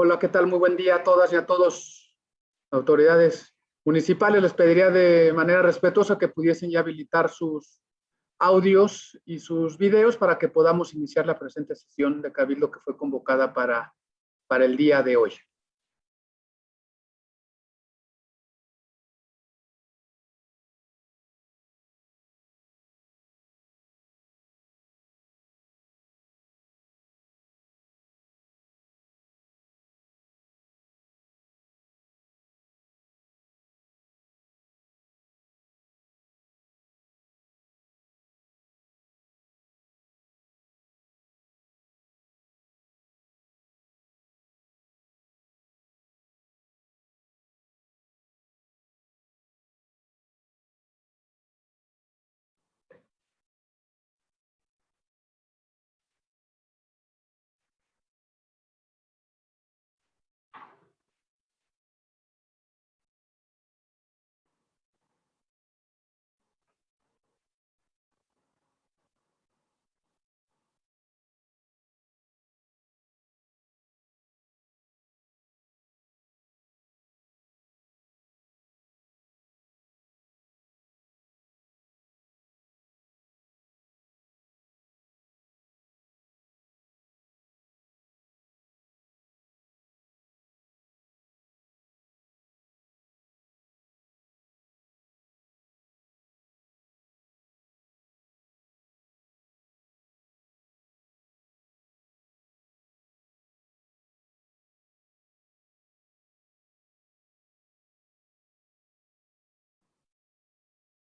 Hola, ¿qué tal? Muy buen día a todas y a todos. Autoridades municipales, les pediría de manera respetuosa que pudiesen ya habilitar sus audios y sus videos para que podamos iniciar la presente sesión de Cabildo que fue convocada para, para el día de hoy.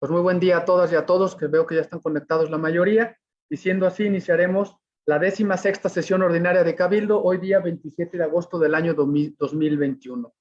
Pues muy buen día a todas y a todos, que veo que ya están conectados la mayoría. Y siendo así, iniciaremos la décima sexta sesión ordinaria de Cabildo, hoy día 27 de agosto del año 2021.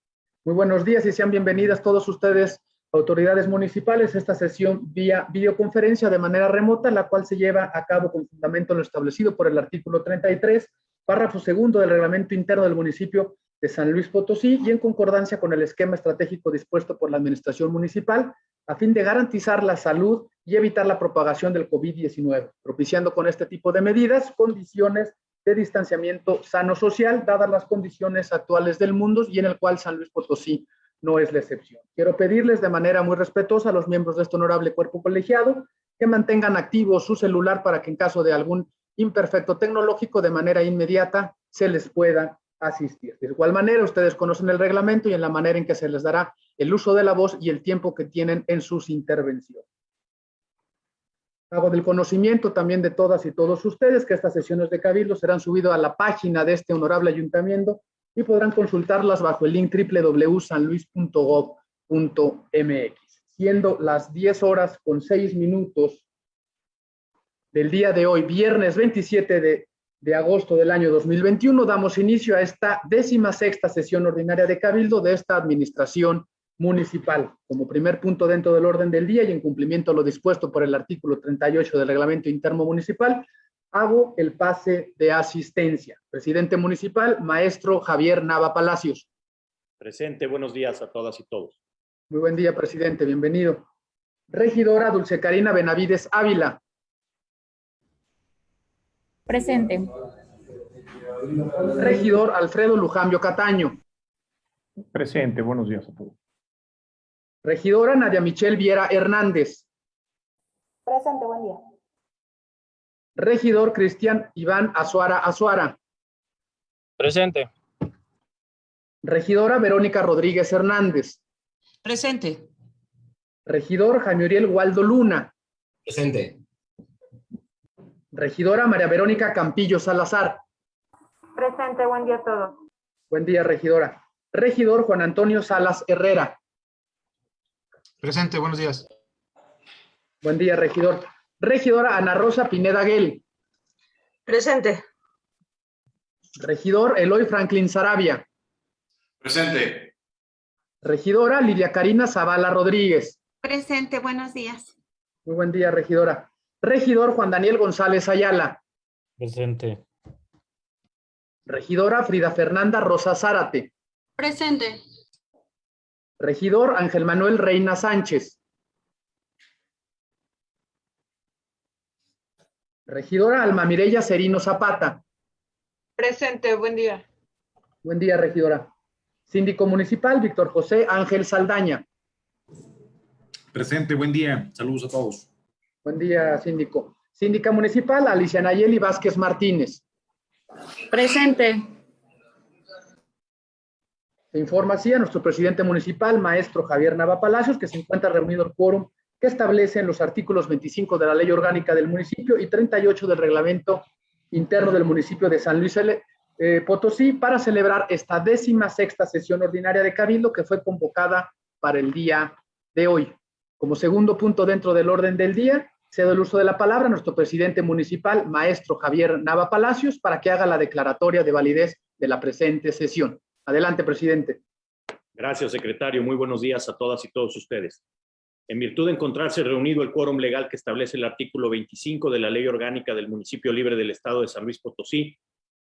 Muy buenos días y sean bienvenidas todos ustedes, autoridades municipales, a esta sesión vía videoconferencia de manera remota, la cual se lleva a cabo con fundamento en lo establecido por el artículo 33, párrafo segundo del reglamento interno del municipio de San Luis Potosí y en concordancia con el esquema estratégico dispuesto por la administración municipal a fin de garantizar la salud y evitar la propagación del COVID-19, propiciando con este tipo de medidas condiciones de distanciamiento sano social, dadas las condiciones actuales del mundo y en el cual San Luis Potosí no es la excepción. Quiero pedirles de manera muy respetuosa a los miembros de este honorable cuerpo colegiado que mantengan activo su celular para que en caso de algún imperfecto tecnológico de manera inmediata se les pueda asistir. De igual manera, ustedes conocen el reglamento y en la manera en que se les dará el uso de la voz y el tiempo que tienen en sus intervenciones. Hago del conocimiento también de todas y todos ustedes que estas sesiones de Cabildo serán subidas a la página de este honorable ayuntamiento y podrán consultarlas bajo el link www.sanluis.gov.mx. Siendo las 10 horas con 6 minutos del día de hoy, viernes 27 de de agosto del año 2021, damos inicio a esta décima sexta sesión ordinaria de Cabildo de esta administración municipal. Como primer punto dentro del orden del día y en cumplimiento a lo dispuesto por el artículo 38 del reglamento interno municipal, hago el pase de asistencia. Presidente municipal, maestro Javier Nava Palacios. Presente, buenos días a todas y todos. Muy buen día, presidente, bienvenido. Regidora Dulce Karina Benavides Ávila. Presente. Regidor Alfredo Lujambio Cataño. Presente, buenos días a todos. Regidora Nadia Michelle Viera Hernández. Presente, buen día. Regidor Cristian Iván Azuara Azuara. Presente. Regidora Verónica Rodríguez Hernández. Presente. Regidor Jaime Uriel Waldo Luna. Presente. Regidora María Verónica Campillo Salazar. Presente, buen día a todos. Buen día, regidora. Regidor Juan Antonio Salas Herrera. Presente, buenos días. Buen día, regidor. Regidora Ana Rosa Pineda Guel. Presente. Regidor Eloy Franklin Sarabia. Presente. Regidora Lidia Karina Zavala Rodríguez. Presente, buenos días. Muy buen día, regidora. Regidor Juan Daniel González Ayala. Presente. Regidora Frida Fernanda Rosa Zárate. Presente. Regidor Ángel Manuel Reina Sánchez. Regidora Alma Mireya Serino Zapata. Presente, buen día. Buen día, regidora. Síndico municipal Víctor José Ángel Saldaña. Presente, buen día. Saludos a todos. Buen día, síndico. Síndica municipal Alicia Nayeli Vázquez Martínez. Presente. Se informa así a nuestro presidente municipal, maestro Javier Nava Palacios, que se encuentra reunido el quórum que establecen los artículos 25 de la Ley Orgánica del municipio y 38 del Reglamento Interno del municipio de San Luis eh, Potosí para celebrar esta décima sexta sesión ordinaria de Cabildo que fue convocada para el día de hoy. Como segundo punto dentro del orden del día, cedo el uso de la palabra a nuestro presidente municipal, maestro Javier Nava Palacios, para que haga la declaratoria de validez de la presente sesión. Adelante, presidente. Gracias, secretario. Muy buenos días a todas y todos ustedes. En virtud de encontrarse reunido el quórum legal que establece el artículo 25 de la Ley Orgánica del Municipio Libre del Estado de San Luis Potosí,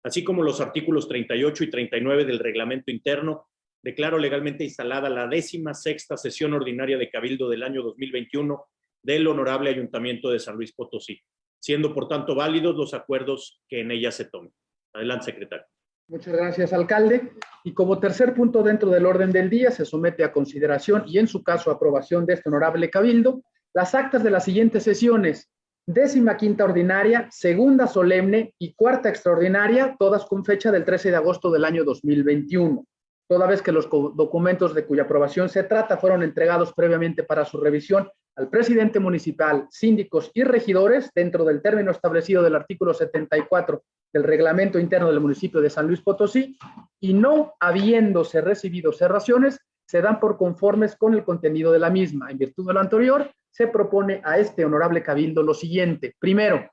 así como los artículos 38 y 39 del Reglamento Interno, declaro legalmente instalada la décima sexta sesión ordinaria de Cabildo del año 2021 del Honorable Ayuntamiento de San Luis Potosí, siendo por tanto válidos los acuerdos que en ella se tomen. Adelante, secretario. Muchas gracias, alcalde. Y como tercer punto dentro del orden del día, se somete a consideración y en su caso aprobación de este honorable cabildo, las actas de las siguientes sesiones, décima quinta ordinaria, segunda solemne y cuarta extraordinaria, todas con fecha del 13 de agosto del año 2021. Toda vez que los documentos de cuya aprobación se trata fueron entregados previamente para su revisión al presidente municipal, síndicos y regidores dentro del término establecido del artículo 74 del reglamento interno del municipio de San Luis Potosí y no habiéndose recibido cerraciones, se dan por conformes con el contenido de la misma. En virtud de lo anterior, se propone a este honorable cabildo lo siguiente. Primero,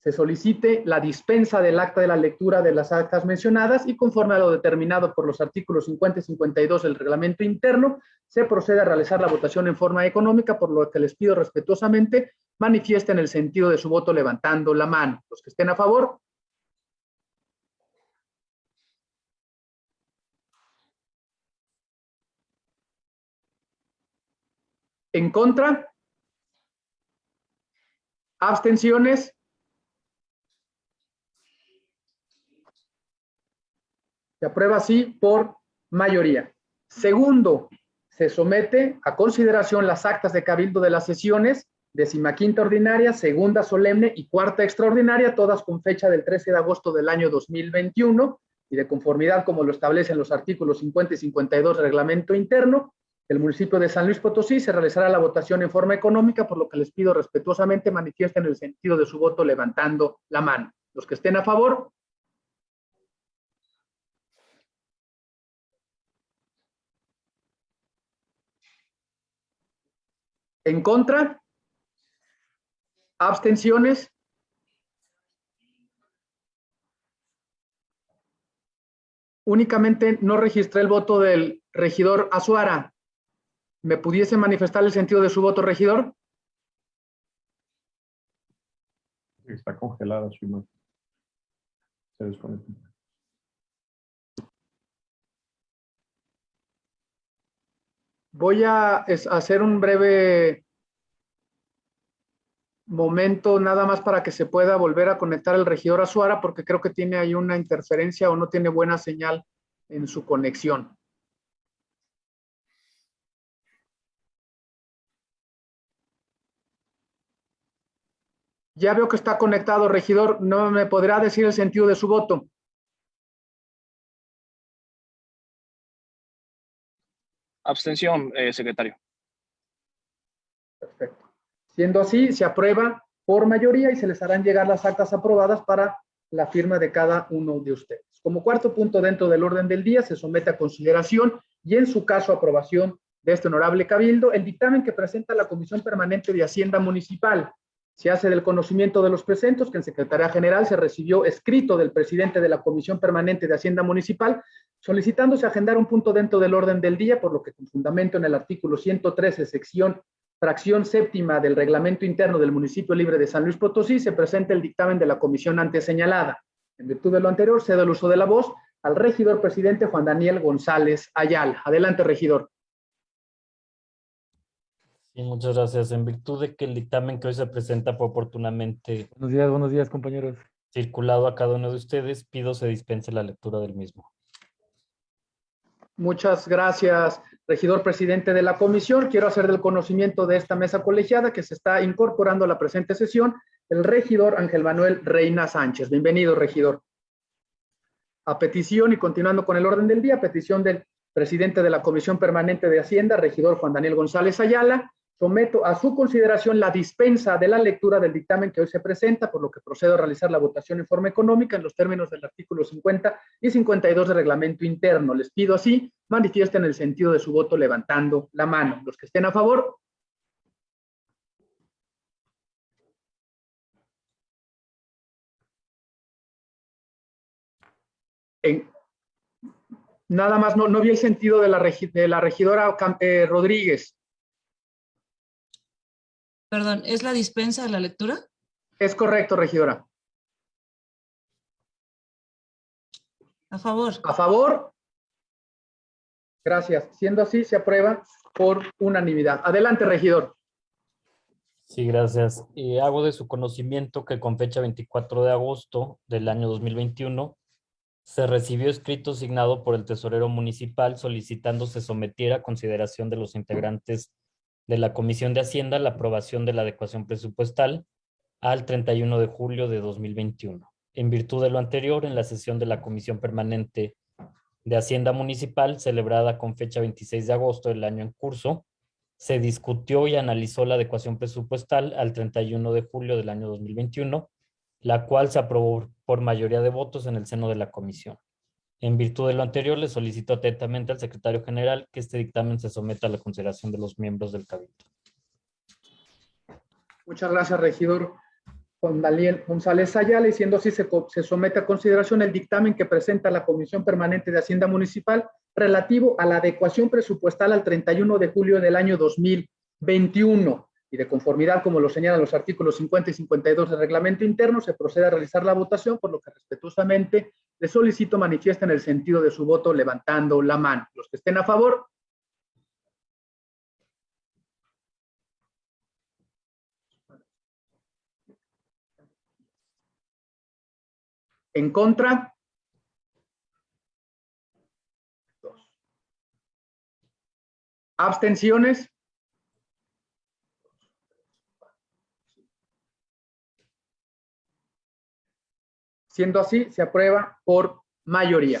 se solicite la dispensa del acta de la lectura de las actas mencionadas y conforme a lo determinado por los artículos 50 y 52 del reglamento interno, se procede a realizar la votación en forma económica, por lo que les pido respetuosamente manifiesten el sentido de su voto levantando la mano. Los que estén a favor. En contra. Abstenciones. Se aprueba así por mayoría. Segundo, se somete a consideración las actas de cabildo de las sesiones decimaquinta ordinaria, segunda solemne y cuarta extraordinaria, todas con fecha del 13 de agosto del año 2021 y de conformidad como lo establecen los artículos 50 y 52 del reglamento interno, el municipio de San Luis Potosí se realizará la votación en forma económica, por lo que les pido respetuosamente manifiesten el sentido de su voto levantando la mano. Los que estén a favor, ¿En contra? ¿Abstenciones? Únicamente no registré el voto del regidor Azuara. ¿Me pudiese manifestar el sentido de su voto, regidor? Está congelada su imagen. Se desconectó. Voy a hacer un breve momento nada más para que se pueda volver a conectar el regidor Azuara porque creo que tiene ahí una interferencia o no tiene buena señal en su conexión. Ya veo que está conectado, regidor. ¿No me podrá decir el sentido de su voto? Abstención, eh, secretario. Perfecto. Siendo así, se aprueba por mayoría y se les harán llegar las actas aprobadas para la firma de cada uno de ustedes. Como cuarto punto dentro del orden del día, se somete a consideración y en su caso aprobación de este honorable cabildo el dictamen que presenta la Comisión Permanente de Hacienda Municipal. Se hace del conocimiento de los presentes que en Secretaría General se recibió escrito del presidente de la Comisión Permanente de Hacienda Municipal solicitándose agendar un punto dentro del orden del día, por lo que con fundamento en el artículo 113, sección fracción séptima del reglamento interno del municipio libre de San Luis Potosí, se presenta el dictamen de la comisión antes señalada. En virtud de lo anterior, cedo el uso de la voz al regidor presidente Juan Daniel González Ayala. Adelante, regidor. Muchas gracias. En virtud de que el dictamen que hoy se presenta fue oportunamente Buenos días, buenos días, compañeros. circulado a cada uno de ustedes, pido se dispense la lectura del mismo. Muchas gracias, regidor presidente de la comisión. Quiero hacer del conocimiento de esta mesa colegiada que se está incorporando a la presente sesión el regidor Ángel Manuel Reina Sánchez. Bienvenido, regidor. A petición y continuando con el orden del día, petición del presidente de la Comisión Permanente de Hacienda, regidor Juan Daniel González Ayala, someto a su consideración la dispensa de la lectura del dictamen que hoy se presenta, por lo que procedo a realizar la votación en forma económica en los términos del artículo 50 y 52 del reglamento interno. Les pido así, manifiesten el sentido de su voto levantando la mano. Los que estén a favor. En- nada más, no, no vi el sentido de la, regidora eh, Rodríguez. Perdón, ¿es la dispensa de la lectura? Es correcto, regidora. A favor. A favor. Gracias. Siendo así, se aprueba por unanimidad. Adelante, regidor. Sí, gracias. Eh, hago de su conocimiento que con fecha 24 de agosto del año 2021 se recibió escrito signado por el tesorero municipal solicitando se sometiera a consideración de los integrantes de la Comisión de Hacienda la aprobación de la adecuación presupuestal al 31 de julio de 2021. En virtud de lo anterior, en la sesión de la Comisión Permanente de Hacienda Municipal, celebrada con fecha 26 de agosto del año en curso, se discutió y analizó la adecuación presupuestal al 31 de julio del año 2021, la cual se aprobó por mayoría de votos en el seno de la comisión. En virtud de lo anterior, le solicito atentamente al secretario general que este dictamen se someta a la consideración de los miembros del cabildo. Muchas gracias, regidor Juan Daniel González Ayala, y siendo así, se, se somete a consideración el dictamen que presenta la Comisión Permanente de Hacienda Municipal relativo a la adecuación presupuestal al 31 de julio del año 2021. Y de conformidad, como lo señalan los artículos 50 y 52 del reglamento interno, se procede a realizar la votación, por lo que respetuosamente le solicito manifiesten el sentido de su voto levantando la mano. Los que estén a favor, en contra. Dos. Abstenciones. Siendo así, se aprueba por mayoría.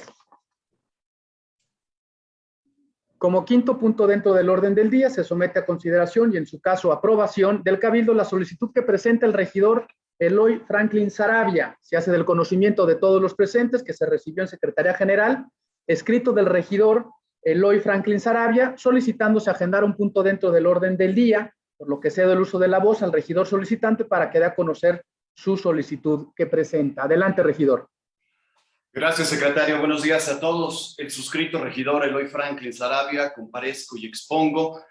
Como quinto punto dentro del orden del día, se somete a consideración y en su caso aprobación del Cabildo la solicitud que presenta el regidor Eloy Franklin Sarabia. Se hace del conocimiento de todos los presentes que se recibió en Secretaría General, escrito del regidor Eloy Franklin Sarabia, solicitándose agendar un punto dentro del orden del día, por lo que cedo el uso de la voz al regidor solicitante para que dé a conocer su solicitud que presenta. Adelante, regidor. Gracias, secretario. Buenos días a todos. El suscrito regidor Eloy Franklin Sarabia, comparezco y expongo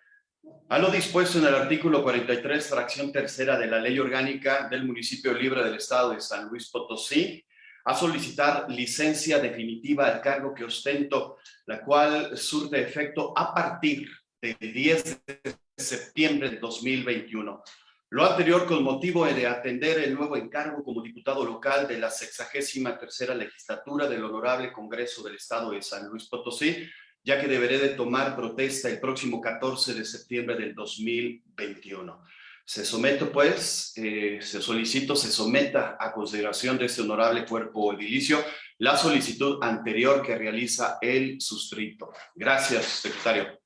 a lo dispuesto en el artículo 43, fracción tercera de la Ley Orgánica del Municipio Libre del Estado de San Luis Potosí, a solicitar licencia definitiva al cargo que ostento, la cual surte efecto a partir del 10 de septiembre de 2021. Lo anterior con motivo de atender el nuevo encargo como diputado local de la 63 legislatura del Honorable Congreso del Estado de San Luis Potosí, ya que deberé de tomar protesta el próximo 14 de septiembre del 2021. Se someto, pues, eh, se solicito, se someta a consideración de este honorable cuerpo edilicio la solicitud anterior que realiza el suscrito. Gracias, secretario.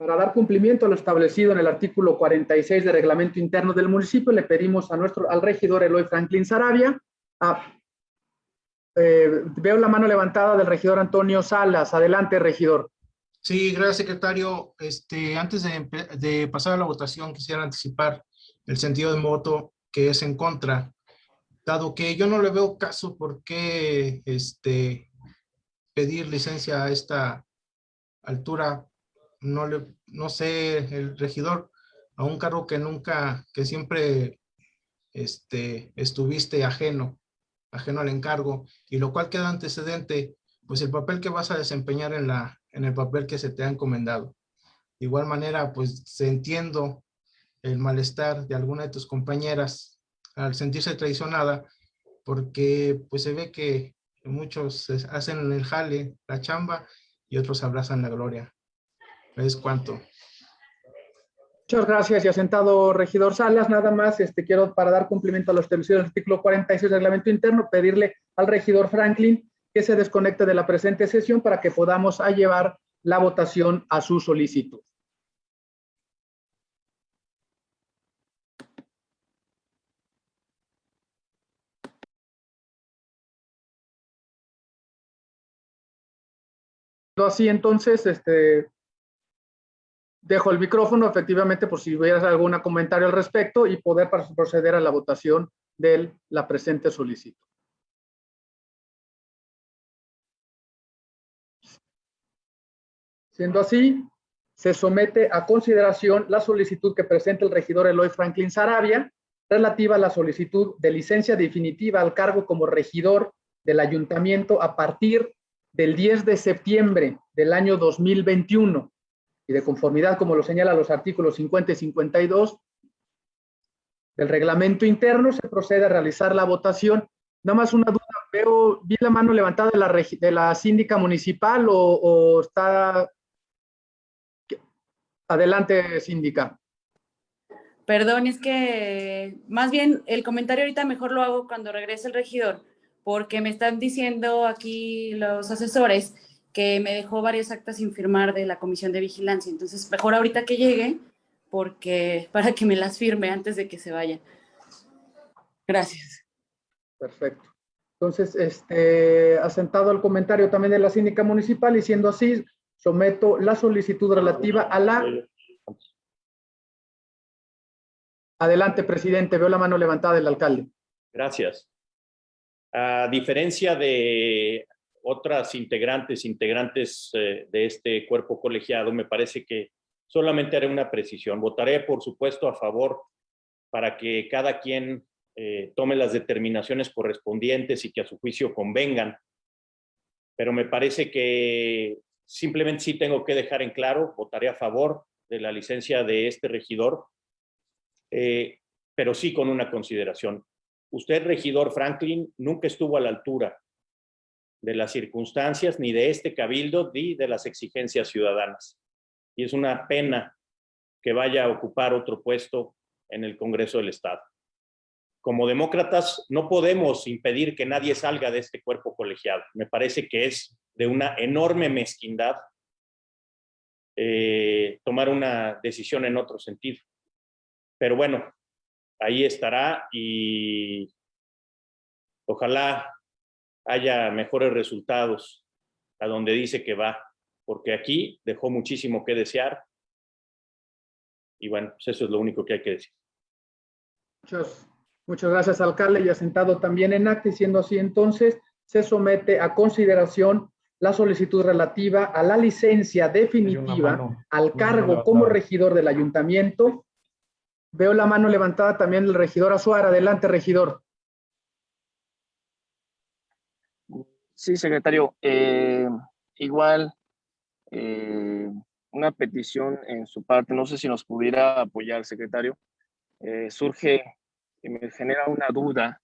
Para dar cumplimiento a lo establecido en el artículo 46 del reglamento interno del municipio, le pedimos a nuestro, al regidor Eloy Franklin Sarabia. eh, veo la mano levantada del regidor Antonio Salas. Adelante, regidor. Sí, gracias, secretario. Este, antes de, de pasar a la votación, quisiera anticipar el sentido de voto que es en contra, dado que yo no le veo caso por qué este, pedir licencia a esta altura, no le, no sé, el regidor, a un cargo que nunca, que siempre este, estuviste ajeno, ajeno al encargo, y lo cual queda antecedente, pues el papel que vas a desempeñar en, la, en el papel que se te ha encomendado. De igual manera, pues se entiendo el malestar de alguna de tus compañeras al sentirse traicionada, porque pues se ve que muchos hacen el jale, la chamba, y otros abrazan la gloria. Es cuanto. Muchas gracias y asentado regidor Salas. Nada más este, quiero, para dar cumplimiento a lo establecido en el artículo 46 del reglamento interno, pedirle al regidor Franklin que se desconecte de la presente sesión para que podamos llevar la votación a su solicitud. Así entonces, este, dejo el micrófono efectivamente por si hubieras algún comentario al respecto y poder proceder a la votación de la presente solicitud. Siendo así, se somete a consideración la solicitud que presenta el regidor Eloy Franklin Sarabia relativa a la solicitud de licencia definitiva al cargo como regidor del ayuntamiento a partir del 10 de septiembre del año 2021 y de conformidad, como lo señalan los artículos 50 y 52 del reglamento interno, se procede a realizar la votación. Nada más una duda, veo, vi la mano levantada de la, de la síndica municipal o, o está... Adelante, síndica. Perdón, es que más bien el comentario ahorita mejor lo hago cuando regrese el regidor, porque me están diciendo aquí los asesores que me dejó varias actas sin firmar de la comisión de vigilancia. Entonces, mejor ahorita que llegue, porque para que me las firme antes de que se vayan. Gracias. Perfecto. Entonces, este, asentado el comentario también de la síndica municipal y siendo así, someto la solicitud relativa a la Adelante, presidente. Veo la mano levantada del alcalde. Gracias. A diferencia de otras integrantes, integrantes eh, de este cuerpo colegiado, me parece que solamente haré una precisión. Votaré, por supuesto, a favor para que cada quien eh, tome las determinaciones correspondientes y que a su juicio convengan. Pero me parece que simplemente sí tengo que dejar en claro, votaré a favor de la licencia de este regidor, eh, pero sí con una consideración. Usted, regidor Franklin, nunca estuvo a la altura de las circunstancias, ni de este cabildo, ni de las exigencias ciudadanas. Y es una pena que vaya a ocupar otro puesto en el Congreso del Estado. Como demócratas no podemos impedir que nadie salga de este cuerpo colegiado. Me parece que es de una enorme mezquindad eh, tomar una decisión en otro sentido. Pero bueno, ahí estará y ojalá haya mejores resultados a donde dice que va, porque aquí dejó muchísimo que desear. Y bueno, pues eso es lo único que hay que decir. Muchas, muchas gracias, alcalde. Y asentado también en acta, y siendo así entonces, se somete a consideración la solicitud relativa a la licencia definitiva al cargo como regidor del ayuntamiento. Veo la mano levantada también del regidor Azuara. Adelante, regidor. Sí, secretario. Eh, igual, eh, una petición en su parte, no sé si nos pudiera apoyar, secretario. Eh, surge y me genera una duda.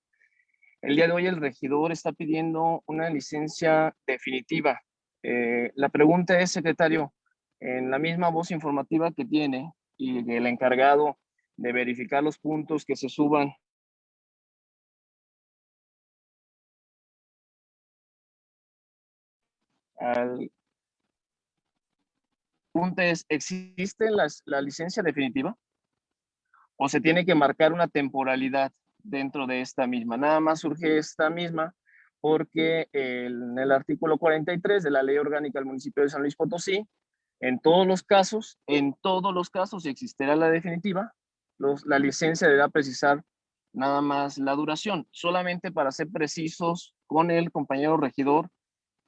El día de hoy el regidor está pidiendo una licencia definitiva. la pregunta es, secretario, en la misma voz informativa que tiene y el encargado de verificar los puntos que se suban al punto es, ¿existe la licencia definitiva? ¿O se tiene que marcar una temporalidad dentro de esta misma? Nada más surge esta misma porque en el artículo 43 de la Ley Orgánica del Municipio de San Luis Potosí, en todos los casos, en todos los casos, si existiera la definitiva, la licencia deberá precisar nada más la duración, solamente para ser precisos con el compañero regidor,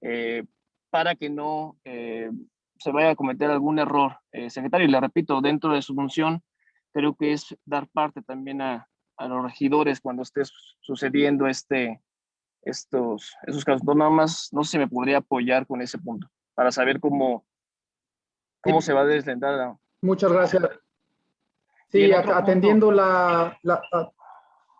eh, para que no eh, se vaya a cometer algún error. Eh, secretario, y le repito, dentro de su función, creo que es dar parte también a, a los regidores cuando esté sucediendo este, estos, esos casos. No, nada más, no sé si me podría apoyar con ese punto, para saber cómo, cómo se va a deslindar. Muchas gracias. Sí, atendiendo la, la,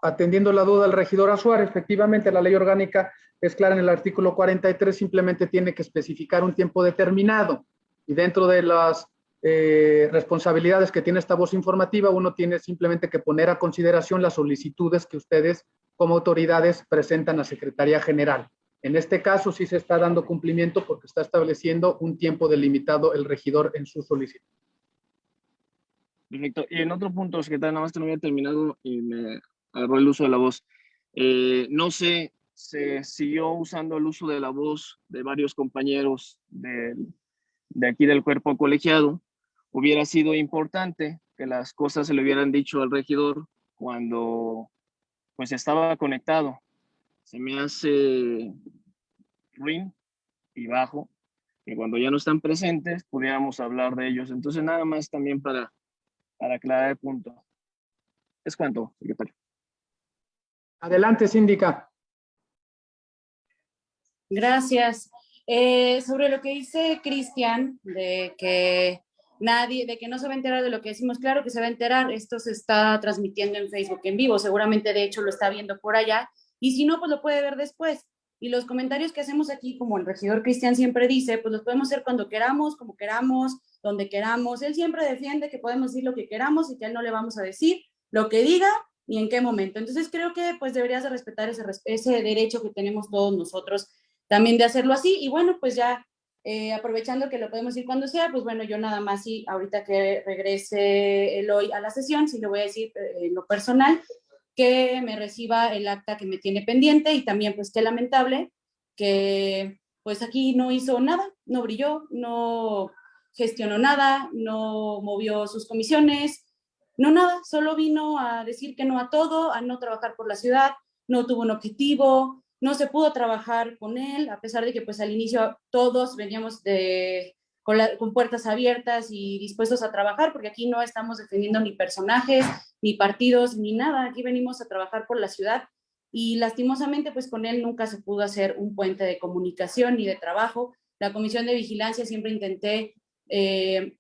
atendiendo la duda del regidor Azuar, efectivamente la ley orgánica es clara en el artículo 43, simplemente tiene que especificar un tiempo determinado. Y dentro de las eh, responsabilidades que tiene esta voz informativa, uno tiene simplemente que poner a consideración las solicitudes que ustedes como autoridades presentan a Secretaría General. En este caso sí se está dando cumplimiento porque está estableciendo un tiempo delimitado el regidor en su solicitud. Perfecto. Y en otro punto, secretario, nada más que no había terminado y me agarró el uso de la voz. Eh, no sé se siguió usando el uso de la voz de varios compañeros de, de aquí del cuerpo colegiado, hubiera sido importante que las cosas se le hubieran dicho al regidor cuando pues estaba conectado. Se me hace ruin y bajo que cuando ya no están presentes pudiéramos hablar de ellos. Entonces nada más también para, para aclarar el punto. Es cuanto, secretario. Adelante, síndica. Gracias. Eh, sobre lo que dice Cristian, de que nadie, de que no se va a enterar de lo que decimos, claro que se va a enterar, esto se está transmitiendo en Facebook en vivo, seguramente de hecho lo está viendo por allá, y si no, pues lo puede ver después. Y los comentarios que hacemos aquí, como el regidor Cristian siempre dice, pues los podemos hacer cuando queramos, como queramos, donde queramos. Él siempre defiende que podemos decir lo que queramos y que a él no le vamos a decir lo que diga ni en qué momento. Entonces creo que pues deberías de respetar ese, ese derecho que tenemos todos nosotros también de hacerlo así. Y bueno, pues ya eh, aprovechando que lo podemos ir cuando sea, pues bueno, yo nada más sí, ahorita que regrese el hoy a la sesión, sí le voy a decir eh, en lo personal, que me reciba el acta que me tiene pendiente y también pues qué lamentable que pues aquí no hizo nada, no brilló, no gestionó nada, no movió sus comisiones, no nada, solo vino a decir que no a todo, a no trabajar por la ciudad, no tuvo un objetivo, no se pudo trabajar con él, a pesar de que pues al inicio todos veníamos de, con, puertas abiertas y dispuestos a trabajar, porque aquí no estamos defendiendo ni personajes, ni partidos, ni nada, aquí venimos a trabajar por la ciudad y lastimosamente pues con él nunca se pudo hacer un puente de comunicación ni de trabajo. La comisión de vigilancia siempre intenté eh,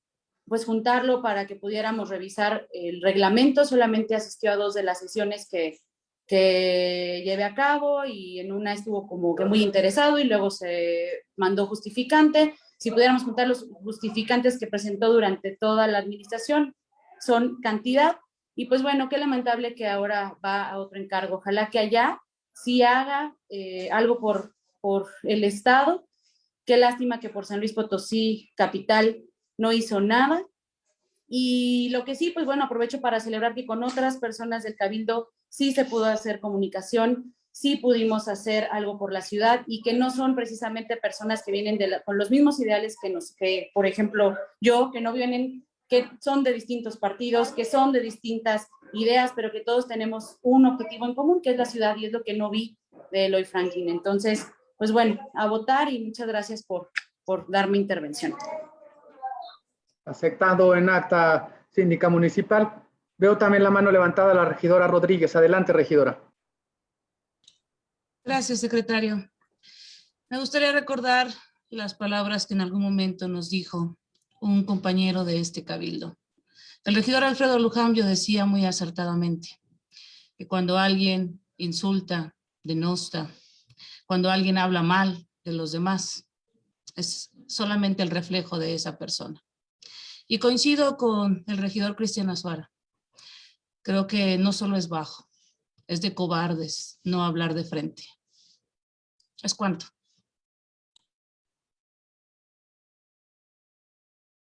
pues juntarlo para que pudiéramos revisar el reglamento, solamente asistió a dos de las sesiones que, que llevé a cabo y en una estuvo como que muy interesado y luego se mandó justificante. Si pudiéramos juntar los justificantes que presentó durante toda la administración, son cantidad. Y pues bueno, qué lamentable que ahora va a otro encargo. Ojalá que allá sí haga eh, algo por, por el Estado. Qué lástima que por San Luis Potosí, capital, no hizo nada. Y lo que sí, pues bueno, aprovecho para celebrar que con otras personas del Cabildo sí se pudo hacer comunicación, sí pudimos hacer algo por la ciudad y que no son precisamente personas que vienen con los mismos ideales que nos, que por ejemplo yo, que no vienen, que son de distintos partidos, que son de distintas ideas, pero que todos tenemos un objetivo en común, que es la ciudad y es lo que no vi de Eloy Franklin. Entonces, pues bueno, a votar y muchas gracias por, por darme intervención. Aceptado en acta síndica municipal. Veo también la mano levantada la regidora Rodríguez. Adelante, regidora. Gracias, secretario. Me gustaría recordar las palabras que en algún momento nos dijo un compañero de este cabildo. El regidor Alfredo Lujambio decía muy acertadamente que cuando alguien insulta, denosta, cuando alguien habla mal de los demás, es solamente el reflejo de esa persona. Y coincido con el regidor Cristian Azuara. Creo que no solo es bajo, es de cobardes no hablar de frente. ¿Es cuánto?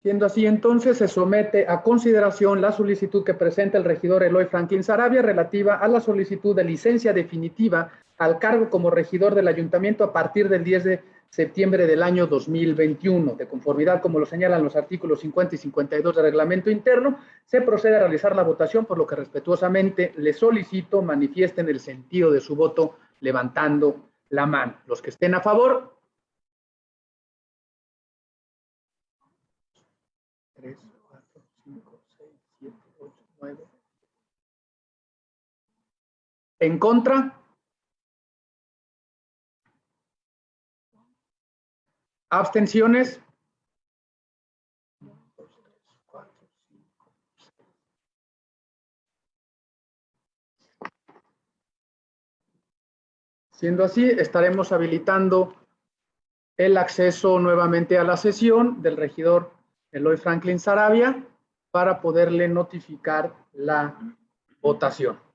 Siendo así, entonces se somete a consideración la solicitud que presenta el regidor Eloy Franklin Sarabia relativa a la solicitud de licencia definitiva al cargo como regidor del ayuntamiento a partir del 10 de septiembre del año 2021. De conformidad, como lo señalan los artículos 50 y 52 del reglamento interno, se procede a realizar la votación, por lo que respetuosamente le solicito manifiesten el sentido de su voto levantando la mano. Los que estén a favor. Tres, cuatro, cinco, seis, siete, ocho, nueve. En contra. Abstenciones. Siendo así, estaremos habilitando el acceso nuevamente a la sesión del regidor Eloy Franklin Sarabia para poderle notificar la votación.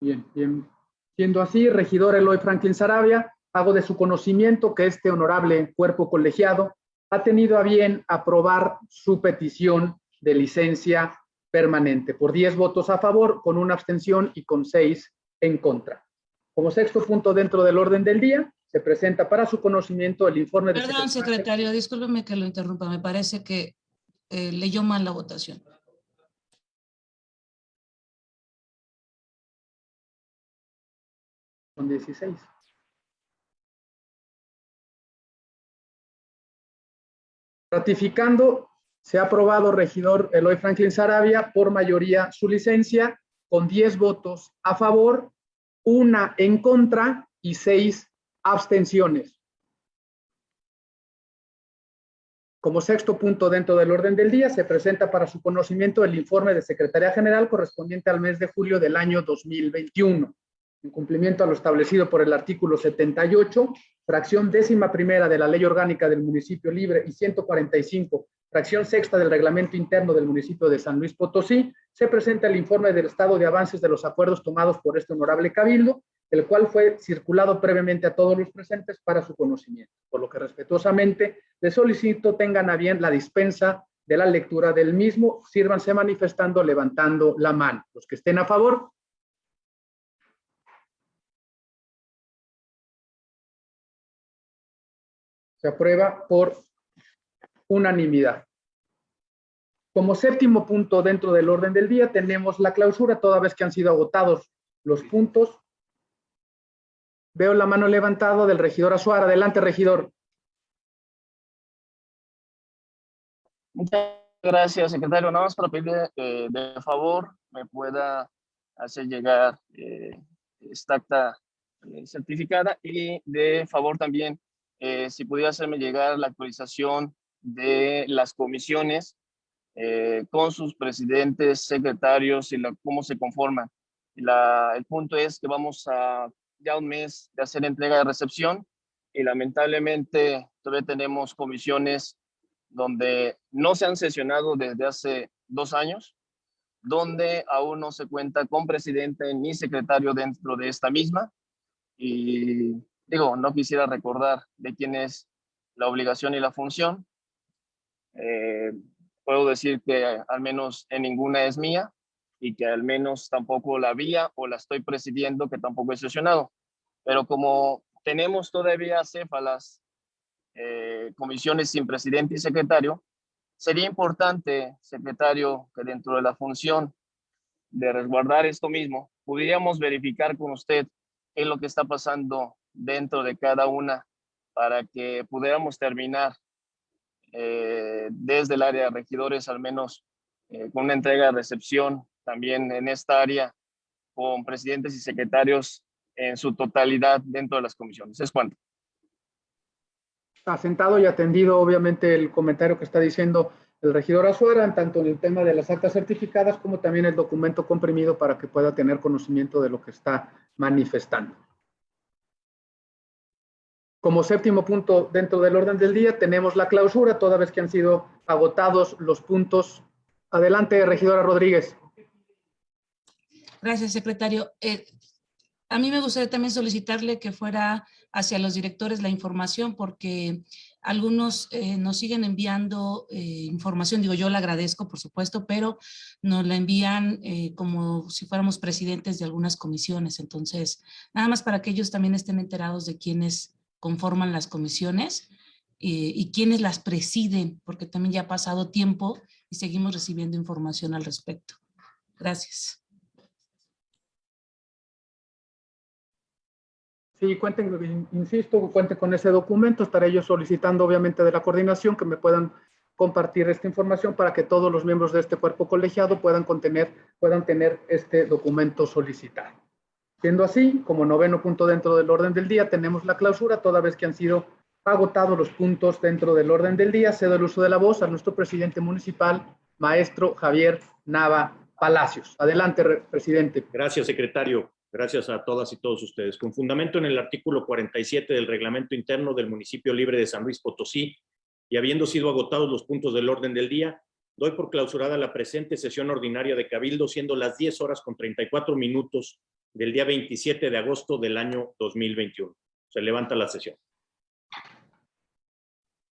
Bien, bien. Siendo así, regidor Eloy Franklin Sarabia, hago de su conocimiento que este honorable cuerpo colegiado ha tenido a bien aprobar su petición de licencia permanente por 10 votos a favor, con una abstención y con 6 en contra. Como sexto punto dentro del orden del día, se presenta para su conocimiento el informe de... Perdón, secretario, discúlpeme que lo interrumpa, me parece que eh, leyó mal la votación. Son 16. Ratificando, se ha aprobado regidor Eloy Franklin Sarabia por mayoría su licencia con 10 votos a favor, una en contra y seis abstenciones. Como sexto punto dentro del orden del día, se presenta para su conocimiento el informe de Secretaría General correspondiente al mes de julio del año 2021, en cumplimiento a lo establecido por el artículo 78, fracción décima primera de la Ley Orgánica del Municipio Libre y 145, fracción sexta del Reglamento Interno del municipio de San Luis Potosí, se presenta el informe del estado de avances de los acuerdos tomados por este honorable cabildo, el cual fue circulado previamente a todos los presentes para su conocimiento, por lo que respetuosamente les solicito tengan a bien la dispensa de la lectura del mismo, sírvanse manifestando levantando la mano. Los que estén a favor. Se aprueba por unanimidad. Como séptimo punto dentro del orden del día tenemos la clausura, toda vez que han sido agotados los puntos. Veo la mano levantada del regidor Azuara. Adelante, regidor. Muchas gracias, secretario. Nada más para pedirle eh, de favor me pueda hacer llegar eh, esta acta eh, certificada y de favor también eh, si pudiera hacerme llegar la actualización de las comisiones eh, con sus presidentes, secretarios y cómo se conforman. El punto es que vamos a ya un mes de hacer entrega de recepción y lamentablemente todavía tenemos comisiones donde no se han sesionado desde hace dos años, donde aún no se cuenta con presidente ni secretario dentro de esta misma. Y digo, no quisiera recordar de quién es la obligación y la función. Eh, puedo decir que al menos en ninguna es mía y que al menos tampoco la vía o la estoy presidiendo, que tampoco he sesionado. Pero como tenemos todavía céfalas, eh, comisiones sin presidente y secretario, sería importante, secretario, que dentro de la función de resguardar esto mismo, pudiéramos verificar con usted qué es lo que está pasando dentro de cada una para que pudiéramos terminar eh, desde el área de regidores, al menos eh, con una entrega de recepción también en esta área, con presidentes y secretarios en su totalidad dentro de las comisiones. ¿Es cuánto? Asentado y atendido, obviamente, el comentario que está diciendo el regidor Azuara, tanto en el tema de las actas certificadas como también el documento comprimido para que pueda tener conocimiento de lo que está manifestando. Como séptimo punto dentro del orden del día tenemos la clausura, toda vez que han sido agotados los puntos. Adelante, regidora Rodríguez. Gracias, secretario. Eh, a mí me gustaría también solicitarle que fuera hacia los directores la información porque algunos eh, nos siguen enviando eh, información, digo yo la agradezco por supuesto, pero nos la envían como si fuéramos presidentes de algunas comisiones, entonces nada más para que ellos también estén enterados de quiénes conforman las comisiones eh, y quiénes las presiden, porque también ya ha pasado tiempo y seguimos recibiendo información al respecto. Gracias. Sí, cuenten, insisto, cuenten con ese documento. Estaré yo solicitando, obviamente, de la coordinación que me puedan compartir esta información para que todos los miembros de este cuerpo colegiado puedan, contener, puedan tener este documento solicitado. Siendo así, como noveno punto dentro del orden del día, tenemos la clausura, toda vez que han sido agotados los puntos dentro del orden del día. Cedo el uso de la voz a nuestro presidente municipal, maestro Javier Nava Palacios. Adelante, presidente. Gracias, secretario. Gracias a todas y todos ustedes. Con fundamento en el artículo 47 del Reglamento Interno del Municipio Libre de San Luis Potosí y habiendo sido agotados los puntos del orden del día, doy por clausurada la presente sesión ordinaria de Cabildo, siendo las 10 horas con 34 minutos del día 27 de agosto del año 2021. Se levanta la sesión.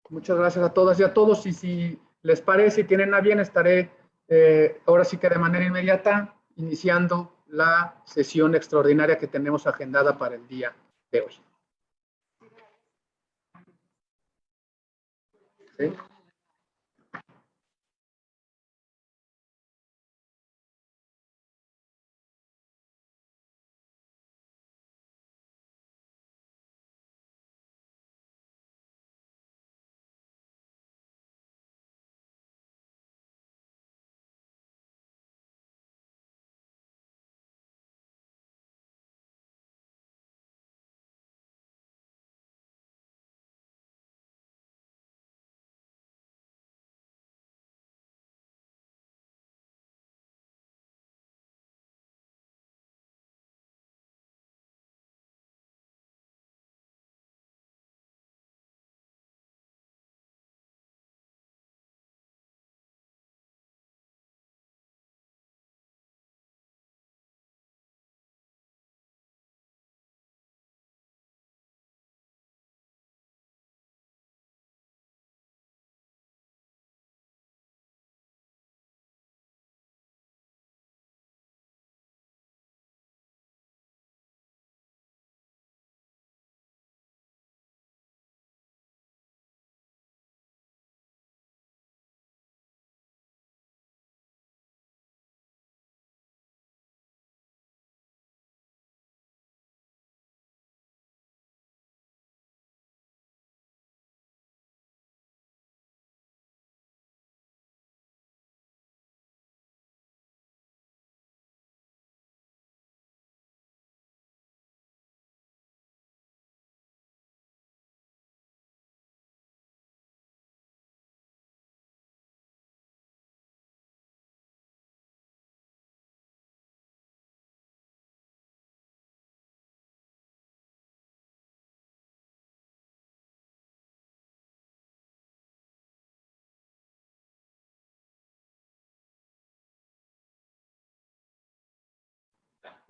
Muchas gracias a todas y a todos. Y si les parece y tienen a bien, estaré eh, ahora sí que de manera inmediata iniciando la sesión extraordinaria que tenemos agendada para el día de hoy. ¿Sí?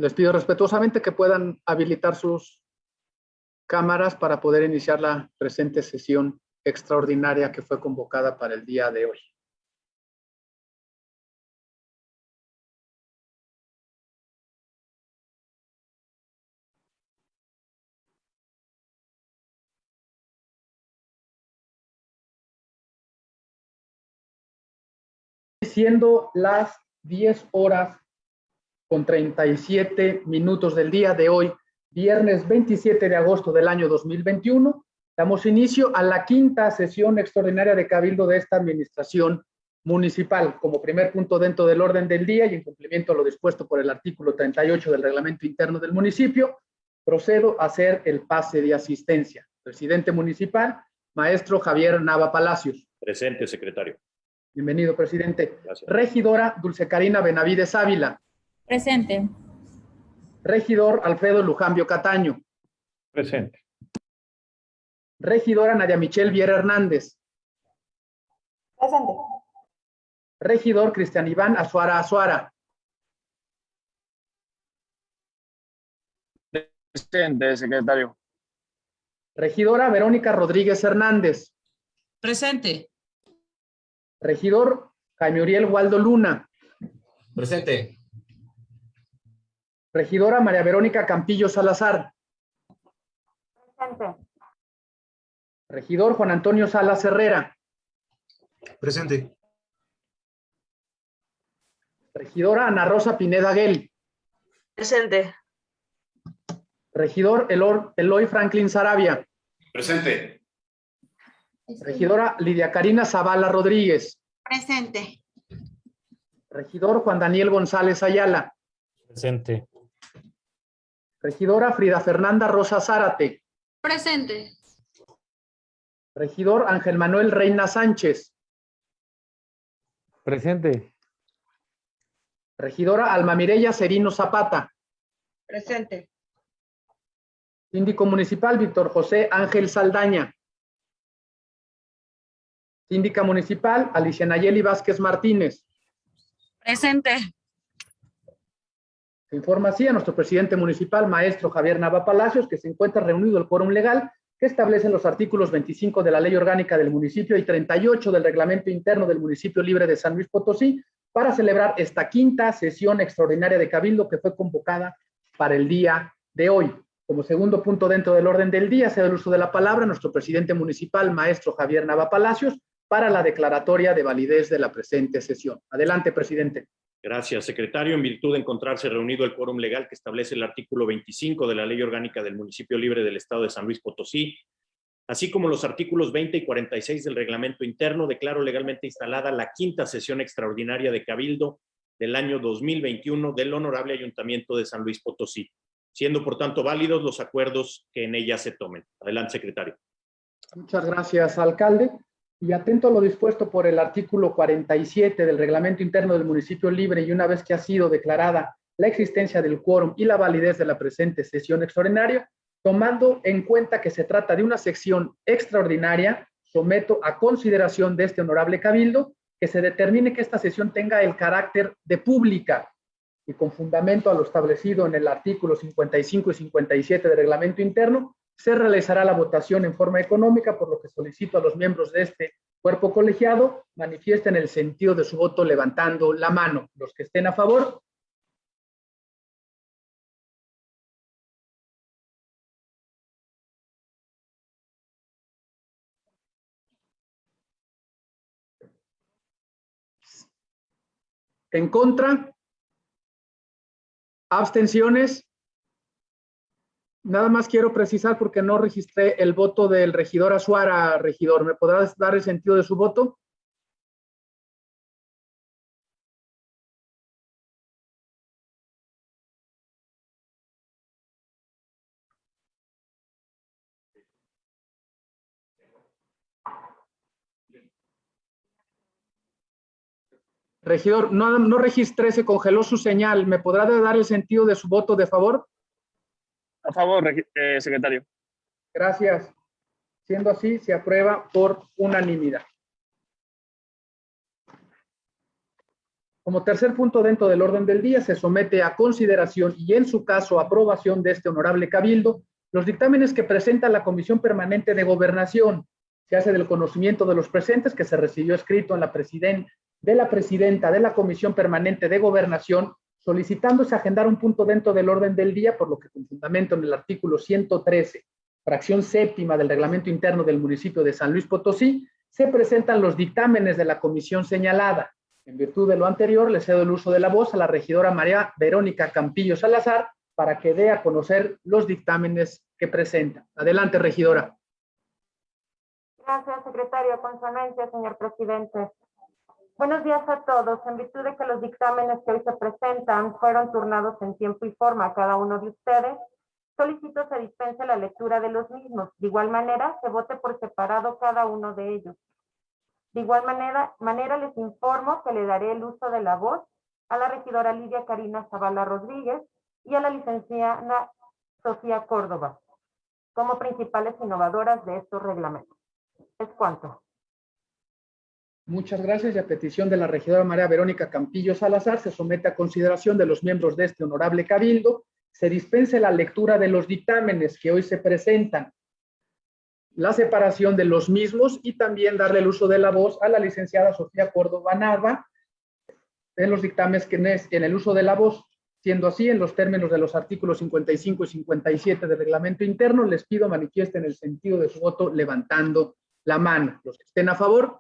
Les pido respetuosamente que puedan habilitar sus cámaras para poder iniciar la presente sesión extraordinaria que fue convocada para el día de hoy. Siendo las 10 horas con 37 minutos del día de hoy, viernes 27 de agosto del año 2021, damos inicio a la quinta sesión extraordinaria de Cabildo de esta administración municipal. Como primer punto dentro del orden del día y en cumplimiento a lo dispuesto por el artículo 38 del reglamento interno del municipio, procedo a hacer el pase de asistencia. Presidente municipal, maestro Javier Nava Palacios. Presente, secretario. Bienvenido, presidente. Gracias. Regidora Dulce Carina Benavides Ávila. Presente. Regidor Alfredo Lujambio Cataño. Presente. Regidora Nadia Michelle Viera Hernández. Presente. Regidor Cristian Iván Azuara Azuara. Presente, secretario. Regidora Verónica Rodríguez Hernández. Presente. Regidor Jaime Uriel Waldo Luna. Presente. Regidora María Verónica Campillo Salazar. Presente. Regidor Juan Antonio Salas Herrera. Presente. Regidora Ana Rosa Pineda Guel. Presente. Regidor Elor- Eloy Franklin Sarabia. Presente. Regidora Lidia Karina Zavala Rodríguez. Presente. Regidor Juan Daniel González Ayala. Presente. Regidora Frida Fernanda Rosa Zárate. Presente. Regidor Ángel Manuel Reina Sánchez. Presente. Regidora Alma Mireya Serino Zapata. Presente. Síndico Municipal Víctor José Ángel Saldaña. Síndica Municipal Alicia Nayeli Vázquez Martínez. Presente. Se informa así a nuestro presidente municipal, maestro Javier Nava Palacios, que se encuentra reunido el quórum legal que establecen los artículos 25 de la Ley Orgánica del Municipio y 38 del Reglamento Interno del Municipio Libre de San Luis Potosí para celebrar esta quinta sesión extraordinaria de Cabildo que fue convocada para el día de hoy. Como segundo punto dentro del orden del día, se da el uso de la palabra nuestro presidente municipal, maestro Javier Nava Palacios, para la declaratoria de validez de la presente sesión. Adelante, presidente. Gracias, secretario. En virtud de encontrarse reunido el quórum legal que establece el artículo 25 de la Ley Orgánica del Municipio Libre del Estado de San Luis Potosí, así como los artículos 20 y 46 del reglamento interno, declaro legalmente instalada la quinta sesión extraordinaria de Cabildo del año 2021 del Honorable Ayuntamiento de San Luis Potosí, siendo por tanto válidos los acuerdos que en ella se tomen. Adelante, secretario. Muchas gracias, alcalde. Y atento a lo dispuesto por el artículo 47 del reglamento interno del municipio libre y una vez que ha sido declarada la existencia del quórum y la validez de la presente sesión extraordinaria, tomando en cuenta que se trata de una sección extraordinaria, someto a consideración de este honorable cabildo que se determine que esta sesión tenga el carácter de pública y con fundamento a lo establecido en el artículo 55 y 57 del reglamento interno, se realizará la votación en forma económica, por lo que solicito a los miembros de este cuerpo colegiado manifiesten el sentido de su voto levantando la mano. Los que estén a favor. En contra. Abstenciones. Nada más quiero precisar porque no registré el voto del regidor Azuara, regidor. ¿Me podrás dar el sentido de su voto? Regidor, no, no registré, se congeló su señal. ¿Me podrá dar el sentido de su voto de favor? A favor, eh, secretario. Gracias. Siendo así, se aprueba por unanimidad. Como tercer punto dentro del orden del día, se somete a consideración y en su caso aprobación de este honorable cabildo los dictámenes que presenta la Comisión Permanente de Gobernación. Se hace del conocimiento de los presentes que se recibió escrito en la presiden de la presidenta de la Comisión Permanente de Gobernación solicitándose agendar un punto dentro del orden del día, por lo que con fundamento en el artículo 113, fracción séptima del reglamento interno del municipio de San Luis Potosí, se presentan los dictámenes de la comisión señalada. En virtud de lo anterior, le cedo el uso de la voz a la regidora María Verónica Campillo Salazar para que dé a conocer los dictámenes que presenta. Adelante, regidora. Gracias, secretario. Con su señor presidente. Buenos días a todos. En virtud de que los dictámenes que hoy se presentan fueron turnados en tiempo y forma a cada uno de ustedes, solicito se dispense la lectura de los mismos. De igual manera, se vote por separado cada uno de ellos. De igual manera, manera les informo que le daré el uso de la voz a la regidora Lidia Karina Zavala Rodríguez y a la licenciada Sofía Córdoba como principales innovadoras de estos reglamentos. Es cuanto. Muchas gracias y a petición de la regidora María Verónica Campillo Salazar se somete a consideración de los miembros de este honorable cabildo, se dispense la lectura de los dictámenes que hoy se presentan, la separación de los mismos y también darle el uso de la voz a la licenciada Sofía Córdoba Nava en los dictámenes que en el uso de la voz. Siendo así, en los términos de los artículos 55 y 57 del reglamento interno, les pido manifiesten el sentido de su voto levantando la mano. Los que estén a favor,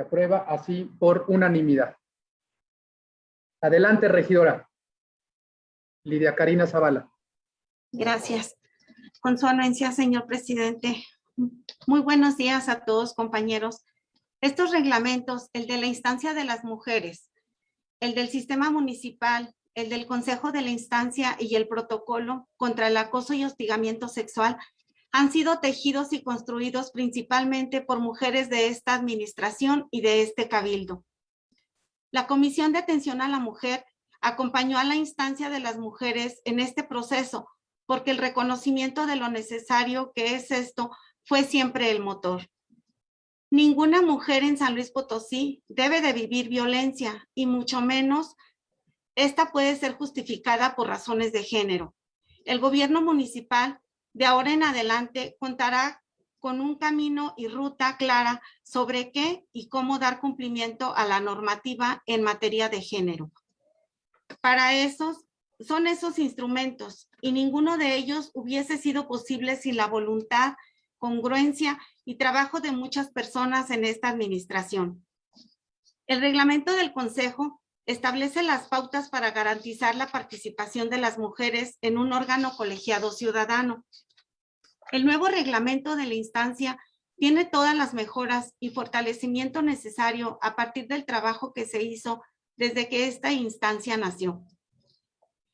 Se aprueba así por unanimidad. Adelante, regidora. Lidia Karina Zavala. Gracias. Con su anuencia, señor presidente. Muy buenos días a todos, compañeros. Estos reglamentos, el de la instancia de las mujeres, el del sistema municipal, el del consejo de la instancia y el protocolo contra el acoso y hostigamiento sexual han sido tejidos y construidos principalmente por mujeres de esta administración y de este cabildo. La Comisión de Atención a la Mujer acompañó a la instancia de las mujeres en este proceso porque el reconocimiento de lo necesario que es esto fue siempre el motor. Ninguna mujer en San Luis Potosí debe de vivir violencia y mucho menos esta puede ser justificada por razones de género. El gobierno municipal de ahora en adelante contará con un camino y ruta clara sobre qué y cómo dar cumplimiento a la normativa en materia de género. Para esos, son esos instrumentos y ninguno de ellos hubiese sido posible sin la voluntad, congruencia y trabajo de muchas personas en esta administración. El reglamento del Consejo establece las pautas para garantizar la participación de las mujeres en un órgano colegiado ciudadano. El nuevo reglamento de la instancia tiene todas las mejoras y fortalecimiento necesario a partir del trabajo que se hizo desde que esta instancia nació.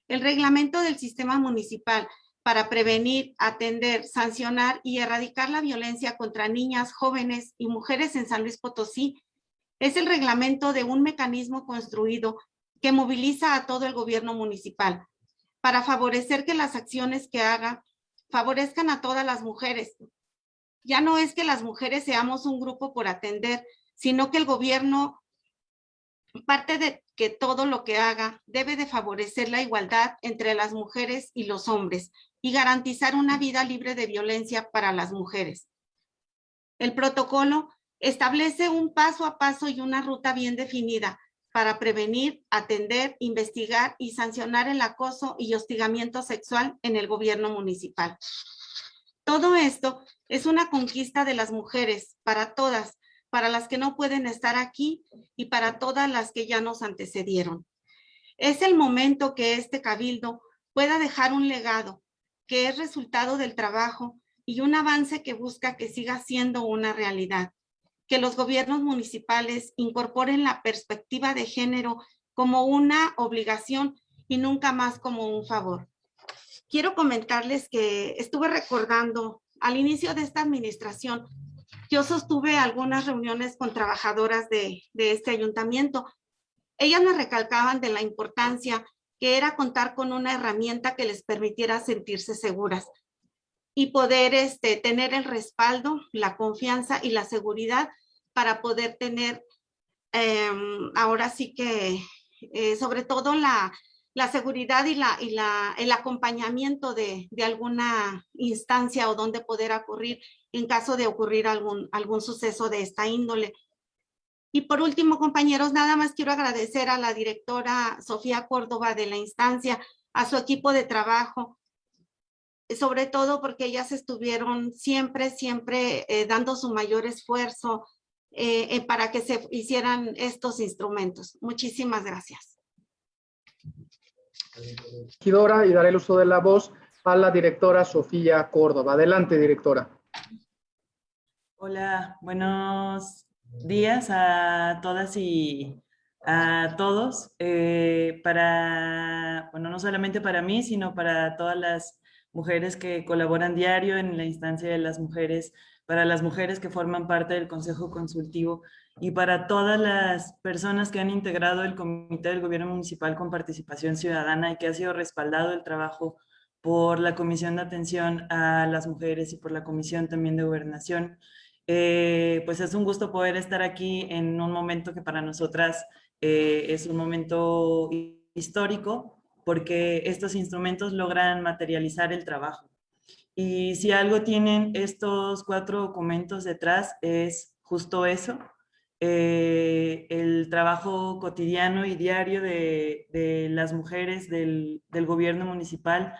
El reglamento del sistema municipal para prevenir, atender, sancionar y erradicar la violencia contra niñas, jóvenes y mujeres en San Luis Potosí es el reglamento de un mecanismo construido que moviliza a todo el gobierno municipal para favorecer que las acciones que haga favorezcan a todas las mujeres. Ya no es que las mujeres seamos un grupo por atender, sino que el gobierno, parte de que todo lo que haga, debe de favorecer la igualdad entre las mujeres y los hombres y garantizar una vida libre de violencia para las mujeres. El protocolo establece un paso a paso y una ruta bien definida para prevenir, atender, investigar y sancionar el acoso y hostigamiento sexual en el gobierno municipal. Todo esto es una conquista de las mujeres, para todas, para las que no pueden estar aquí y para todas las que ya nos antecedieron. Es el momento que este cabildo pueda dejar un legado que es resultado del trabajo y un avance que busca que siga siendo una realidad que los gobiernos municipales incorporen la perspectiva de género como una obligación y nunca más como un favor. Quiero comentarles que estuve recordando al inicio de esta administración, yo sostuve algunas reuniones con trabajadoras de, este ayuntamiento. Ellas me recalcaban de la importancia que era contar con una herramienta que les permitiera sentirse seguras y poder este, tener el respaldo, la confianza y la seguridad para poder tener em, ahora sí que eh, sobre todo la, la seguridad y, la, y la, el acompañamiento de, de, alguna instancia o donde poder ocurrir en caso de ocurrir algún, algún suceso de esta índole. Y por último, compañeros, nada más quiero agradecer a la directora Sofía Córdoba de la instancia, a su equipo de trabajo, sobre todo porque ellas estuvieron siempre, siempre eh, dando su mayor esfuerzo eh, eh, para que se hicieran estos instrumentos. Muchísimas gracias. Regidora, y daré el uso de la voz a la directora Sofía Córdoba. Adelante, directora. Hola, buenos días a todas y a todos. Eh, para, bueno, no solamente para mí, sino para todas las mujeres que colaboran diario en la instancia de las mujeres, para las mujeres que forman parte del Consejo Consultivo y para todas las personas que han integrado el Comité del Gobierno Municipal con Participación Ciudadana y que ha sido respaldado el trabajo por la Comisión de Atención a las Mujeres y por la Comisión también de Gobernación. Eh, pues es un gusto poder estar aquí en un momento que para nosotras eh, es un momento histórico porque estos instrumentos logran materializar el trabajo. Y si algo tienen estos cuatro documentos detrás es justo eso, eh, el trabajo cotidiano y diario de, las mujeres del, del, gobierno municipal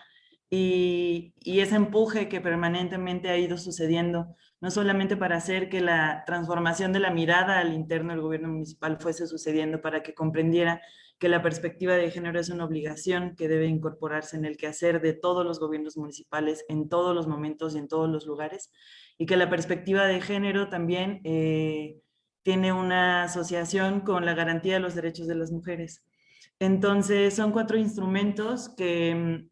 y, y ese empuje que permanentemente ha ido sucediendo no solamente para hacer que la transformación de la mirada al interno del gobierno municipal fuese sucediendo, para que comprendiera que la perspectiva de género es una obligación que debe incorporarse en el quehacer de todos los gobiernos municipales en todos los momentos y en todos los lugares, y que la perspectiva de género también eh, tiene una asociación con la garantía de los derechos de las mujeres. Entonces, son cuatro instrumentos que mm,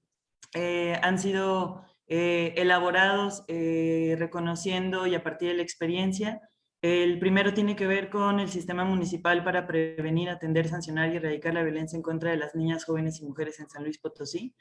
eh, han sido eh, elaborados reconociendo y a partir de la experiencia. El primero tiene que ver con el sistema municipal para prevenir, atender, sancionar y erradicar la violencia en contra de las niñas, jóvenes y mujeres en San Luis Potosí.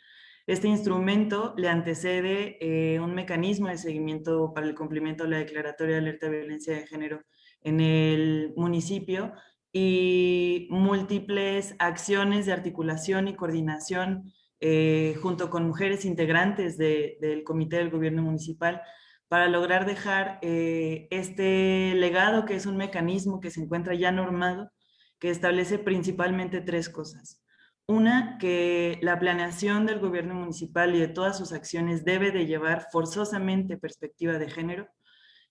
Este instrumento le antecede eh, un mecanismo de seguimiento para el cumplimiento de la Declaratoria de Alerta de Violencia de Género en el municipio y múltiples acciones de articulación y coordinación eh, junto con mujeres integrantes del Comité del Gobierno Municipal, para lograr dejar eh, este legado que es un mecanismo que se encuentra ya normado, que establece principalmente tres cosas. Una, que la planeación del gobierno municipal y de todas sus acciones debe de llevar forzosamente perspectiva de género,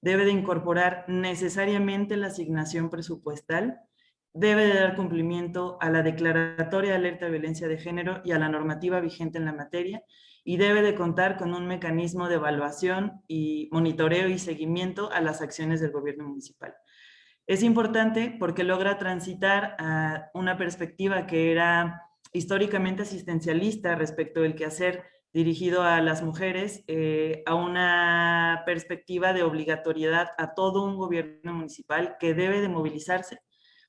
debe de incorporar necesariamente la asignación presupuestal debe de dar cumplimiento a la Declaratoria de Alerta de Violencia de Género y a la normativa vigente en la materia y debe de contar con un mecanismo de evaluación y monitoreo y seguimiento a las acciones del gobierno municipal. Es importante porque logra transitar a una perspectiva que era históricamente asistencialista respecto del quehacer dirigido a las mujeres, eh, a una perspectiva de obligatoriedad a todo un gobierno municipal que debe de movilizarse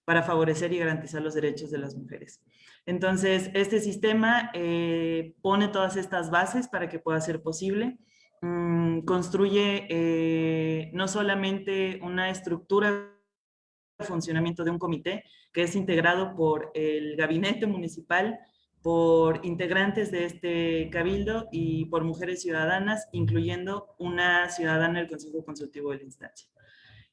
para favorecer y garantizar los derechos de las mujeres. Entonces, este sistema eh, pone todas estas bases para que pueda ser posible. Mm, construye eh, no solamente una estructura de funcionamiento de un comité que es integrado por el gabinete municipal, por integrantes de este cabildo y por mujeres ciudadanas, incluyendo una ciudadana del Consejo Consultivo de la instancia.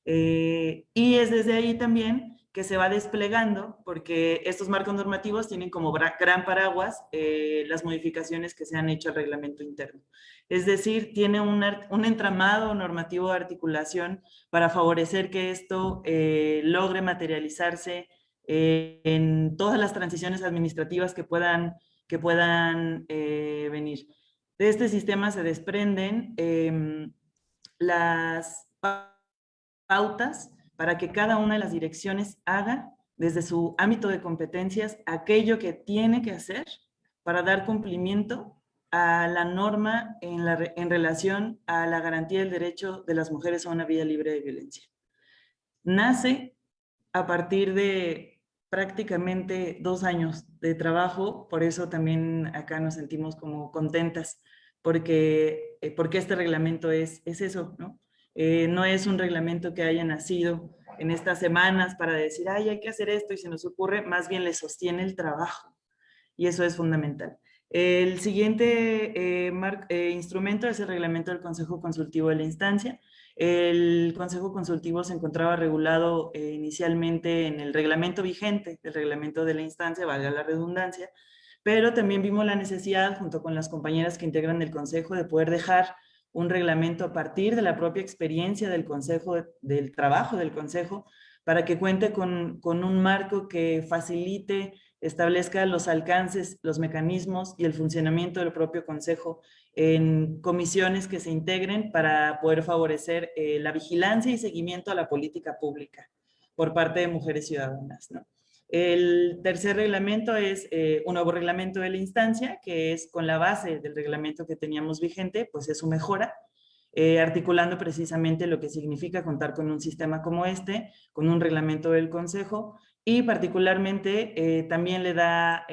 Eh, y es desde ahí también que se va desplegando, porque estos marcos normativos tienen como gran paraguas eh, las modificaciones que se han hecho al reglamento interno. Es decir, tiene un, un entramado normativo de articulación para favorecer que esto eh, logre materializarse eh, en todas las transiciones administrativas que puedan, que puedan venir. De este sistema se desprenden em, las pautas para que cada una de las direcciones haga desde su ámbito de competencias aquello que tiene que hacer para dar cumplimiento a la norma en, la, en relación a la garantía del derecho de las mujeres a una vida libre de violencia. Nace a partir de prácticamente dos años de trabajo, por eso también acá nos sentimos como contentas, porque, eh, porque este reglamento es, es eso, ¿no? Eh, no es un reglamento que haya nacido en estas semanas para decir, ay, hay que hacer esto y se nos ocurre, más bien le sostiene el trabajo. Y eso es fundamental. El siguiente eh, eh, instrumento es el reglamento del Consejo Consultivo de la Instancia. El Consejo Consultivo se encontraba regulado inicialmente en el reglamento vigente, el reglamento de la instancia, valga la redundancia, pero también vimos la necesidad, junto con las compañeras que integran el Consejo, de poder dejar un reglamento a partir de la propia experiencia del Consejo, del trabajo del Consejo, para que cuente con, con un marco que facilite establezca los alcances, los mecanismos y el funcionamiento del propio Consejo en comisiones que se integren para poder favorecer eh, la vigilancia y seguimiento a la política pública por parte de mujeres ciudadanas. El tercer reglamento es eh, un nuevo reglamento de la instancia, que es con la base del reglamento que teníamos vigente, pues es su mejora, eh, articulando precisamente lo que significa contar con un sistema como este, con un reglamento del Consejo, y particularmente eh, también le da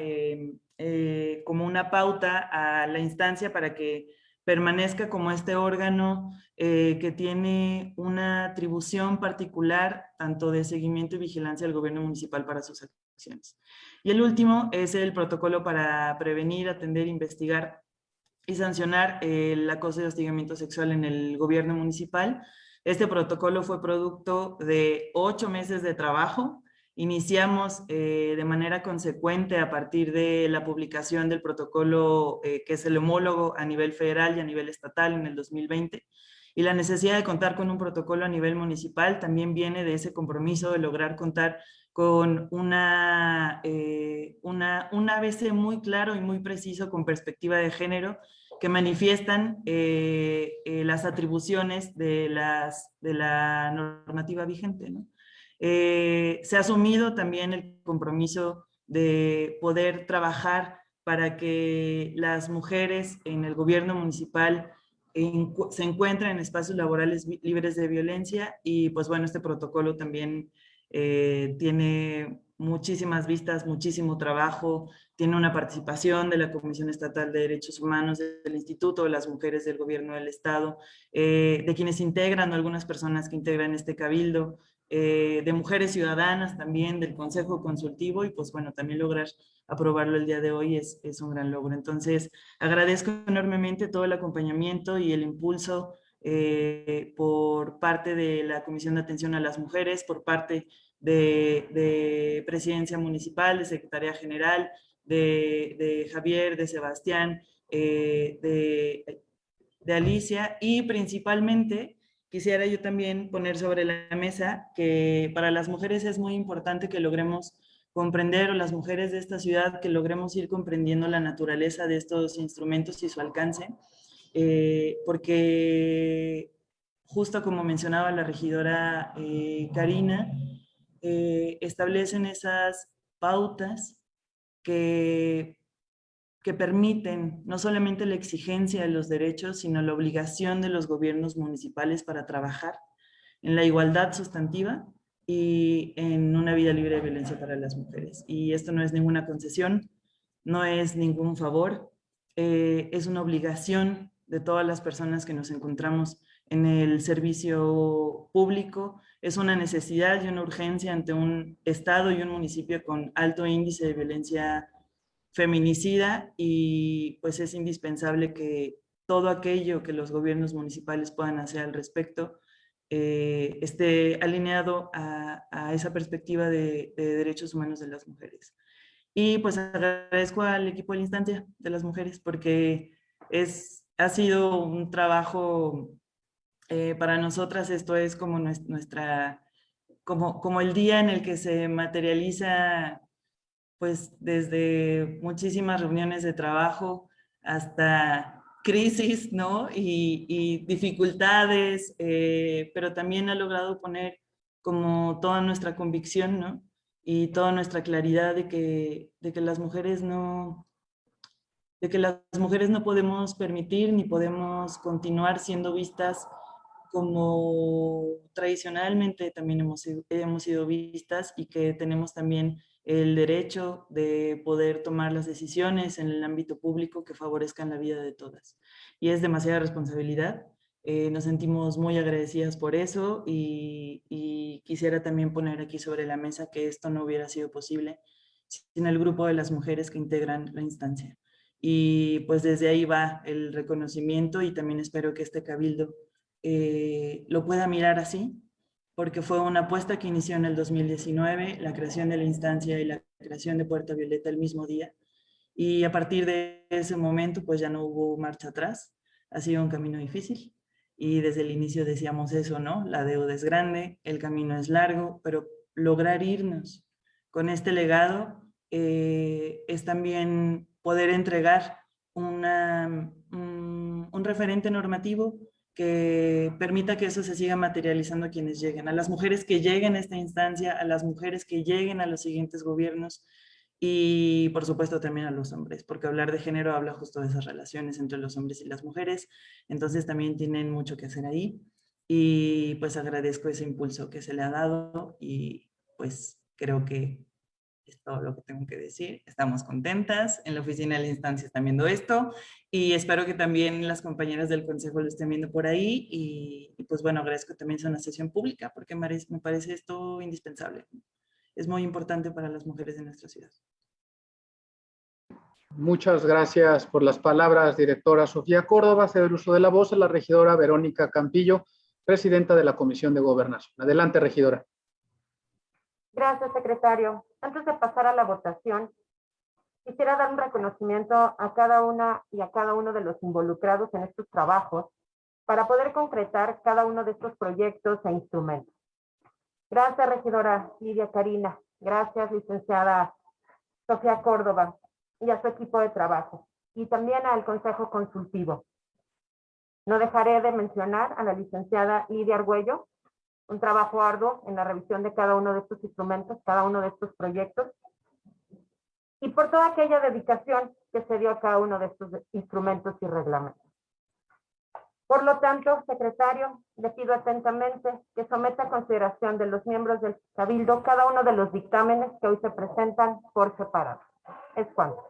como una pauta a la instancia para que permanezca como este órgano que tiene una atribución particular tanto de seguimiento y vigilancia del gobierno municipal para sus acciones. Y el último es el protocolo para prevenir, atender, investigar y sancionar el acoso y hostigamiento sexual en el gobierno municipal. Este protocolo fue producto de ocho meses de trabajo, Iniciamos eh, de manera consecuente a partir de la publicación del protocolo eh, que es el homólogo a nivel federal y a nivel estatal en el 2020. Y la necesidad de contar con un protocolo a nivel municipal también viene de ese compromiso de lograr contar con una, eh, una, un ABC muy claro y muy preciso con perspectiva de género que manifiestan las atribuciones de, las, de la normativa vigente. ¿no? Eh, se ha asumido también el compromiso de poder trabajar para que las mujeres en el gobierno municipal se encuentren en espacios laborales libres de violencia y pues bueno, este protocolo también eh, tiene muchísimas vistas, muchísimo trabajo, tiene una participación de la Comisión Estatal de Derechos Humanos del Instituto de las Mujeres del Gobierno del Estado, eh, de quienes integran, algunas personas que integran este cabildo, eh, de mujeres ciudadanas también, del Consejo Consultivo y pues bueno, también lograr aprobarlo el día de hoy es, es un gran logro. Entonces, agradezco enormemente todo el acompañamiento y el impulso eh, por parte de la Comisión de Atención a las Mujeres, por parte de, de Presidencia Municipal, de Secretaría General, de, Javier, de Sebastián, eh, de Alicia y principalmente quisiera yo también poner sobre la mesa que para las mujeres es muy importante que logremos comprender, o las mujeres de esta ciudad, que logremos ir comprendiendo la naturaleza de estos instrumentos y su alcance, eh, porque justo como mencionaba la regidora eh, Karina, eh, establecen esas pautas que que permiten no solamente la exigencia de los derechos, sino la obligación de los gobiernos municipales para trabajar en la igualdad sustantiva y en una vida libre de violencia para las mujeres. Y esto no es ninguna concesión, no es ningún favor, eh, es una obligación de todas las personas que nos encontramos en el servicio público, es una necesidad y una urgencia ante un estado y un municipio con alto índice de violencia feminicida y pues es indispensable que todo aquello que los gobiernos municipales puedan hacer al respecto eh, esté alineado a, esa perspectiva de, derechos humanos de las mujeres. Y pues agradezco al equipo de la instancia de las mujeres porque es, ha sido un trabajo eh, para nosotras, esto es como nuestra, como, como el día en el que se materializa pues desde muchísimas reuniones de trabajo hasta crisis, ¿no? Y, dificultades, eh, pero también ha logrado poner como toda nuestra convicción, ¿no? Y toda nuestra claridad de que, de que las mujeres no, de que las mujeres no podemos permitir ni podemos continuar siendo vistas como tradicionalmente también hemos, hemos sido vistas y que tenemos también el derecho de poder tomar las decisiones en el ámbito público que favorezcan la vida de todas. Y es demasiada responsabilidad. Eh, nos sentimos muy agradecidas por eso y, quisiera también poner aquí sobre la mesa que esto no hubiera sido posible sin el grupo de las mujeres que integran la instancia. Y pues desde ahí va el reconocimiento y también espero que este cabildo eh, lo pueda mirar así, porque fue una apuesta que inició en el 2019, la creación de la instancia y la creación de Puerta Violeta el mismo día. Y a partir de ese momento, pues ya no hubo marcha atrás. Ha sido un camino difícil. Y desde el inicio decíamos eso, ¿no? La deuda es grande, el camino es largo, pero lograr irnos con este legado eh, es también poder entregar un, un referente normativo que permita que eso se siga materializando a quienes lleguen, a las mujeres que lleguen a esta instancia, a las mujeres que lleguen a los siguientes gobiernos y por supuesto también a los hombres, porque hablar de género habla justo de esas relaciones entre los hombres y las mujeres, entonces también tienen mucho que hacer ahí y pues agradezco ese impulso que se le ha dado y pues creo que es todo lo que tengo que decir. Estamos contentas. En la oficina de la instancia están viendo esto y espero que también las compañeras del consejo lo estén viendo por ahí. Y, y pues bueno, agradezco también sea una sesión pública porque me parece, esto indispensable. Es muy importante para las mujeres de nuestra ciudad. Muchas gracias por las palabras, directora Sofía Córdoba. Cedo el uso de la voz a la regidora Verónica Campillo, presidenta de la Comisión de Gobernación. Adelante, regidora. Gracias, secretario. Antes de pasar a la votación, quisiera dar un reconocimiento a cada una y a cada uno de los involucrados en estos trabajos para poder concretar cada uno de estos proyectos e instrumentos. Gracias, regidora Lidia Karina. Gracias, licenciada Sofía Córdoba y a su equipo de trabajo. Y también al Consejo Consultivo. No dejaré de mencionar a la licenciada Lidia Argüello, un trabajo arduo en la revisión de cada uno de estos instrumentos, cada uno de estos proyectos, y por toda aquella dedicación que se dio a cada uno de estos instrumentos y reglamentos. Por lo tanto, secretario, le pido atentamente que someta a consideración de los miembros del Cabildo cada uno de los dictámenes que hoy se presentan por separado. Es cuanto.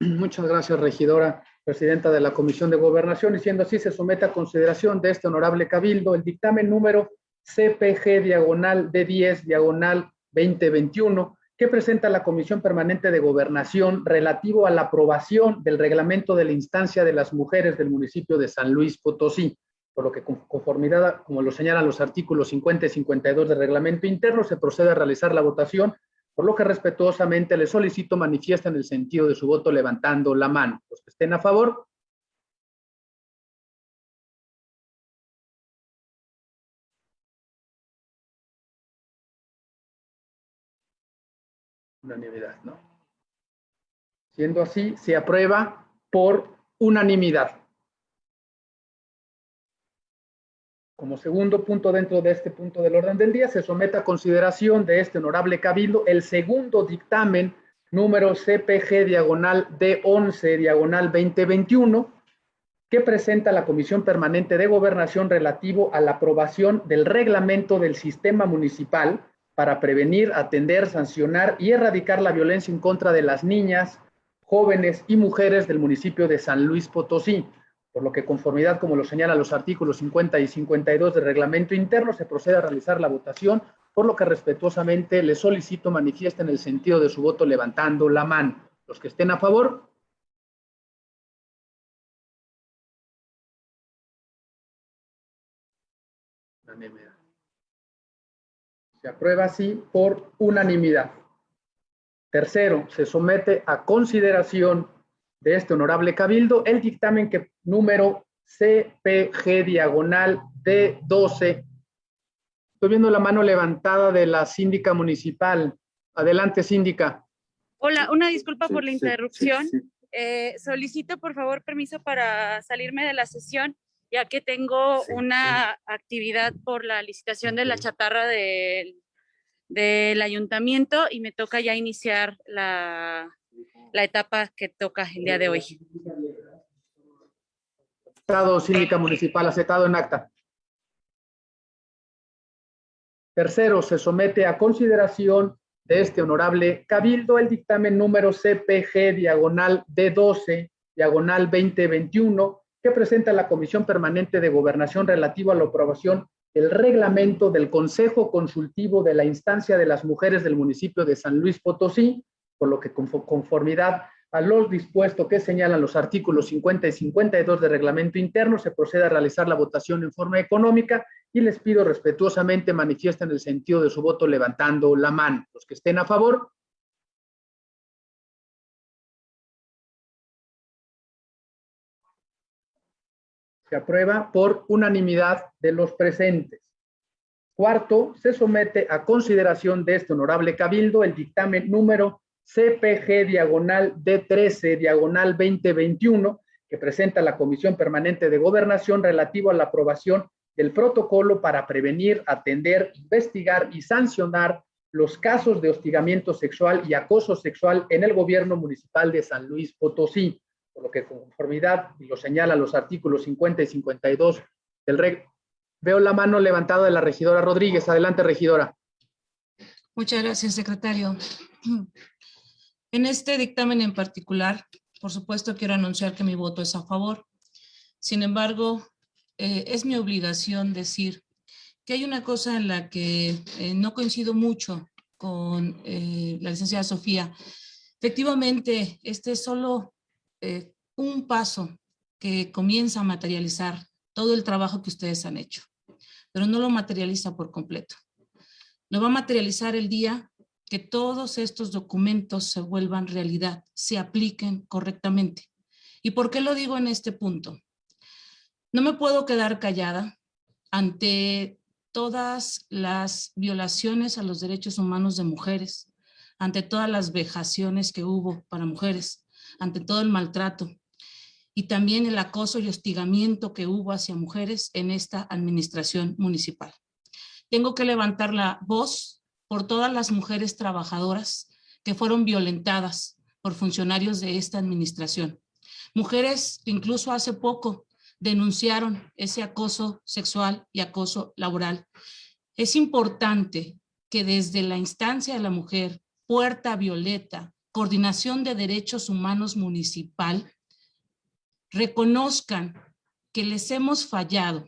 Muchas gracias, regidora, presidenta de la Comisión de Gobernación, y siendo así, se somete a consideración de este honorable Cabildo el dictamen número CPG diagonal D10 diagonal 2021 que presenta la Comisión Permanente de Gobernación relativo a la aprobación del reglamento de la instancia de las mujeres del municipio de San Luis Potosí, por lo que con conformidad, como lo señalan los artículos 50 y 52 del reglamento interno, se procede a realizar la votación, por lo que respetuosamente le solicito manifiesten el sentido de su voto levantando la mano. Los que estén a favor, unanimidad, ¿no? Siendo así, se aprueba por unanimidad. Como segundo punto dentro de este punto del orden del día, se somete a consideración de este honorable cabildo el segundo dictamen número CPG diagonal D11 diagonal 2021 que presenta la Comisión Permanente de Gobernación relativo a la aprobación del reglamento del sistema municipal para prevenir, atender, sancionar y erradicar la violencia en contra de las niñas, jóvenes y mujeres del municipio de San Luis Potosí, por lo que conformidad, como lo señalan los artículos 50 y 52 del reglamento interno, se procede a realizar la votación, por lo que respetuosamente le solicito manifiesten el sentido de su voto levantando la mano. Los que estén a favor. Se aprueba así por unanimidad. Tercero, se somete a consideración de este honorable cabildo el dictamen que número CPG diagonal D12. Estoy viendo la mano levantada de la síndica municipal. Adelante, síndica. Hola, una disculpa por la interrupción. sí, sí. Eh, solicito por favor permiso para salirme de la sesión, ya que tengo una actividad por la licitación de la chatarra del, del ayuntamiento y me toca ya iniciar la, la etapa que toca el día de hoy. Estado síndica municipal aceptado en acta. Tercero, se somete a consideración de este honorable cabildo el dictamen número CPG diagonal D12 diagonal 2021 presenta la Comisión Permanente de Gobernación relativo a la aprobación del reglamento del Consejo Consultivo de la Instancia de las Mujeres del municipio de San Luis Potosí, por lo que conformidad a los dispuestos que señalan los artículos 50 y 52 del reglamento interno, se procede a realizar la votación en forma económica y les pido respetuosamente manifiesten el sentido de su voto levantando la mano. Los que estén a favor. Aprueba por unanimidad de los presentes. Cuarto, se somete a consideración de este honorable cabildo el dictamen número CPG diagonal D13 diagonal 2021 que presenta la Comisión Permanente de Gobernación relativo a la aprobación del protocolo para prevenir, atender, investigar y sancionar los casos de hostigamiento sexual y acoso sexual en el gobierno municipal de San Luis Potosí, por lo que conformidad, y lo señalan los artículos 50 y 52 del REG. Veo la mano levantada de la regidora Rodríguez. Adelante, regidora. Muchas gracias, secretario. En este dictamen en particular, por supuesto, quiero anunciar que mi voto es a favor. Sin embargo, eh, es mi obligación decir que hay una cosa en la que eh, no coincido mucho con eh, la licenciada Sofía. Efectivamente, este es solo un paso que comienza a materializar todo el trabajo que ustedes han hecho, pero no lo materializa por completo. Lo va a materializar el día que todos estos documentos se vuelvan realidad, se apliquen correctamente. ¿Y por qué lo digo en este punto? No me puedo quedar callada ante todas las violaciones a los derechos humanos de mujeres, ante todas las vejaciones que hubo para mujeres, ante todo el maltrato y también el acoso y hostigamiento que hubo hacia mujeres en esta administración municipal. Tengo que levantar la voz por todas las mujeres trabajadoras que fueron violentadas por funcionarios de esta administración. Mujeres que incluso hace poco denunciaron ese acoso sexual y acoso laboral. Es importante que desde la instancia de la mujer, Puerta Violeta, Coordinación de Derechos Humanos Municipal, reconozcan que les hemos fallado,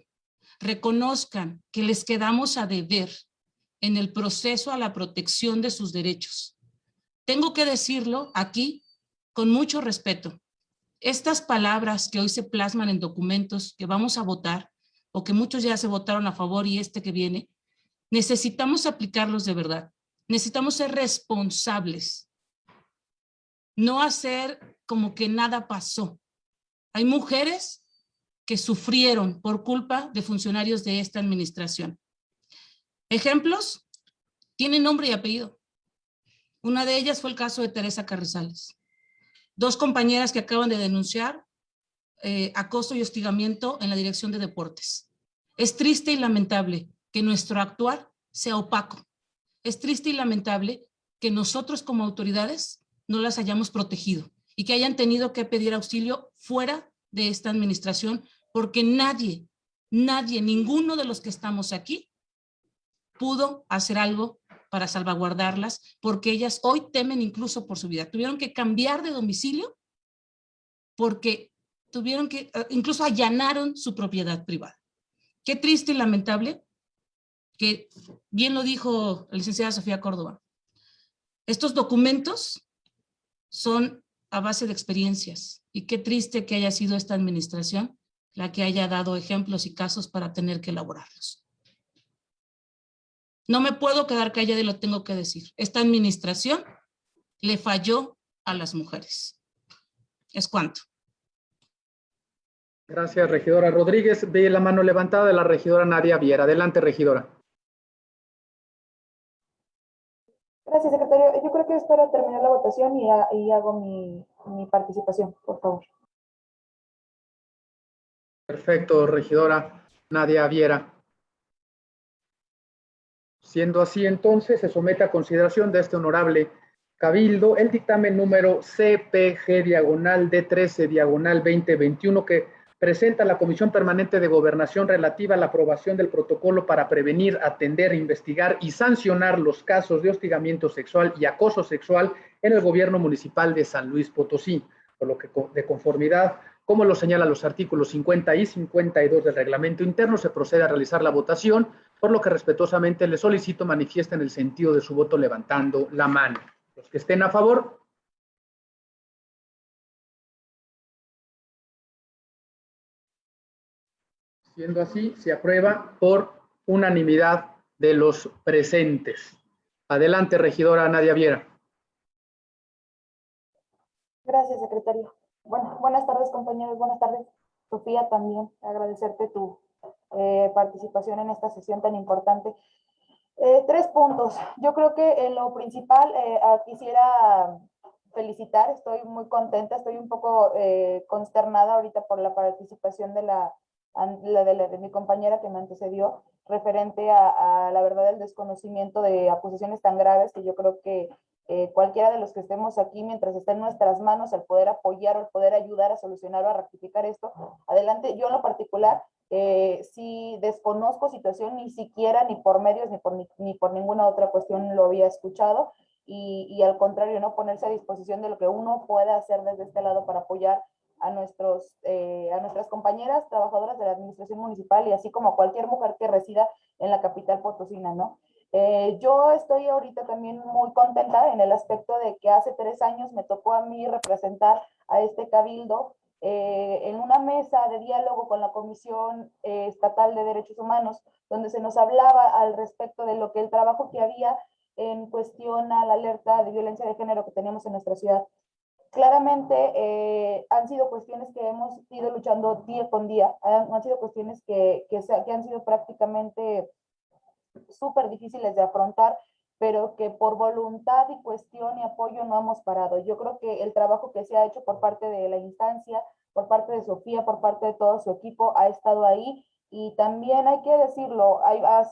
reconozcan que les quedamos a deber en el proceso a la protección de sus derechos. Tengo que decirlo aquí con mucho respeto. Estas palabras que hoy se plasman en documentos que vamos a votar o que muchos ya se votaron a favor y este que viene, necesitamos aplicarlos de verdad. Necesitamos ser responsables. No hacer como que nada pasó. Hay mujeres que sufrieron por culpa de funcionarios de esta administración. Ejemplos, tienen nombre y apellido. Una de ellas fue el caso de Teresa Carrizales. Dos compañeras que acaban de denunciar eh, acoso y hostigamiento en la dirección de deportes. Es triste y lamentable que nuestro actuar sea opaco. Es triste y lamentable que nosotros como autoridades no las hayamos protegido y que hayan tenido que pedir auxilio fuera de esta administración porque nadie, nadie, ninguno de los que estamos aquí pudo hacer algo para salvaguardarlas, porque ellas hoy temen incluso por su vida. Tuvieron que cambiar de domicilio porque tuvieron que, eh, incluso allanaron su propiedad privada. Qué triste y lamentable que, bien lo dijo la licenciada Sofía Córdoba, estos documentos son a base de experiencias y qué triste que haya sido esta administración la que haya dado ejemplos y casos para tener que elaborarlos. No me puedo quedar callada y lo tengo que decir. Esta administración le falló a las mujeres. Es cuanto. Gracias, regidora Rodríguez. Ve la mano levantada de la regidora Nadia Viera. Adelante, regidora. Gracias, secretario. Yo creo que espero terminar la votación y, hago mi, mi participación, por favor. Perfecto, regidora Nadia Viera. Siendo así, entonces, se somete a consideración de este honorable Cabildo el dictamen número CPG diagonal D13 diagonal 2021 que presenta la Comisión Permanente de Gobernación relativa a la aprobación del protocolo para prevenir, atender, investigar y sancionar los casos de hostigamiento sexual y acoso sexual en el gobierno municipal de San Luis Potosí, por lo que de conformidad, como lo señalan los artículos 50 y 52 del reglamento interno, se procede a realizar la votación, por lo que respetuosamente le solicito manifiesten el sentido de su voto levantando la mano. Los que estén a favor, Siendo así, se aprueba por unanimidad de los presentes. Adelante, regidora Nadia Viera. Gracias, secretario. Bueno, buenas tardes, compañeros. Buenas tardes, Sofía, también. Agradecerte tu eh, participación en esta sesión tan importante. Eh, tres puntos. Yo creo que en lo principal eh, quisiera felicitar, estoy muy contenta, estoy un poco consternada ahorita por la participación de la la de, mi compañera que me antecedió, referente a, la verdad del desconocimiento de acusaciones tan graves que yo creo que eh, cualquiera de los que estemos aquí, mientras esté en nuestras manos, el poder apoyar o el poder ayudar a solucionar o a rectificar esto, adelante. Yo en lo particular, eh, si desconozco situación, ni siquiera ni por medios ni por, ni, por ninguna otra cuestión lo había escuchado, y, y, al contrario, no ponerse a disposición de lo que uno puede hacer desde este lado para apoyar a, nuestros, eh, a nuestras compañeras trabajadoras de la administración municipal y así como cualquier mujer que resida en la capital potosina, ¿no? Eh, yo estoy ahorita también muy contenta en el aspecto de que hace tres años me tocó a mí representar a este cabildo eh, en una mesa de diálogo con la Comisión Estatal de Derechos Humanos, donde se nos hablaba al respecto de lo que el trabajo que había en cuestión a la alerta de violencia de género que teníamos en nuestra ciudad claramente eh, han sido cuestiones que hemos ido luchando día con día, han, sido cuestiones que, que, que, han sido prácticamente súper difíciles de afrontar, pero que por voluntad y cuestión y apoyo no hemos parado. Yo creo que el trabajo que se ha hecho por parte de la instancia, por parte de Sofía, por parte de todo su equipo, ha estado ahí. Y también hay que decirlo,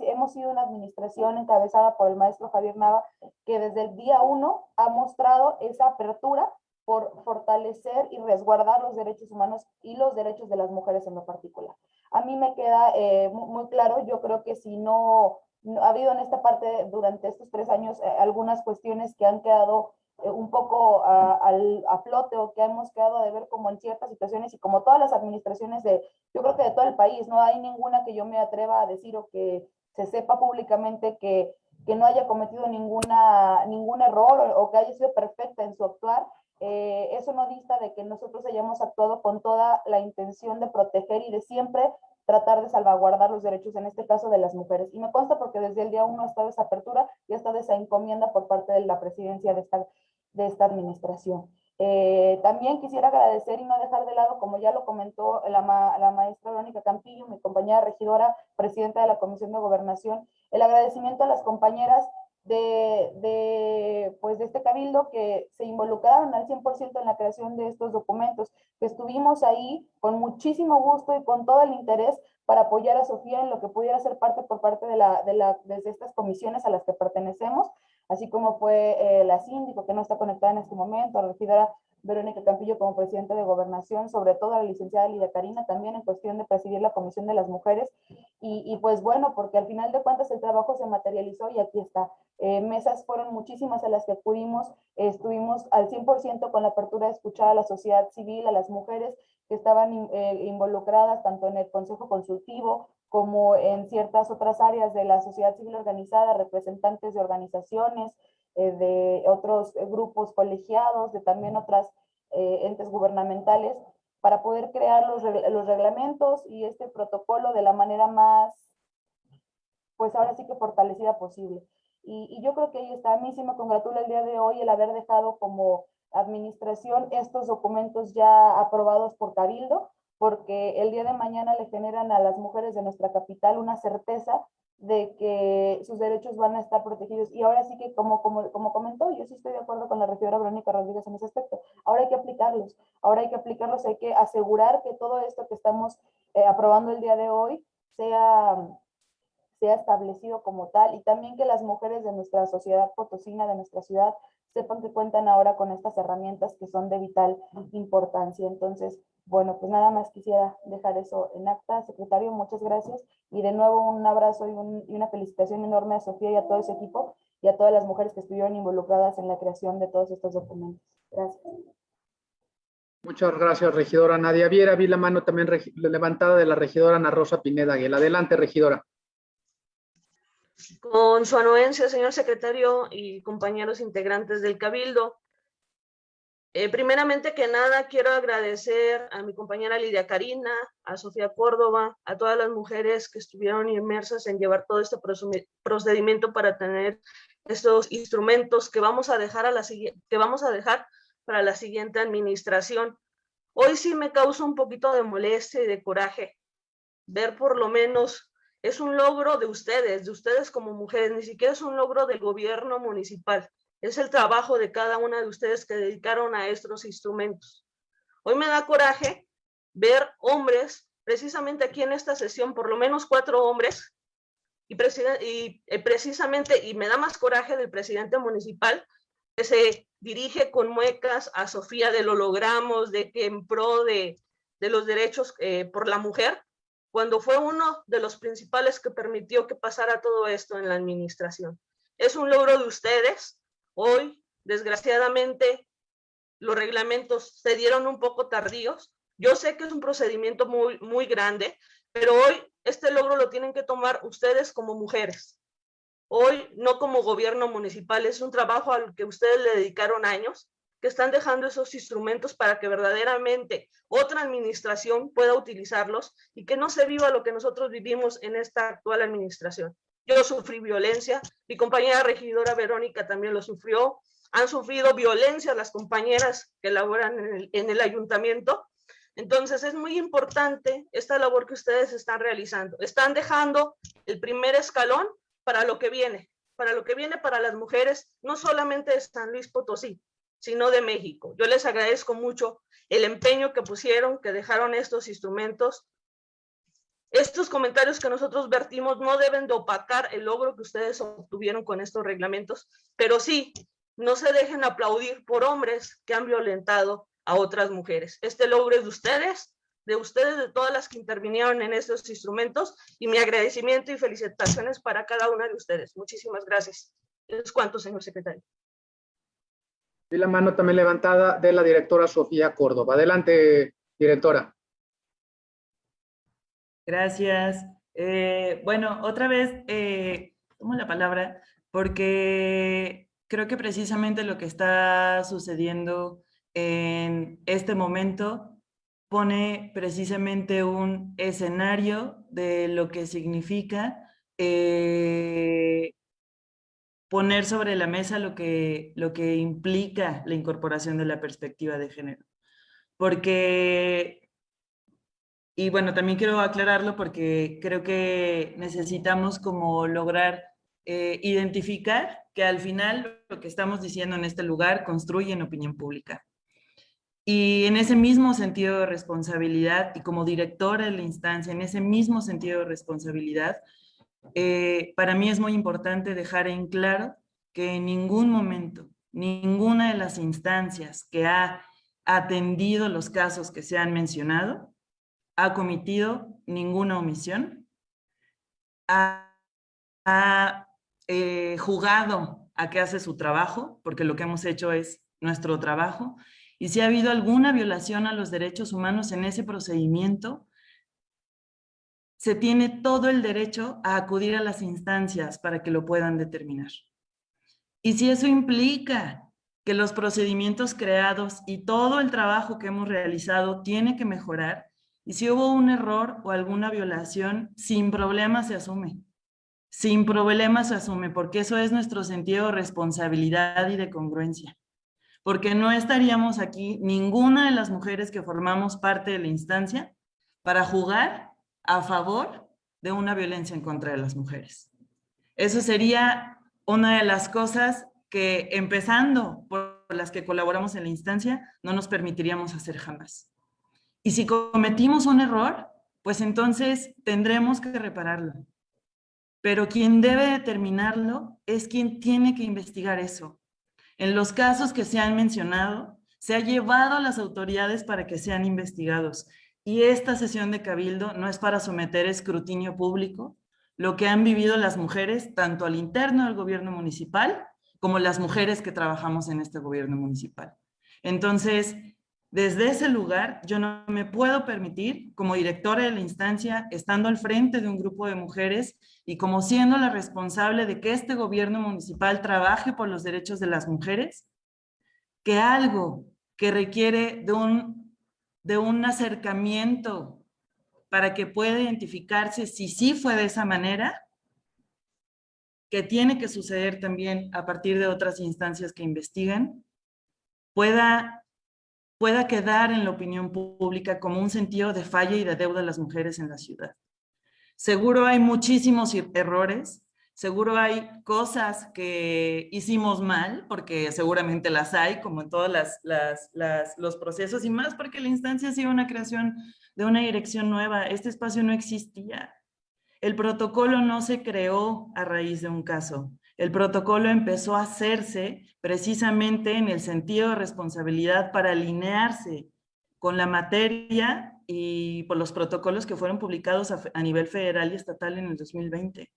hemos sido una administración encabezada por el maestro Javier Nava, que desde el día uno ha mostrado esa apertura por fortalecer y resguardar los derechos humanos y los derechos de las mujeres en lo particular. A mí me queda eh, muy, claro, yo creo que si no, ha habido en esta parte durante estos tres años eh, algunas cuestiones que han quedado eh, un poco a, a, flote o que hemos quedado de ver como en ciertas situaciones y como todas las administraciones de, yo creo que de todo el país, no hay ninguna que yo me atreva a decir o que se sepa públicamente que, que no haya cometido ninguna, ningún error o, o que haya sido perfecta en su actuar, eh, eso no dista de que nosotros hayamos actuado con toda la intención de proteger y de siempre tratar de salvaguardar los derechos, en este caso de las mujeres. Y me consta porque desde el día uno ha estado esa apertura y ha estado esa encomienda por parte de la presidencia de esta, de esta administración. Eh, también quisiera agradecer y no dejar de lado, como ya lo comentó la, la maestra Verónica Campillo, mi compañera regidora, presidenta de la Comisión de Gobernación, el agradecimiento a las compañeras de, de, pues de este cabildo que se involucraron al 100% en la creación de estos documentos, que estuvimos ahí con muchísimo gusto y con todo el interés para apoyar a Sofía en lo que pudiera ser parte por parte de, la, de, la, de estas comisiones a las que pertenecemos, así como fue eh, la síndico que no está conectada en este momento, la regidora Verónica Campillo como presidente de gobernación, sobre todo la licenciada Lidia Karina también en cuestión de presidir la Comisión de las Mujeres. Y, y pues bueno, porque al final de cuentas el trabajo se materializó y aquí está. Eh, mesas fueron muchísimas a las que acudimos, estuvimos al 100% con la apertura de escuchar a la sociedad civil, a las mujeres que estaban eh, involucradas tanto en el Consejo Consultivo como en ciertas otras áreas de la sociedad civil organizada, representantes de organizaciones, eh, de otros grupos colegiados, de también otras entes gubernamentales, para poder crear los, los reglamentos y este protocolo de la manera más, pues ahora sí que fortalecida posible. Y, yo creo que ahí está. A mí sí me congratula el día de hoy el haber dejado como administración estos documentos ya aprobados por Cabildo, porque el día de mañana le generan a las mujeres de nuestra capital una certeza de que sus derechos van a estar protegidos. Y ahora sí que, como, como, como comentó, yo sí estoy de acuerdo con la regidora Verónica Rodríguez en ese aspecto. Ahora hay que aplicarlos, ahora hay que aplicarlos, hay que asegurar que todo esto que estamos eh, aprobando el día de hoy sea sea establecido como tal y también que las mujeres de nuestra sociedad potosina, de nuestra ciudad, sepan que cuentan ahora con estas herramientas que son de vital importancia. Entonces, bueno, pues nada más quisiera dejar eso en acta. Secretario, muchas gracias. Y de nuevo un abrazo y, y una felicitación enorme a Sofía y a todo ese equipo y a todas las mujeres que estuvieron involucradas en la creación de todos estos documentos. Gracias. Muchas gracias, regidora Nadia Viera. Vi la mano también levantada de la regidora Ana Rosa Pineda Aguilar. Adelante, regidora. Con su anuencia, señor secretario y compañeros integrantes del Cabildo, eh, primeramente que nada, quiero agradecer a mi compañera Lidia Karina, a Sofía Córdoba, a todas las mujeres que estuvieron inmersas en llevar todo este procedimiento para tener estos instrumentos que vamos a dejar, a la, que vamos a dejar para la siguiente administración. Hoy sí me causa un poquito de molestia y de coraje ver por lo menos, es un logro de ustedes, de ustedes como mujeres, ni siquiera es un logro del gobierno municipal, es el trabajo de cada una de ustedes que dedicaron a estos instrumentos. Hoy me da coraje ver hombres, precisamente aquí en esta sesión, por lo menos cuatro hombres, y, y eh, precisamente, y me da más coraje del presidente municipal, que se dirige con muecas a Sofía de lo logramos, de que en pro de, los derechos eh, por la mujer, cuando fue uno de los principales que permitió que pasara todo esto en la administración. Es un logro de ustedes. Hoy, desgraciadamente, los reglamentos se dieron un poco tardíos. Yo sé que es un procedimiento muy, muy grande, pero hoy este logro lo tienen que tomar ustedes como mujeres. Hoy, no como gobierno municipal, es un trabajo al que ustedes le dedicaron años, que están dejando esos instrumentos para que verdaderamente otra administración pueda utilizarlos y que no se viva lo que nosotros vivimos en esta actual administración. Yo sufrí violencia, mi compañera regidora Verónica también lo sufrió, han sufrido violencia las compañeras que laboran en el, en el ayuntamiento. Entonces es muy importante esta labor que ustedes están realizando. Están dejando el primer escalón para lo que viene, para lo que viene para las mujeres, no solamente de San Luis Potosí, sino de México. Yo les agradezco mucho el empeño que pusieron, que dejaron estos instrumentos. Estos comentarios que nosotros vertimos no deben de opacar el logro que ustedes obtuvieron con estos reglamentos, pero sí, no se dejen aplaudir por hombres que han violentado a otras mujeres. Este logro es de ustedes, de ustedes, de todas las que intervinieron en estos instrumentos y mi agradecimiento y felicitaciones para cada una de ustedes. Muchísimas gracias. Es cuanto, señor secretario. Y la mano también levantada de la directora Sofía Córdoba. Adelante, directora. Gracias. Eh, bueno, otra vez eh, tomo la palabra porque creo que precisamente lo que está sucediendo en este momento pone precisamente un escenario de lo que significa eh, poner sobre la mesa lo que, lo que implica la incorporación de la perspectiva de género. Porque, y bueno, también quiero aclararlo porque creo que necesitamos como lograr eh, identificar que al final lo que estamos diciendo en este lugar construye en opinión pública. Y en ese mismo sentido de responsabilidad, y como directora de la instancia, en ese mismo sentido de responsabilidad, eh, para mí es muy importante dejar en claro que en ningún momento, ninguna de las instancias que ha atendido los casos que se han mencionado, ha cometido ninguna omisión, ha, eh, jugado a que hace su trabajo, porque lo que hemos hecho es nuestro trabajo, y si ha habido alguna violación a los derechos humanos en ese procedimiento, se tiene todo el derecho a acudir a las instancias para que lo puedan determinar. Y si eso implica que los procedimientos creados y todo el trabajo que hemos realizado tiene que mejorar, y si hubo un error o alguna violación, sin problema se asume. Sin problema se asume, porque eso es nuestro sentido de responsabilidad y de congruencia porque no estaríamos aquí ninguna de las mujeres que formamos parte de la instancia para jugar a favor de una violencia en contra de las mujeres. Eso sería una de las cosas que, empezando por las que colaboramos en la instancia, no nos permitiríamos hacer jamás. Y si cometimos un error, pues entonces tendremos que repararlo. pero quien debe determinarlo es quien tiene que investigar eso. En los casos que se han mencionado, se ha llevado a las autoridades para que sean investigados. Y esta sesión de Cabildo no es para someter escrutinio público lo que han vivido las mujeres, tanto al interno del gobierno municipal, como las mujeres que trabajamos en este gobierno municipal. Entonces, desde ese lugar, yo no me puedo permitir, como directora de la instancia, estando al frente de un grupo de mujeres y como siendo la responsable de que este gobierno municipal trabaje por los derechos de las mujeres, que algo que requiere de un, de un acercamiento para que pueda identificarse si sí fue de esa manera, que tiene que suceder también a partir de otras instancias que investigan, pueda, pueda quedar en la opinión pública como un sentido de falla y de deuda de las mujeres en la ciudad. Seguro hay muchísimos errores, Seguro hay cosas que hicimos mal, porque seguramente las hay, como en todos las, los procesos, y más porque la instancia ha sido una creación de una dirección nueva. Este espacio no existía. El protocolo no se creó a raíz de un caso. El protocolo empezó a hacerse precisamente en el sentido de responsabilidad para alinearse con la materia y por los protocolos que fueron publicados a, nivel federal y estatal en el 2020.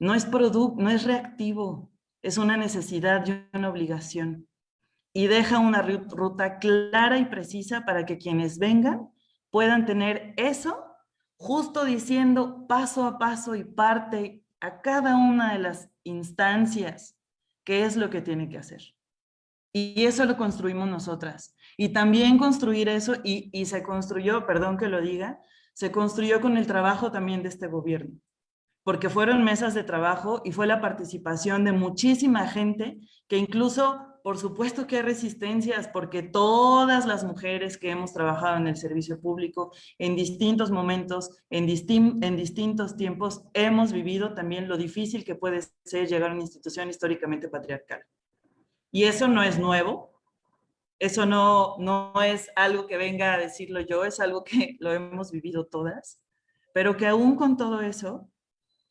No es, no es reactivo, es una necesidad y una obligación. Y deja una ruta clara y precisa para que quienes vengan puedan tener eso justo diciendo paso a paso y parte a cada una de las instancias qué es lo que tiene que hacer. Y eso lo construimos nosotras. Y también construir eso, y, y se construyó, perdón que lo diga, se construyó con el trabajo también de este gobierno porque fueron mesas de trabajo y fue la participación de muchísima gente que incluso, por supuesto que hay resistencias, porque todas las mujeres que hemos trabajado en el servicio público en distintos momentos, en, distintos tiempos, hemos vivido también lo difícil que puede ser llegar a una institución históricamente patriarcal. Y eso no es nuevo, eso no, no es algo que venga a decirlo yo, es algo que lo hemos vivido todas, pero que aún con todo eso,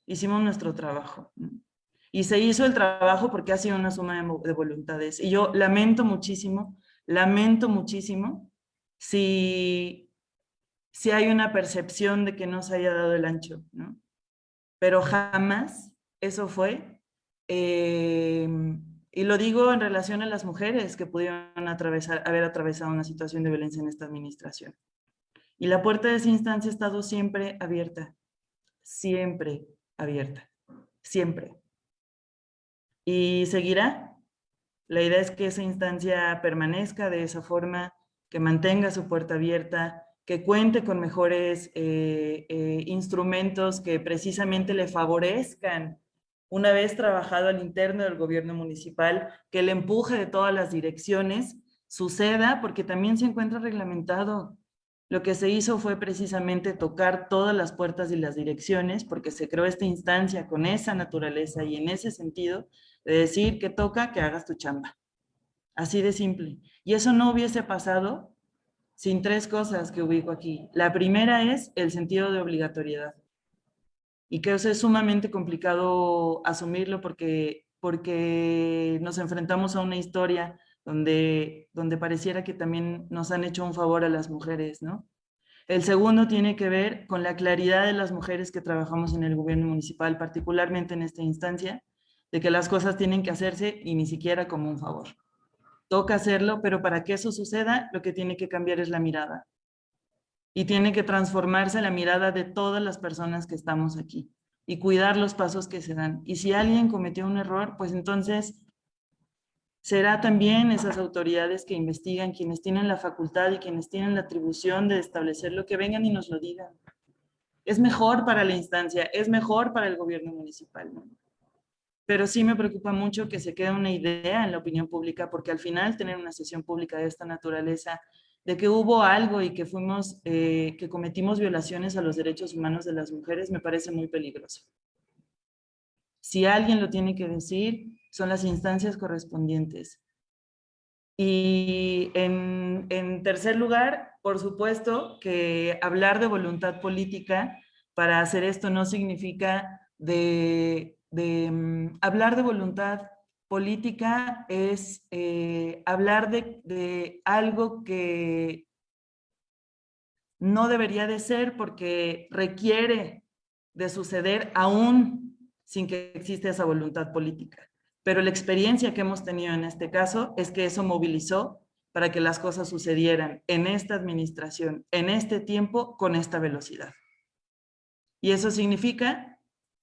hicimos nuestro trabajo. Y se hizo el trabajo porque ha sido una suma de, voluntades. Y yo lamento muchísimo, lamento muchísimo si, si hay una percepción de que no se haya dado el ancho, ¿no? Pero jamás eso fue. Em, y lo digo en relación a las mujeres que pudieron atravesar, haber atravesado una situación de violencia en esta administración. Y la puerta de esa instancia ha estado siempre abierta, siempre, abierta, siempre. Y seguirá. La idea es que esa instancia permanezca de esa forma, que mantenga su puerta abierta, que cuente con mejores eh, eh, instrumentos que precisamente le favorezcan una vez trabajado al interno del gobierno municipal, que el empuje de todas las direcciones suceda, porque también se encuentra reglamentado lo que se hizo fue precisamente tocar todas las puertas y las direcciones, porque se creó esta instancia con esa naturaleza y en ese sentido de decir que toca que hagas tu chamba. Así de simple. Y eso no hubiese pasado sin tres cosas que ubico aquí. La primera es el sentido de obligatoriedad. Y que es sumamente complicado asumirlo porque, porque nos enfrentamos a una historia donde, donde pareciera que también nos han hecho un favor a las mujeres, ¿no? El segundo tiene que ver con la claridad de las mujeres que trabajamos en el gobierno municipal, particularmente en esta instancia, de que las cosas tienen que hacerse y ni siquiera como un favor. Toca hacerlo, pero para que eso suceda, lo que tiene que cambiar es la mirada. Y tiene que transformarse la mirada de todas las personas que estamos aquí y cuidar los pasos que se dan. Y si alguien cometió un error, pues entonces será también esas autoridades que investigan, quienes tienen la facultad y quienes tienen la atribución de establecer lo que vengan y nos lo digan. Es mejor para la instancia, es mejor para el gobierno municipal. Pero sí me preocupa mucho que se quede una idea en la opinión pública, porque al final tener una sesión pública de esta naturaleza, de que hubo algo y que fuimos, eh, que cometimos violaciones a los derechos humanos de las mujeres, me parece muy peligroso. Si alguien lo tiene que decir, son las instancias correspondientes. Y en, tercer lugar, por supuesto que hablar de voluntad política para hacer esto no significa de, mm, hablar de voluntad política es eh, hablar de, de algo que no debería de ser porque requiere de suceder aún sin que exista esa voluntad política. Pero la experiencia que hemos tenido en este caso es que eso movilizó para que las cosas sucedieran en esta administración, en este tiempo, con esta velocidad. Y eso significa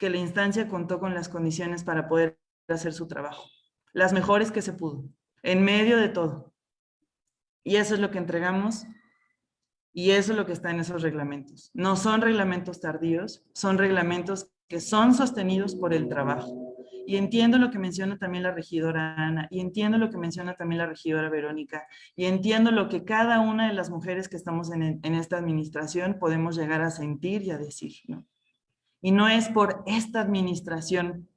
que la instancia contó con las condiciones para poder hacer su trabajo, las mejores que se pudo, en medio de todo. Y eso es lo que entregamos y eso es lo que está en esos reglamentos. No son reglamentos tardíos, son reglamentos que son sostenidos por el trabajo. Y entiendo lo que menciona también la regidora Ana, y entiendo lo que menciona también la regidora Verónica, y entiendo lo que cada una de las mujeres que estamos en, esta administración podemos llegar a sentir y a decir. ¿no? Y no es por esta administración,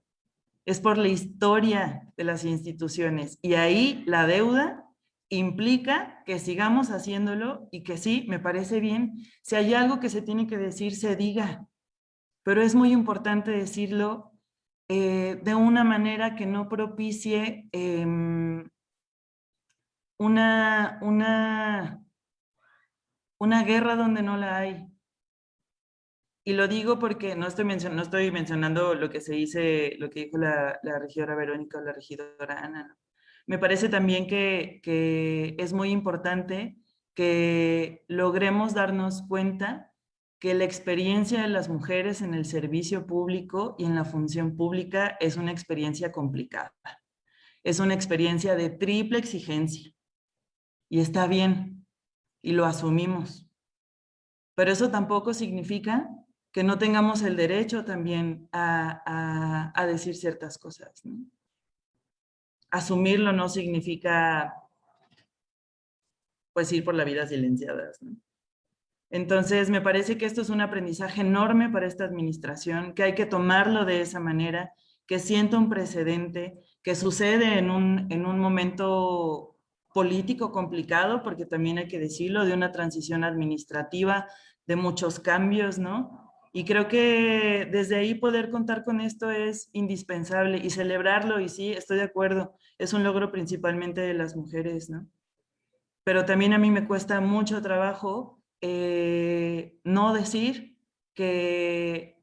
es por la historia de las instituciones. Y ahí la deuda implica que sigamos haciéndolo y que sí, me parece bien, si hay algo que se tiene que decir, se diga. Pero es muy importante decirlo eh, de una manera que no propicie em, una, una, una guerra donde no la hay. Y lo digo porque no estoy, no estoy mencionando lo que se dice, lo que dijo la, la regidora Verónica o la regidora Ana. Me parece también que, que es muy importante que logremos darnos cuenta que la experiencia de las mujeres en el servicio público y en la función pública es una experiencia complicada. Es una experiencia de triple exigencia. Y está bien, y lo asumimos. Pero eso tampoco significa que no tengamos el derecho también a, a, decir ciertas cosas. Asumirlo no significa pues ir por la vida silenciadas. ¿no? Entonces, me parece que esto es un aprendizaje enorme para esta administración, que hay que tomarlo de esa manera, que sienta un precedente, que sucede en un, en un momento político complicado, porque también hay que decirlo, de una transición administrativa, de muchos cambios, ¿no? Y creo que desde ahí poder contar con esto es indispensable y celebrarlo, y sí, estoy de acuerdo, es un logro principalmente de las mujeres, ¿no? Pero también a mí me cuesta mucho trabajo eh, no decir que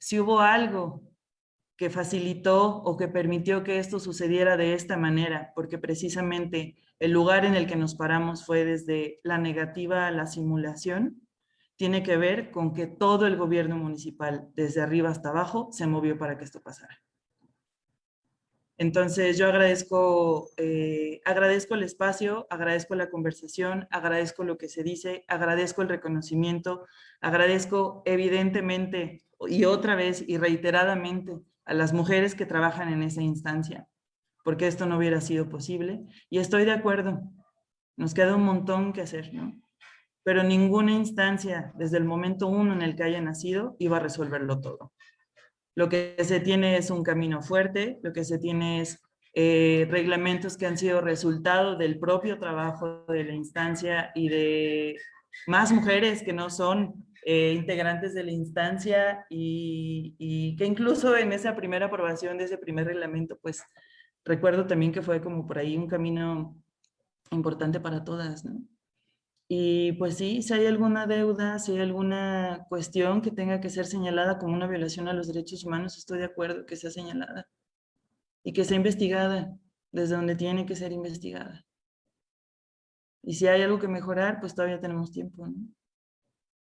si hubo algo que facilitó o que permitió que esto sucediera de esta manera, porque precisamente el lugar en el que nos paramos fue desde la negativa a la simulación, tiene que ver con que todo el gobierno municipal, desde arriba hasta abajo, se movió para que esto pasara. Entonces yo agradezco, eh, agradezco el espacio, agradezco la conversación, agradezco lo que se dice, agradezco el reconocimiento, agradezco evidentemente y otra vez y reiteradamente a las mujeres que trabajan en esa instancia, porque esto no hubiera sido posible. Y estoy de acuerdo, nos queda un montón que hacer, ¿no? Pero ninguna instancia, desde el momento uno en el que haya nacido, iba a resolverlo todo. Lo que se tiene es un camino fuerte, lo que se tiene es eh, reglamentos que han sido resultado del propio trabajo de la instancia y de más mujeres que no son eh, integrantes de la instancia y, y, que incluso en esa primera aprobación de ese primer reglamento, pues recuerdo también que fue como por ahí un camino importante para todas, ¿no? Y pues sí, si hay alguna deuda, si hay alguna cuestión que tenga que ser señalada como una violación a los derechos humanos, estoy de acuerdo que sea señalada y que sea investigada desde donde tiene que ser investigada. Y si hay algo que mejorar, pues todavía tenemos tiempo.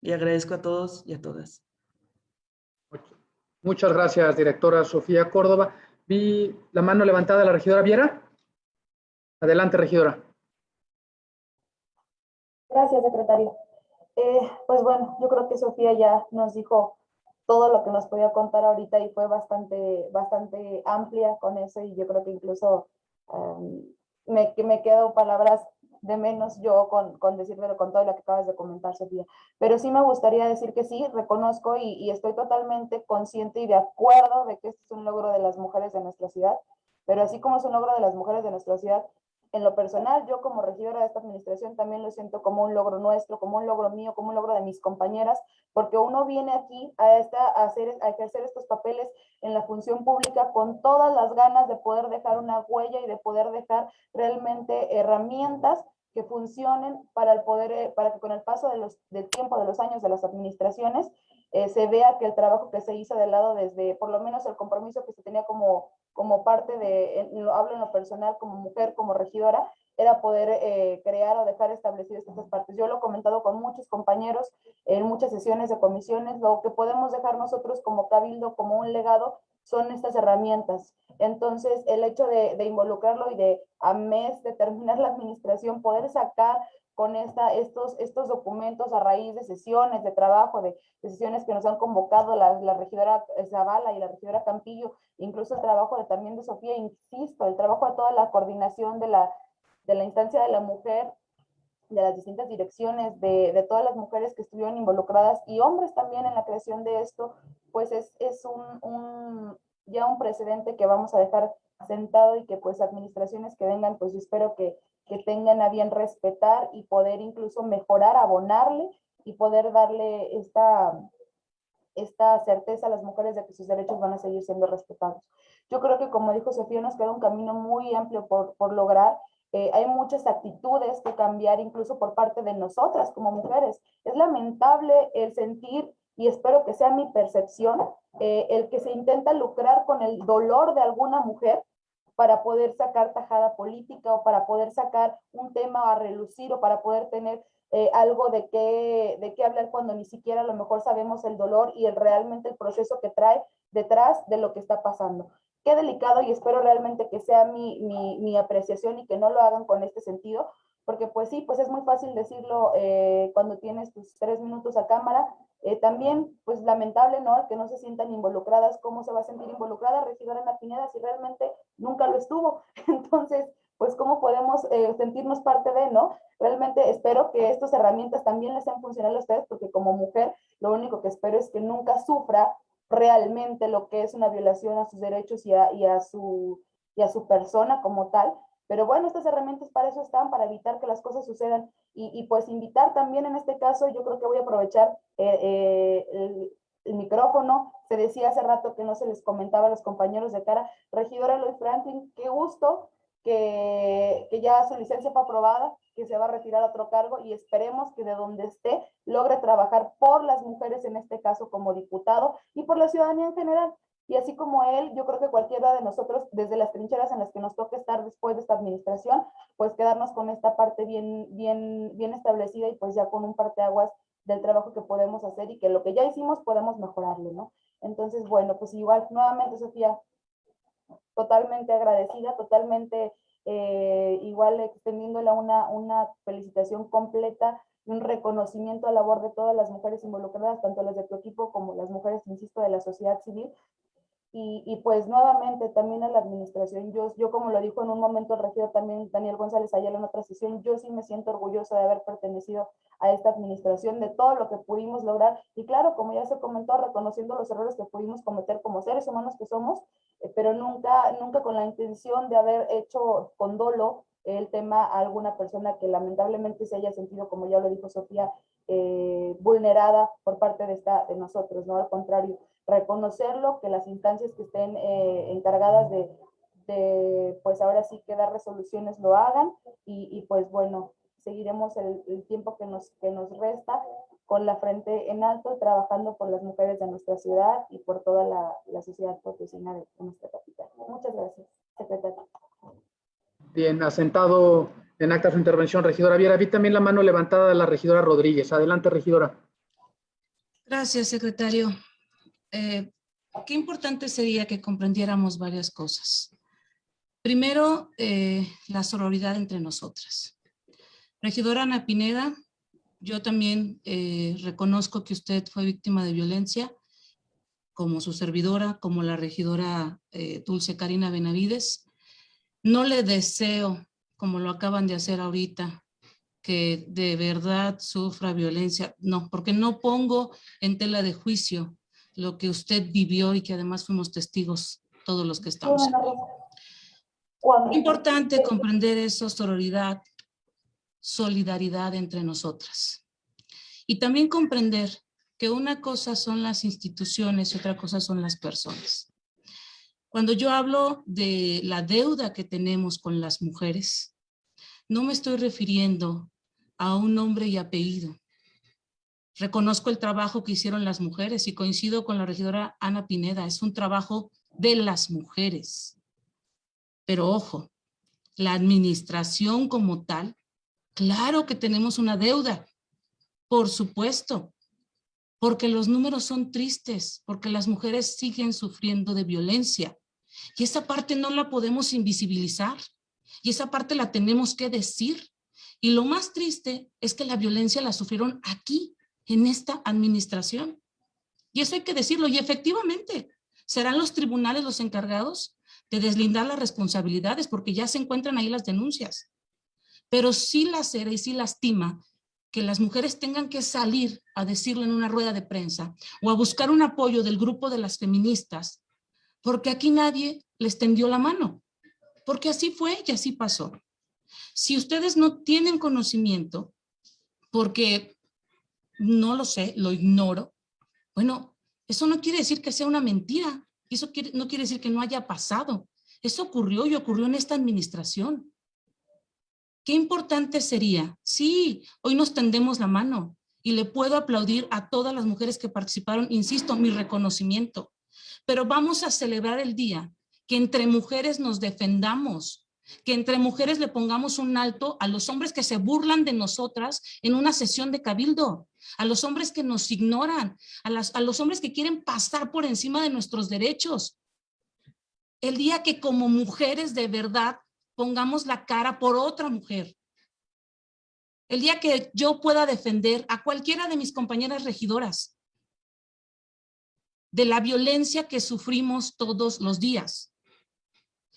Y agradezco a todos y a todas. Muchas gracias, directora Sofía Córdoba. Vi la mano levantada de la regidora Viera. Adelante, regidora. Gracias, secretario. Eh, pues bueno, yo creo que Sofía ya nos dijo todo lo que nos podía contar ahorita y fue bastante, bastante amplia con eso y yo creo que incluso um, me, me quedo palabras de menos yo con, con decírmelo con todo lo que acabas de comentar, Sofía. Pero sí me gustaría decir que sí, reconozco y, y, estoy totalmente consciente y de acuerdo de que este es un logro de las mujeres de nuestra ciudad, pero así como es un logro de las mujeres de nuestra ciudad, en lo personal, yo como regidora de esta administración también lo siento como un logro nuestro, como un logro mío, como un logro de mis compañeras, porque uno viene aquí a, esta, a, hacer, a ejercer estos papeles en la función pública con todas las ganas de poder dejar una huella y de poder dejar realmente herramientas que funcionen para el poder, eh, para que con el paso de los, del tiempo, de los años de las administraciones, eh, se vea que el trabajo que se hizo del lado desde, por lo menos el compromiso que se tenía como como parte de, lo hablo en lo personal, como mujer, como regidora, era poder eh, crear o dejar establecidas estas partes. Yo lo he comentado con muchos compañeros en muchas sesiones de comisiones, lo que podemos dejar nosotros como cabildo, como un legado, son estas herramientas. Entonces, el hecho de, de involucrarlo y de a mes de terminar la administración, poder sacar con esta, estos, estos documentos a raíz de sesiones de trabajo, de, sesiones que nos han convocado la, la, regidora Zavala y la regidora Campillo, incluso el trabajo de, también de Sofía, insisto, el trabajo de toda la coordinación de la, de la instancia de la mujer, de las distintas direcciones, de, de, todas las mujeres que estuvieron involucradas y hombres también en la creación de esto, pues es, es un, un, ya un precedente que vamos a dejar sentado y que pues administraciones que vengan, pues yo espero que que tengan a bien respetar y poder incluso mejorar, abonarle y poder darle esta, esta certeza a las mujeres de que sus derechos van a seguir siendo respetados. Yo creo que como dijo Sofía, nos queda un camino muy amplio por, por lograr. Eh, hay muchas actitudes que cambiar incluso por parte de nosotras como mujeres. Es lamentable el sentir, y espero que sea mi percepción, eh, el que se intenta lucrar con el dolor de alguna mujer para poder sacar tajada política o para poder sacar un tema a relucir o para poder tener eh, algo de qué, de qué hablar cuando ni siquiera a lo mejor sabemos el dolor y el, realmente el proceso que trae detrás de lo que está pasando. Qué delicado y espero realmente que sea mi, mi, mi apreciación y que no lo hagan con este sentido, porque pues sí, pues es muy fácil decirlo eh, cuando tienes tus tres minutos a cámara, eh, también, pues lamentable, ¿no? Que no se sientan involucradas, ¿cómo se va a sentir involucrada regidora la Pineda si realmente nunca lo estuvo? Entonces, pues cómo podemos eh, sentirnos parte de, ¿no? Realmente espero que estas herramientas también les sean funcionales a ustedes, porque como mujer, lo único que espero es que nunca sufra realmente lo que es una violación a sus derechos y a, y a, su, y a su persona como tal, pero bueno, estas herramientas para eso están, para evitar que las cosas sucedan. Y, pues invitar también en este caso, yo creo que voy a aprovechar eh, eh, el, micrófono. Se decía hace rato que no se les comentaba a los compañeros de cara. Regidora Lloyd Franklin, qué gusto que, que ya su licencia fue aprobada, que se va a retirar a otro cargo y esperemos que de donde esté logre trabajar por las mujeres, en este caso como diputado, y por la ciudadanía en general. Y así como él, yo creo que cualquiera de nosotros, desde las trincheras en las que nos toque estar después de esta administración, pues quedarnos con esta parte bien, bien, bien establecida y pues ya con un parteaguas del trabajo que podemos hacer y que lo que ya hicimos podemos mejorarlo, ¿no? Entonces, bueno, pues igual, nuevamente, Sofía, totalmente agradecida, totalmente eh, igual extendiéndole una, una felicitación completa y un reconocimiento a la labor de todas las mujeres involucradas, tanto las de tu equipo como las mujeres, insisto, de la sociedad civil, y, y, pues nuevamente también a la administración, yo, yo como lo dijo en un momento el regidor también Daniel González Ayala en otra sesión, yo sí me siento orgullosa de haber pertenecido a esta administración, de todo lo que pudimos lograr y claro, como ya se comentó, reconociendo los errores que pudimos cometer como seres humanos que somos, eh, pero nunca, nunca con la intención de haber hecho con dolo el tema a alguna persona que lamentablemente se haya sentido, como ya lo dijo Sofía, eh, vulnerada por parte de, esta, de nosotros, ¿no? Al contrario, reconocerlo, que las instancias que estén eh, encargadas de, de, pues ahora sí que dar resoluciones lo hagan y, y pues bueno, seguiremos el, el, tiempo que nos, que nos resta con la frente en alto, trabajando por las mujeres de nuestra ciudad y por toda la, la sociedad potosina de, de nuestra capital. Muchas gracias, secretario. Bien, asentado en acta su intervención, regidora Viera. Vi también la mano levantada de la regidora Rodríguez. Adelante, regidora. Gracias, secretario. Eh, qué importante sería que comprendiéramos varias cosas. Primero, eh, la sororidad entre nosotras. Regidora Ana Pineda, yo también eh, reconozco que usted fue víctima de violencia, como su servidora, como la regidora Dulce Karina Benavides. No le deseo, como lo acaban de hacer ahorita, que de verdad sufra violencia. No, porque no pongo en tela de juicio lo que usted vivió y que además fuimos testigos todos los que estamos aquí. Importante comprender eso, sororidad, solidaridad entre nosotras. Y también comprender que una cosa son las instituciones y otra cosa son las personas. Cuando yo hablo de la deuda que tenemos con las mujeres, no me estoy refiriendo a un nombre y apellido. Reconozco el trabajo que hicieron las mujeres y coincido con la regidora Ana Pineda, es un trabajo de las mujeres. Pero ojo, la administración como tal, claro que tenemos una deuda, por supuesto, porque los números son tristes, porque las mujeres siguen sufriendo de violencia. Y esa parte no la podemos invisibilizar. Y esa parte la tenemos que decir. Y lo más triste es que la violencia la sufrieron aquí, en esta administración. Y eso hay que decirlo. Y efectivamente, serán los tribunales los encargados de deslindar las responsabilidades porque ya se encuentran ahí las denuncias. Pero sí lacera y sí lastima que las mujeres tengan que salir a decirlo en una rueda de prensa o a buscar un apoyo del grupo de las feministas, porque aquí nadie les tendió la mano, porque así fue y así pasó. Si ustedes no tienen conocimiento, porque no lo sé, lo ignoro, bueno, eso no quiere decir que sea una mentira, eso no quiere decir que no haya pasado. Eso ocurrió y ocurrió en esta administración. Qué importante sería, sí, hoy nos tendemos la mano y le puedo aplaudir a todas las mujeres que participaron, insisto, mi reconocimiento, pero vamos a celebrar el día que entre mujeres nos defendamos, que entre mujeres le pongamos un alto a los hombres que se burlan de nosotras en una sesión de cabildo, a los hombres que nos ignoran, a, los hombres que quieren pasar por encima de nuestros derechos. El día que como mujeres de verdad pongamos la cara por otra mujer. El día que yo pueda defender a cualquiera de mis compañeras regidoras de la violencia que sufrimos todos los días.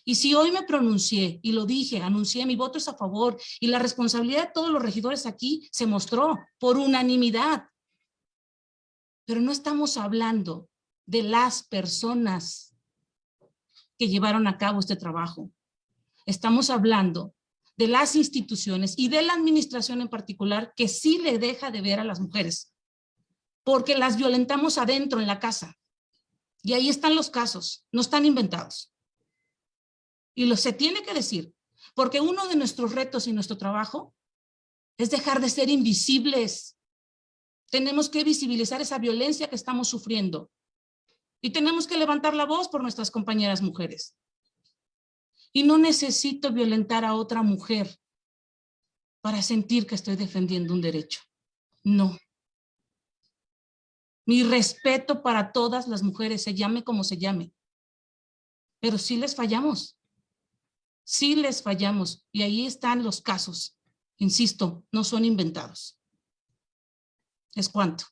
Y si hoy me pronuncié y lo dije, anuncié mi voto es a favor y la responsabilidad de todos los regidores aquí se mostró por unanimidad. Pero no estamos hablando de las personas que llevaron a cabo este trabajo. Estamos hablando de las instituciones y de la administración en particular que sí le deja de ver a las mujeres, porque las violentamos adentro en la casa. Y ahí están los casos, no están inventados. Y lo se tiene que decir, porque uno de nuestros retos y nuestro trabajo es dejar de ser invisibles. Tenemos que visibilizar esa violencia que estamos sufriendo. Y tenemos que levantar la voz por nuestras compañeras mujeres. Y no necesito violentar a otra mujer para sentir que estoy defendiendo un derecho. No. Mi respeto para todas las mujeres, se llame como se llame. Pero sí les fallamos. Sí les fallamos. Y ahí están los casos. Insisto, no son inventados. Es cuanto.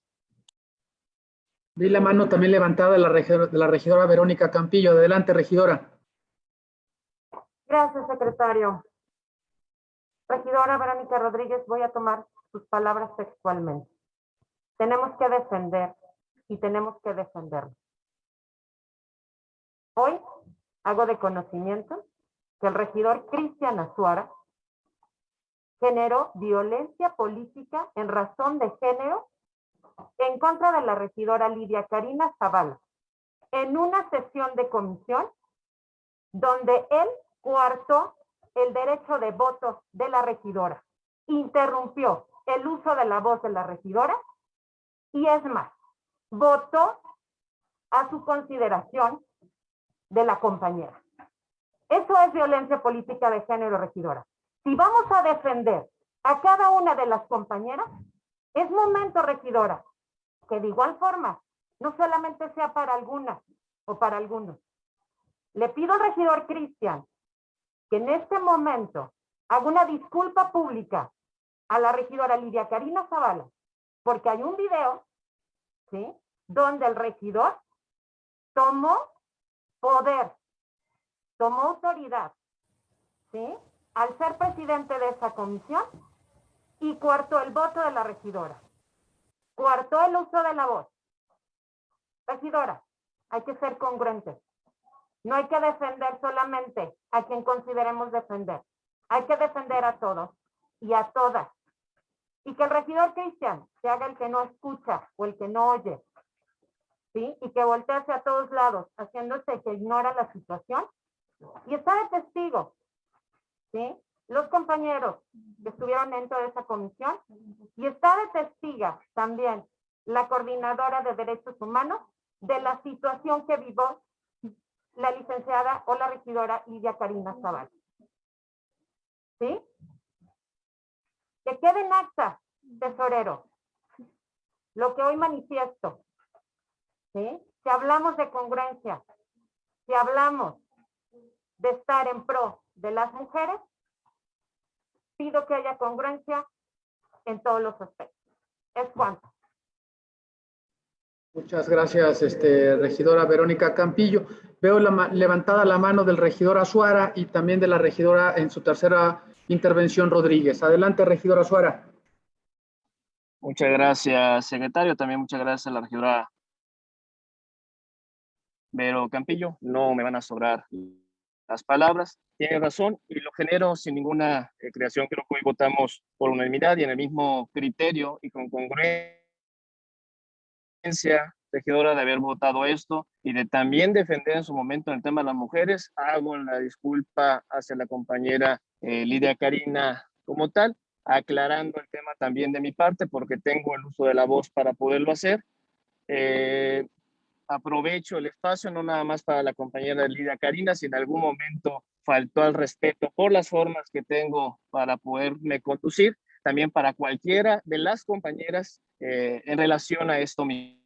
Vi la mano también levantada de la, regidora, de la regidora Verónica Campillo. Adelante, regidora. Gracias, secretario. Regidora Verónica Rodríguez, voy a tomar sus palabras textualmente. Tenemos que defender y tenemos que defenderlo. Hoy hago de conocimiento que el regidor Cristian Azuara generó violencia política en razón de género en contra de la regidora Lidia Karina Zavala en una sesión de comisión donde él Cuarto, el derecho de voto de la regidora. Interrumpió el uso de la voz de la regidora y es más, votó a su consideración de la compañera. Eso es violencia política de género, regidora. Si vamos a defender a cada una de las compañeras, es momento, regidora, que de igual forma no solamente sea para algunas o para algunos. Le pido al regidor Cristian que en este momento haga una disculpa pública a la regidora Lidia Karina Zavala, porque hay un video, ¿sí? Donde el regidor tomó poder, tomó autoridad, ¿sí? Al ser presidente de esa comisión y cuartó el voto de la regidora. Cuartó el uso de la voz. Regidora, hay que ser congruentes. No hay que defender solamente a quien consideremos defender. Hay que defender a todos y a todas. Y que el regidor Cristian se haga el que no escucha o el que no oye. ¿Sí? Y que voltee hacia todos lados, haciéndose que ignora la situación. Y está de testigo. ¿Sí? Los compañeros que estuvieron dentro de esa comisión. Y está de testiga también la coordinadora de derechos humanos de la situación que vivió la licenciada o la regidora Lidia Karina Zaval. ¿Sí? Que quede en acta, tesorero, lo que hoy manifiesto. ¿Sí? Si hablamos de congruencia, si hablamos de estar en pro de las mujeres, pido que haya congruencia en todos los aspectos. Es cuanto. Muchas gracias, este, regidora Verónica Campillo. Veo levantada la mano del regidor Azuara y también de la regidora en su tercera intervención, Rodríguez. Adelante, regidora Azuara. Muchas gracias, secretario. También muchas gracias a la regidora Vero Campillo. No me van a sobrar las palabras. Tiene razón y lo genero sin ninguna eh, creación. Creo que hoy votamos por unanimidad y en el mismo criterio y con congruencia regidora de haber votado esto y de también defender en su momento el tema de las mujeres. Hago la disculpa hacia la compañera eh, Lidia Karina como tal, aclarando el tema también de mi parte porque tengo el uso de la voz para poderlo hacer. Eh, aprovecho el espacio no nada más para la compañera Lidia Karina, si en algún momento faltó al respeto por las formas que tengo para poderme conducir, también para cualquiera de las compañeras eh, en relación a esto mismo.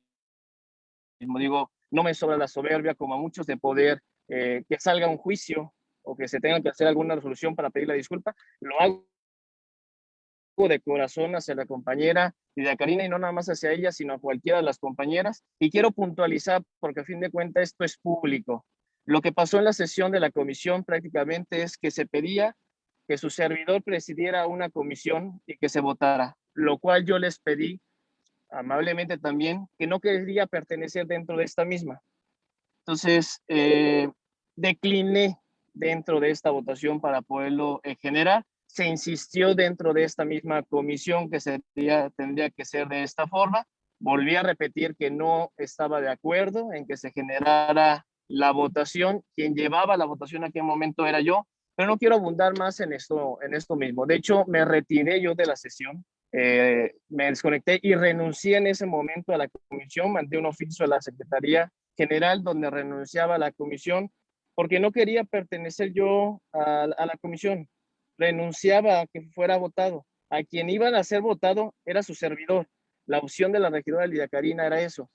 Digo, no me sobra la soberbia como a muchos de poder eh, que salga un juicio o que se tenga que hacer alguna resolución para pedir la disculpa. Lo hago de corazón hacia la compañera Lidia Karina y no nada más hacia ella, sino a cualquiera de las compañeras. Y quiero puntualizar, porque a fin de cuentas esto es público. Lo que pasó en la sesión de la comisión prácticamente es que se pedía que su servidor presidiera una comisión y que se votara, lo cual yo les pedí amablemente también que no quería pertenecer dentro de esta misma. Entonces, eh, decliné dentro de esta votación para poderlo eh, generar. Se insistió dentro de esta misma comisión que sería, tendría que ser de esta forma. Volví a repetir que no estaba de acuerdo en que se generara la votación. Quien llevaba la votación en aquel momento era yo, pero no quiero abundar más en esto, en esto mismo. De hecho, me retiré yo de la sesión, eh, me desconecté y renuncié en ese momento a la comisión, mandé un oficio a la Secretaría General donde renunciaba a la comisión porque no quería pertenecer yo a, a la comisión. Renunciaba a que fuera votado. A quien iban a ser votado era su servidor. La opción de la regidora Lidia Karina era eso.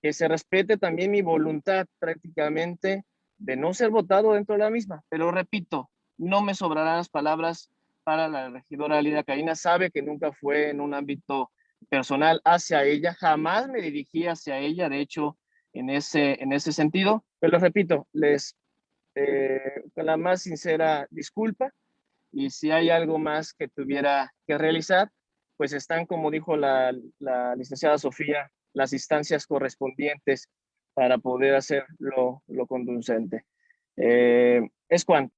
Que se respete también mi voluntad prácticamente de no ser votado dentro de la misma. Pero repito, no me sobrarán las palabras para la regidora Lidia Karina. Sabe que nunca fue en un ámbito personal hacia ella, jamás me dirigí hacia ella, de hecho, en ese, en ese sentido. Pero repito, les eh, con la más sincera disculpa y si hay algo más que tuviera que realizar, pues están, como dijo la, la licenciada Sofía, las instancias correspondientes para poder hacer lo, lo conducente. Eh, es cuanto.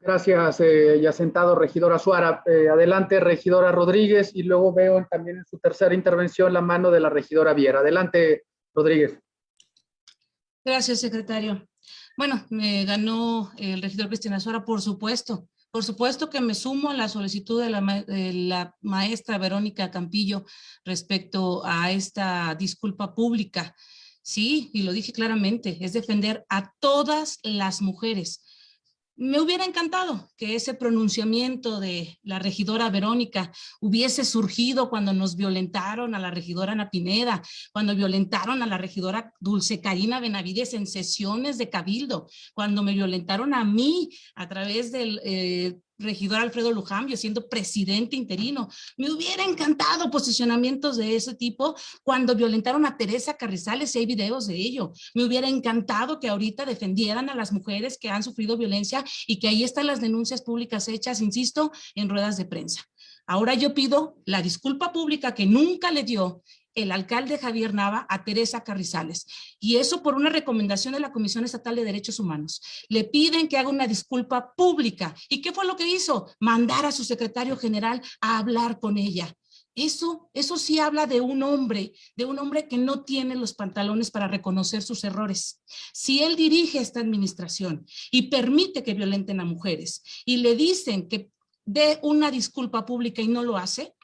Gracias, eh, ya sentado, regidora Suara. Eh, adelante, regidora Rodríguez, y luego veo también en su tercera intervención la mano de la regidora Viera. Adelante, Rodríguez. Gracias, secretario. Bueno, me ganó el regidor Cristina Suara, por supuesto. Por supuesto que me sumo a la solicitud de la, de la, maestra Verónica Campillo respecto a esta disculpa pública. Sí, y lo dije claramente, es defender a todas las mujeres, me hubiera encantado que ese pronunciamiento de la regidora Verónica hubiese surgido cuando nos violentaron a la regidora Ana Pineda, cuando violentaron a la regidora Dulce Karina Benavides en sesiones de cabildo, cuando me violentaron a mí a través del eh, regidor Alfredo Lujambio siendo presidente interino. Me hubiera encantado posicionamientos de ese tipo cuando violentaron a Teresa Carrizales, hay videos de ello. Me hubiera encantado que ahorita defendieran a las mujeres que han sufrido violencia y que ahí están las denuncias públicas hechas, insisto, en ruedas de prensa. Ahora yo pido la disculpa pública que nunca le dio el alcalde Javier Nava a Teresa Carrizales. Y eso por una recomendación de la Comisión Estatal de Derechos Humanos. Le piden que haga una disculpa pública. ¿Y qué fue lo que hizo? Mandar a su secretario general a hablar con ella. Eso, eso sí habla de un hombre, de un hombre que no tiene los pantalones para reconocer sus errores. Si él dirige esta administración y permite que violenten a mujeres y le dicen que dé una disculpa pública y no lo hace,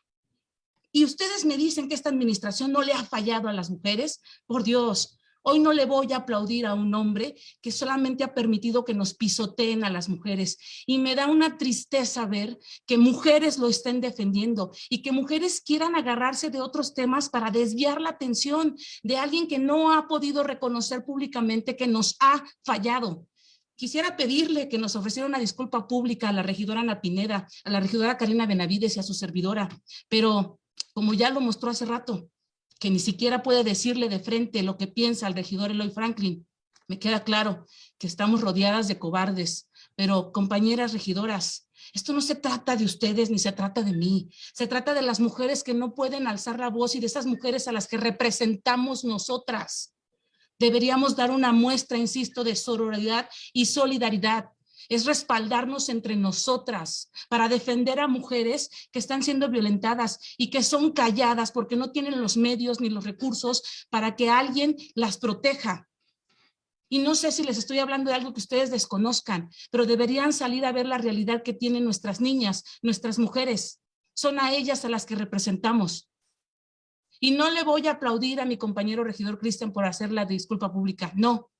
y ustedes me dicen que esta administración no le ha fallado a las mujeres, por Dios, Hoy no le voy a aplaudir a un hombre que solamente ha permitido que nos pisoteen a las mujeres. Y me da una tristeza ver que mujeres lo estén defendiendo y que mujeres quieran agarrarse de otros temas para desviar la atención de alguien que no ha podido reconocer públicamente que nos ha fallado. Quisiera pedirle que nos ofreciera una disculpa pública a la regidora Ana Pineda, a la regidora Karina Benavides y a su servidora, pero como ya lo mostró hace rato, que ni siquiera puede decirle de frente lo que piensa el regidor Eloy Franklin. Me queda claro que estamos rodeadas de cobardes, pero compañeras regidoras, esto no se trata de ustedes ni se trata de mí. Se trata de las mujeres que no pueden alzar la voz y de esas mujeres a las que representamos nosotras. Deberíamos dar una muestra, insisto, de sororidad y solidaridad es respaldarnos entre nosotras para defender a mujeres que están siendo violentadas y que son calladas porque no tienen los medios ni los recursos para que alguien las proteja. Y no sé si les estoy hablando de algo que ustedes desconozcan, pero deberían salir a ver la realidad que tienen nuestras niñas, nuestras mujeres. Son a ellas a las que representamos. Y no le voy a aplaudir a mi compañero regidor Cristian por hacer la disculpa pública, no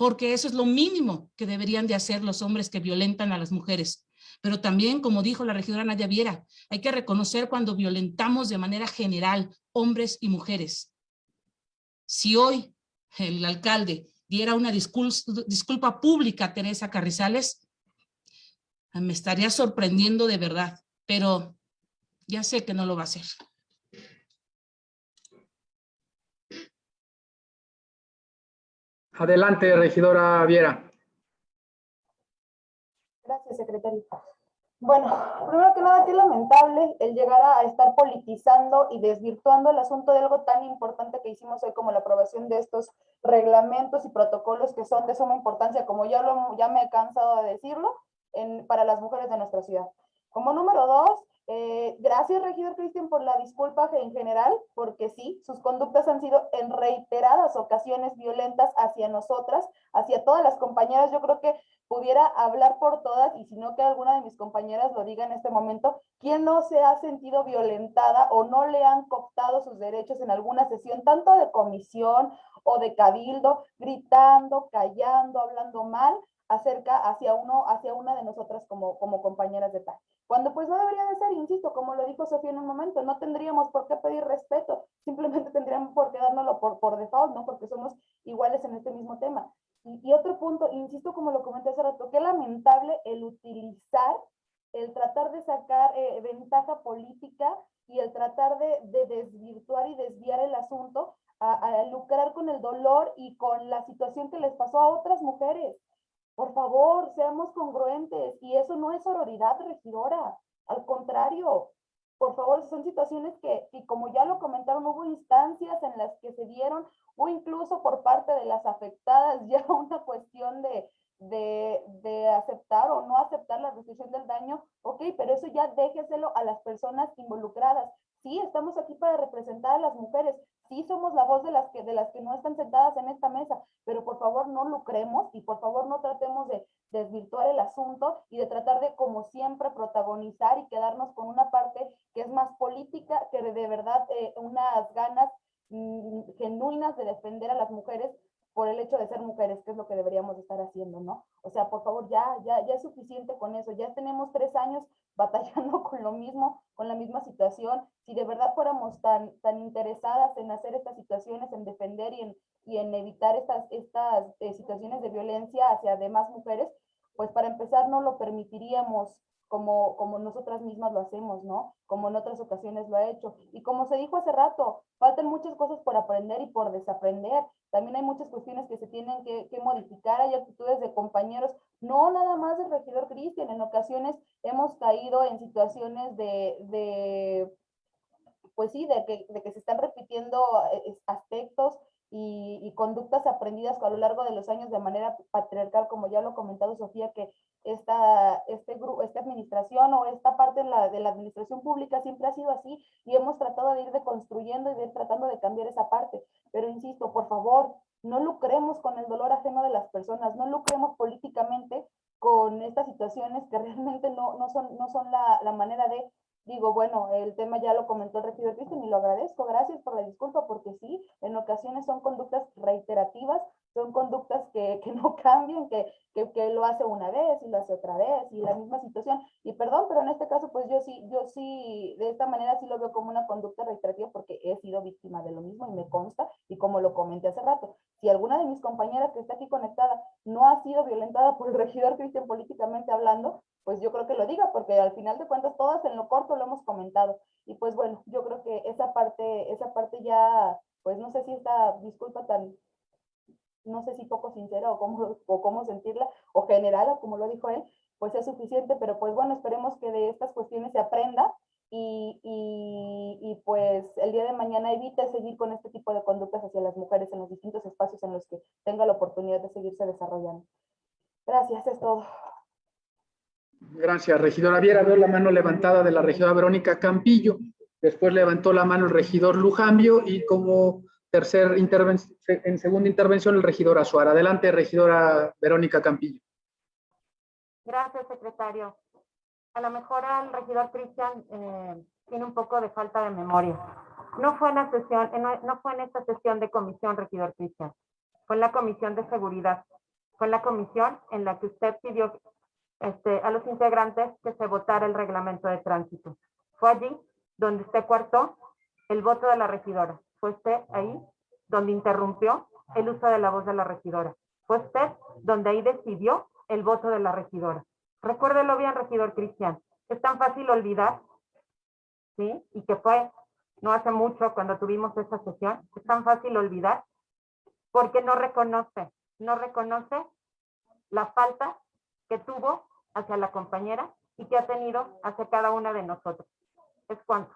porque eso es lo mínimo que deberían de hacer los hombres que violentan a las mujeres. Pero también, como dijo la regidora Nadia Viera, hay que reconocer cuando violentamos de manera general hombres y mujeres. Si hoy el alcalde diera una disculpa, pública a Teresa Carrizales, me estaría sorprendiendo de verdad, pero ya sé que no lo va a hacer. Adelante, regidora Viera. Gracias, secretario. Bueno, primero que nada, qué lamentable el llegar a estar politizando y desvirtuando el asunto de algo tan importante que hicimos hoy como la aprobación de estos reglamentos y protocolos que son de suma importancia, como ya, ya me he cansado de decirlo, para las mujeres de nuestra ciudad. Como número dos, eh, gracias, regidor Cristian, por la disculpa en general, porque sí, sus conductas han sido en reiteradas ocasiones violentas hacia nosotras, hacia todas las compañeras. Yo creo que pudiera hablar por todas, y si no que alguna de mis compañeras lo diga en este momento, ¿quién no se ha sentido violentada o no le han cooptado sus derechos en alguna sesión, tanto de comisión o de cabildo, gritando, callando, hablando mal acerca hacia uno, hacia una de nosotras como, como compañeras de tal? Cuando pues no debería de ser, insisto, como lo dijo Sofía en un momento, no tendríamos por qué pedir respeto, simplemente tendríamos por qué dárnoslo por, por default, ¿no? Porque somos iguales en este mismo tema. Y, otro punto, insisto, como lo comenté hace rato, qué lamentable el utilizar, el tratar de sacar eh, ventaja política y el tratar de, de, desvirtuar y desviar el asunto a, a lucrar con el dolor y con la situación que les pasó a otras mujeres. Por favor, seamos congruentes y eso no es sororidad regidora, al contrario, por favor, son situaciones que, y como ya lo comentaron, hubo instancias en las que se dieron, o incluso por parte de las afectadas, ya una cuestión de, de, aceptar o no aceptar la restitución del daño, ok, pero eso ya déjeselo a las personas involucradas. Sí, estamos aquí para representar a las mujeres, sí somos la voz de las que de las que no están sentadas en esta mesa, pero por favor no lucremos y por favor no tratemos de desvirtuar el asunto y de tratar de como siempre protagonizar y quedarnos con una parte que es más política que de, verdad eh, unas ganas mm, genuinas de defender a las mujeres por el hecho de ser mujeres, que es lo que deberíamos estar haciendo, ¿no? O sea, por favor, ya, ya, ya es suficiente con eso. Ya tenemos tres años batallando con lo mismo, con la misma situación. Si de verdad fuéramos tan, tan interesadas en hacer estas situaciones, en defender y en, y en evitar estas, estas eh, situaciones de violencia hacia demás mujeres, pues para empezar no lo permitiríamos como, como nosotras mismas lo hacemos, ¿no? Como en otras ocasiones lo ha hecho. Y como se dijo hace rato, faltan muchas cosas por aprender y por desaprender. También hay muchas cuestiones que se tienen que, que modificar, hay actitudes de compañeros, no nada más del regidor Cristian, en ocasiones hemos caído en situaciones de, pues sí, de que, se están repitiendo eh, aspectos y, conductas aprendidas a lo largo de los años de manera patriarcal, como ya lo ha comentado Sofía, que esta, este esta administración o esta parte de la, de la administración pública siempre ha sido así y hemos tratado de ir deconstruyendo y de ir tratando de cambiar esa parte. Pero insisto, por favor, no lucremos con el dolor ajeno de las personas, no lucremos políticamente con estas situaciones que realmente no, no son, no son la, la manera de digo, bueno, el tema ya lo comentó el regidor Cristian y lo agradezco, gracias por la disculpa, porque sí, en ocasiones son conductas reiterativas, son conductas que, que no cambian, que, que, que, lo hace una vez y lo hace otra vez y la misma situación. Y perdón, pero en este caso, pues yo sí, yo sí, de esta manera sí lo veo como una conducta reiterativa porque he sido víctima de lo mismo y me consta y como lo comenté hace rato, si alguna de mis compañeras que está aquí conectada no ha sido violentada por el regidor Cristian políticamente hablando, pues yo creo que lo diga, porque al final de cuentas todas en lo corto lo hemos comentado. Y pues bueno, yo creo que esa parte, esa parte ya, pues no sé si esta disculpa tan, no sé si poco sincera o cómo, o cómo sentirla, o general, como lo dijo él, pues es suficiente, pero pues bueno, esperemos que de estas cuestiones se aprenda y, y, y, pues el día de mañana evite seguir con este tipo de conductas hacia las mujeres en los distintos espacios en los que tenga la oportunidad de seguirse desarrollando. Gracias, es todo. Gracias, regidora Viera. Veo la mano levantada de la regidora Verónica Campillo. Después levantó la mano el regidor Lujambio y como tercer intervención, en segunda intervención el regidor Azuara. Adelante, regidora Verónica Campillo. Gracias, secretario. A lo mejor el regidor Cristian eh, tiene un poco de falta de memoria. No fue, en la sesión, no fue en esta sesión de comisión, regidor Cristian. Fue en la comisión de seguridad. Fue en la comisión en la que usted pidió este, a los integrantes que se votara el reglamento de tránsito. Fue allí donde usted cuartó el voto de la regidora. Fue usted ahí donde interrumpió el uso de la voz de la regidora. Fue usted donde ahí decidió el voto de la regidora. Recuérdelo bien, regidor Cristian. Es tan fácil olvidar, ¿sí? Y que fue no hace mucho cuando tuvimos esa sesión. Es tan fácil olvidar porque no reconoce, no reconoce la falta que tuvo hacia la compañera y que ha tenido hacia cada una de nosotros. Es cuanto.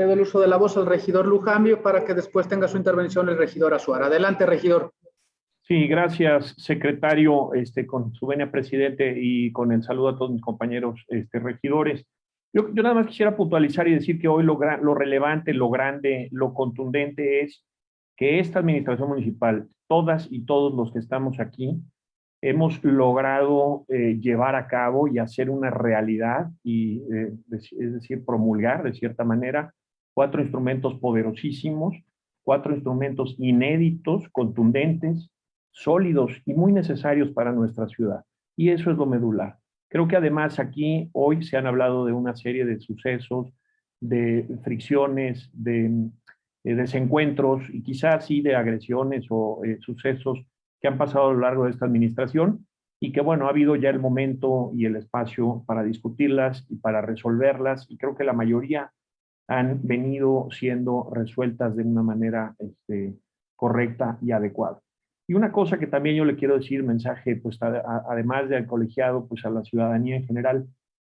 Cedo el uso de la voz al regidor Lujambio para que después tenga su intervención el regidor Azuara. Adelante, regidor. Sí, gracias, secretario, este, con su venia presidente y con el saludo a todos mis compañeros este, regidores. Yo, nada más quisiera puntualizar y decir que hoy lo, lo relevante, lo grande, lo contundente es que esta administración municipal, todas y todos los que estamos aquí, hemos logrado eh, llevar a cabo y hacer una realidad, y, eh, es decir, promulgar de cierta manera, cuatro instrumentos poderosísimos, cuatro instrumentos inéditos, contundentes, sólidos y muy necesarios para nuestra ciudad. Y eso es lo medular. Creo que además aquí hoy se han hablado de una serie de sucesos, de fricciones, de, desencuentros y quizás sí de agresiones o eh, sucesos que han pasado a lo largo de esta administración y que, bueno, ha habido ya el momento y el espacio para discutirlas y para resolverlas y creo que la mayoría han venido siendo resueltas de una manera este, correcta y adecuada. Y una cosa que también yo le quiero decir, mensaje, pues además del colegiado, pues a la ciudadanía en general,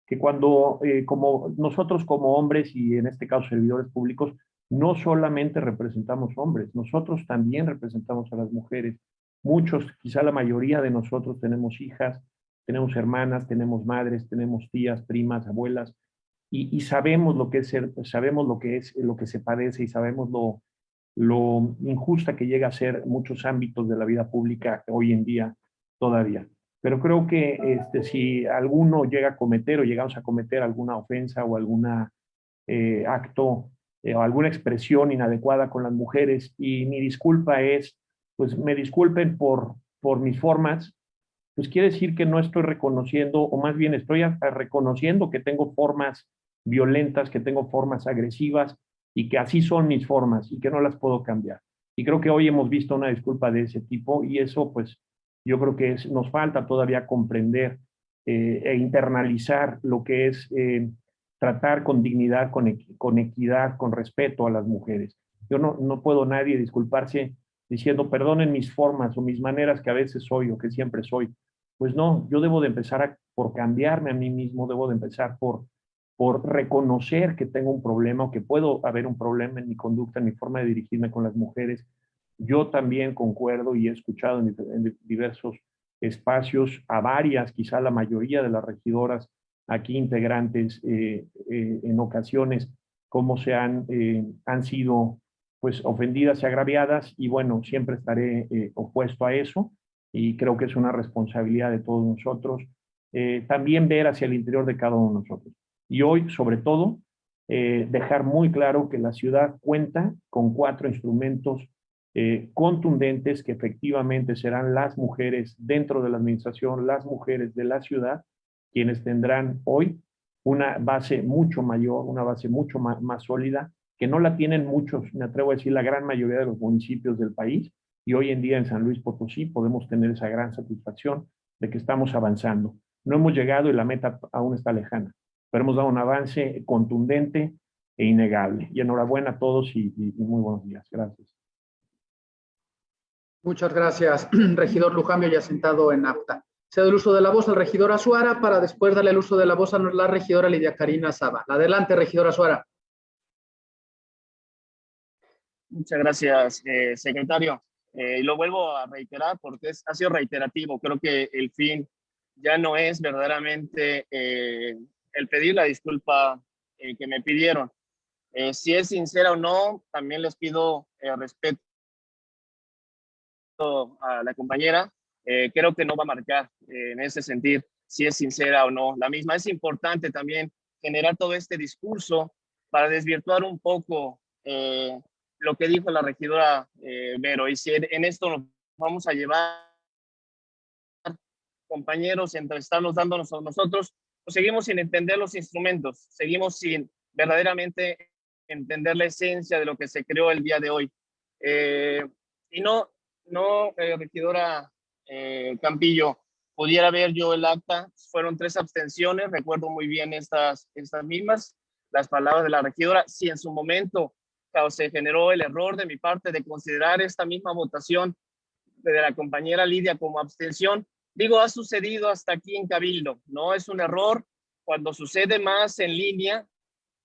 que cuando, eh, como nosotros como hombres y en este caso servidores públicos, no solamente representamos hombres, nosotros también representamos a las mujeres Muchos, quizá la mayoría de nosotros tenemos hijas, tenemos hermanas, tenemos madres, tenemos tías, primas, abuelas, y, sabemos lo que es ser, sabemos lo que es lo que se padece y sabemos lo, lo injusta que llega a ser muchos ámbitos de la vida pública hoy en día todavía. Pero creo que este, si alguno llega a cometer o llegamos a cometer alguna ofensa o algún eh, acto eh, o alguna expresión inadecuada con las mujeres, y mi disculpa es pues me disculpen por, por mis formas, pues quiere decir que no estoy reconociendo, o más bien estoy reconociendo que tengo formas violentas, que tengo formas agresivas y que así son mis formas y que no las puedo cambiar. Y creo que hoy hemos visto una disculpa de ese tipo y eso pues yo creo que es, nos falta todavía comprender eh, e internalizar lo que es eh, tratar con dignidad, con, con, equidad, con respeto a las mujeres. Yo no, no puedo nadie disculparse diciendo, perdonen mis formas o mis maneras que a veces soy o que siempre soy. Pues no, yo debo de empezar por cambiarme a mí mismo, debo de empezar por, por reconocer que tengo un problema o que puedo haber un problema en mi conducta, en mi forma de dirigirme con las mujeres. Yo también concuerdo y he escuchado en, diversos espacios a varias, quizá la mayoría de las regidoras aquí integrantes eh, eh, en ocasiones, cómo se han, eh, han sido pues ofendidas y agraviadas y bueno, siempre estaré opuesto a eso y creo que es una responsabilidad de todos nosotros también ver hacia el interior de cada uno de nosotros. Y hoy, sobre todo, eh, dejar muy claro que la ciudad cuenta con cuatro instrumentos eh, contundentes que efectivamente serán las mujeres dentro de la administración, las mujeres de la ciudad, quienes tendrán hoy una base mucho mayor, una base mucho más, más sólida, que no la tienen muchos, me atrevo a decir, la gran mayoría de los municipios del país, y hoy en día en San Luis Potosí podemos tener esa gran satisfacción de que estamos avanzando. No hemos llegado y la meta aún está lejana, pero hemos dado un avance contundente e innegable. Y enhorabuena a todos y, muy buenos días. Gracias. Muchas gracias, regidor Lujambio, ya sentado en apta. Cedo el uso de la voz al regidor Azuara para después darle el uso de la voz a la regidora Lidia Karina Saba. Adelante, regidora Azuara. Muchas gracias, eh, secretario. Eh, y lo vuelvo a reiterar porque es, ha sido reiterativo. Creo que el fin ya no es verdaderamente eh, el pedir la disculpa eh, que me pidieron. Eh, si es sincera o no, también les pido eh, respeto a la compañera. creo que no va a marcar en ese sentido si es sincera o no. La misma es importante también generar todo este discurso para desvirtuar un poco lo que dijo la regidora Vero. Y si en esto nos vamos a llevar compañeros entre estarnos dándonos a nosotros, seguimos sin entender los instrumentos, seguimos sin verdaderamente entender la esencia de lo que se creó el día de hoy. Eh, y no, no, eh, regidora eh, Campillo, pudiera ver yo el acta, fueron tres abstenciones, recuerdo muy bien estas, estas mismas, las palabras de la regidora, si en su momento se generó el error de mi parte de considerar esta misma votación de la compañera Lidia como abstención, Digo, ha sucedido hasta aquí en Cabildo, ¿no? Es un error. Cuando sucede más en línea,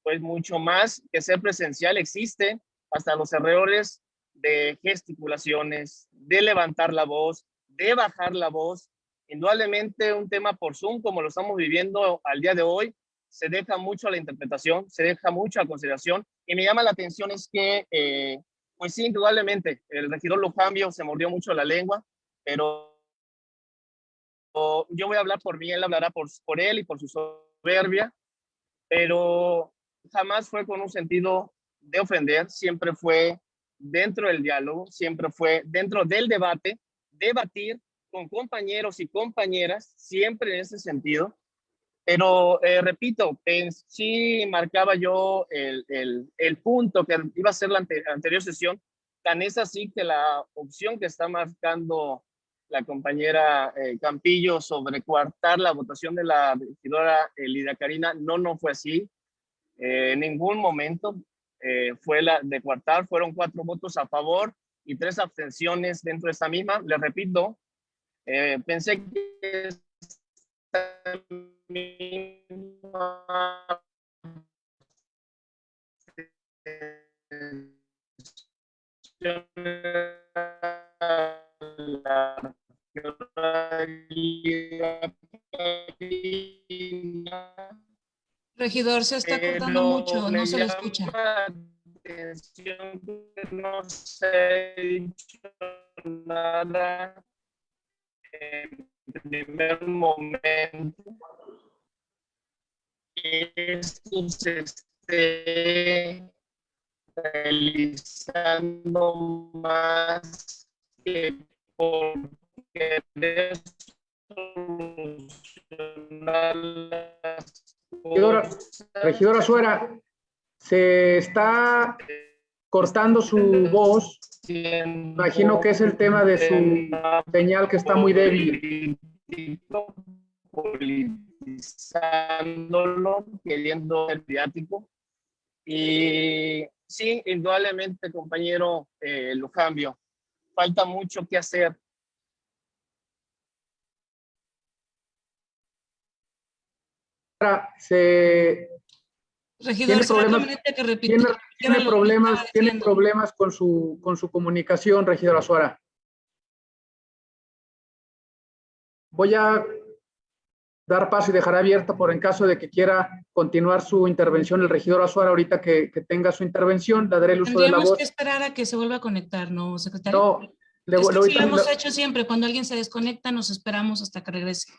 pues mucho más que ser presencial existe, hasta los errores de gesticulaciones, de levantar la voz, de bajar la voz. Indudablemente un tema por Zoom, como lo estamos viviendo al día de hoy, se deja mucho a la interpretación, se deja mucho a consideración. Y me llama la atención es que, eh, pues sí, indudablemente, el regidor Lujambio se mordió mucho la lengua, pero yo voy a hablar por mí, él hablará por, por él y por su soberbia, pero jamás fue con un sentido de ofender, siempre fue dentro del diálogo, siempre fue dentro del debate, debatir con compañeros y compañeras, siempre en ese sentido. Pero eh, repito, en, sí marcaba yo el, el, el, punto que iba a ser la anterior sesión, tan es así que la opción que está marcando la compañera eh, Campillo sobre coartar la votación de la regidora eh, Lidia Karina. No, no fue así. Eh, en ningún momento fue la de coartar. Fueron cuatro votos a favor y tres abstenciones dentro de esta misma. Les repito, pensé que esta misma la Regidor, se está cortando mucho, no se le escucha. No se ha dicho nada en primer momento. Esto se esté realizando más que por Regidora, regidora Suera, se está cortando su voz. Imagino que es el tema de su señal que está muy débil. Politizándolo, queriendo ser mediático. Y sí, indudablemente, compañero, eh, lo cambio. Falta mucho que hacer se Regidor, tiene problemas, que repita- tiene, repitiera tiene lo que problemas, tiene con su, con su comunicación, regidora Suara. Voy a dar paso y dejar abierta por en caso de que quiera continuar su intervención el regidor Azuara ahorita que, que tenga su intervención, le daré el uso de la Tendríamos voz. que esperar a que se vuelva a conectar, ¿no, secretario? No, le- Es que le- sí lo hemos hecho siempre. Cuando alguien se desconecta, nos esperamos hasta que regrese.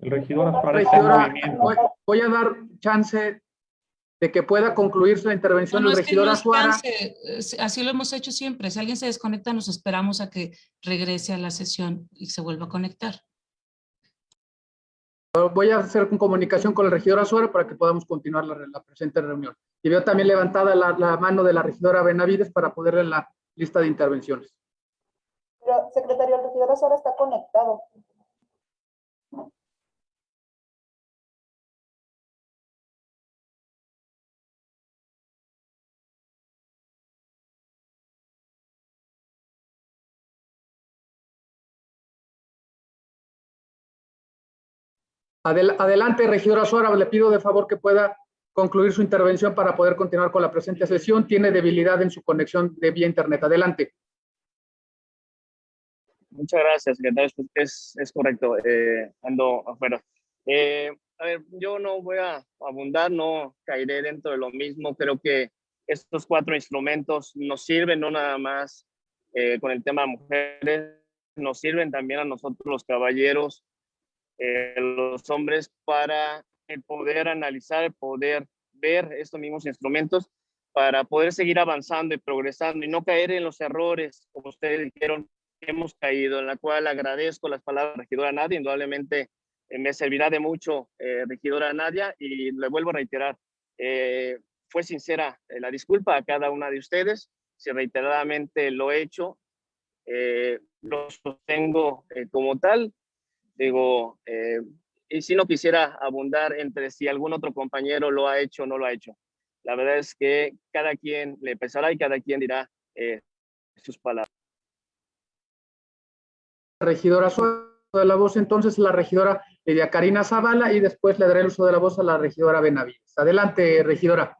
El regidor Azuara está en Regidora, movimiento. voy, voy a dar chance de que pueda concluir su intervención No, no, el es que regidor no es Azuara. chance, es- Así lo hemos hecho siempre. Si alguien se desconecta, nos esperamos a que regrese a la sesión y se vuelva a conectar. Voy a hacer con comunicación con el regidor Azuara para que podamos continuar la, la presente reunión. Y veo también levantada la, la mano de la regidora Benavides para ponerle en la lista de intervenciones. Pero, secretario, el regidor ahora está conectado. Adel- adelante, regidora Suara, le pido de favor que pueda concluir su intervención para poder continuar con la presente sesión. Tiene debilidad en su conexión de vía internet. Adelante. Muchas gracias, secretario. Es, es correcto. eh, ando afuera. Eh, a ver, yo no voy a abundar, no caeré dentro de lo mismo. Creo que estos cuatro instrumentos nos sirven no nada más eh, con el tema de mujeres, nos sirven también a nosotros los caballeros, eh, los hombres, para poder analizar, poder ver estos mismos instrumentos para poder seguir avanzando y progresando y no caer en los errores, como ustedes dijeron, que hemos caído, en la cual agradezco las palabras de regidora Nadia, indudablemente eh, me servirá de mucho eh, regidora Nadia y le vuelvo a reiterar, eh, fue sincera eh, la disculpa a cada una de ustedes, si reiteradamente lo he hecho, eh, lo sostengo eh, como tal, digo, eh, y si no quisiera abundar entre si algún otro compañero lo ha hecho o no lo ha hecho. La verdad es que cada quien le pesará y cada quien dirá eh, sus palabras. Regidora Suara, de la voz entonces la regidora Lidia Karina Zavala y después le daré el uso de la voz a la regidora Benavides. Adelante, regidora.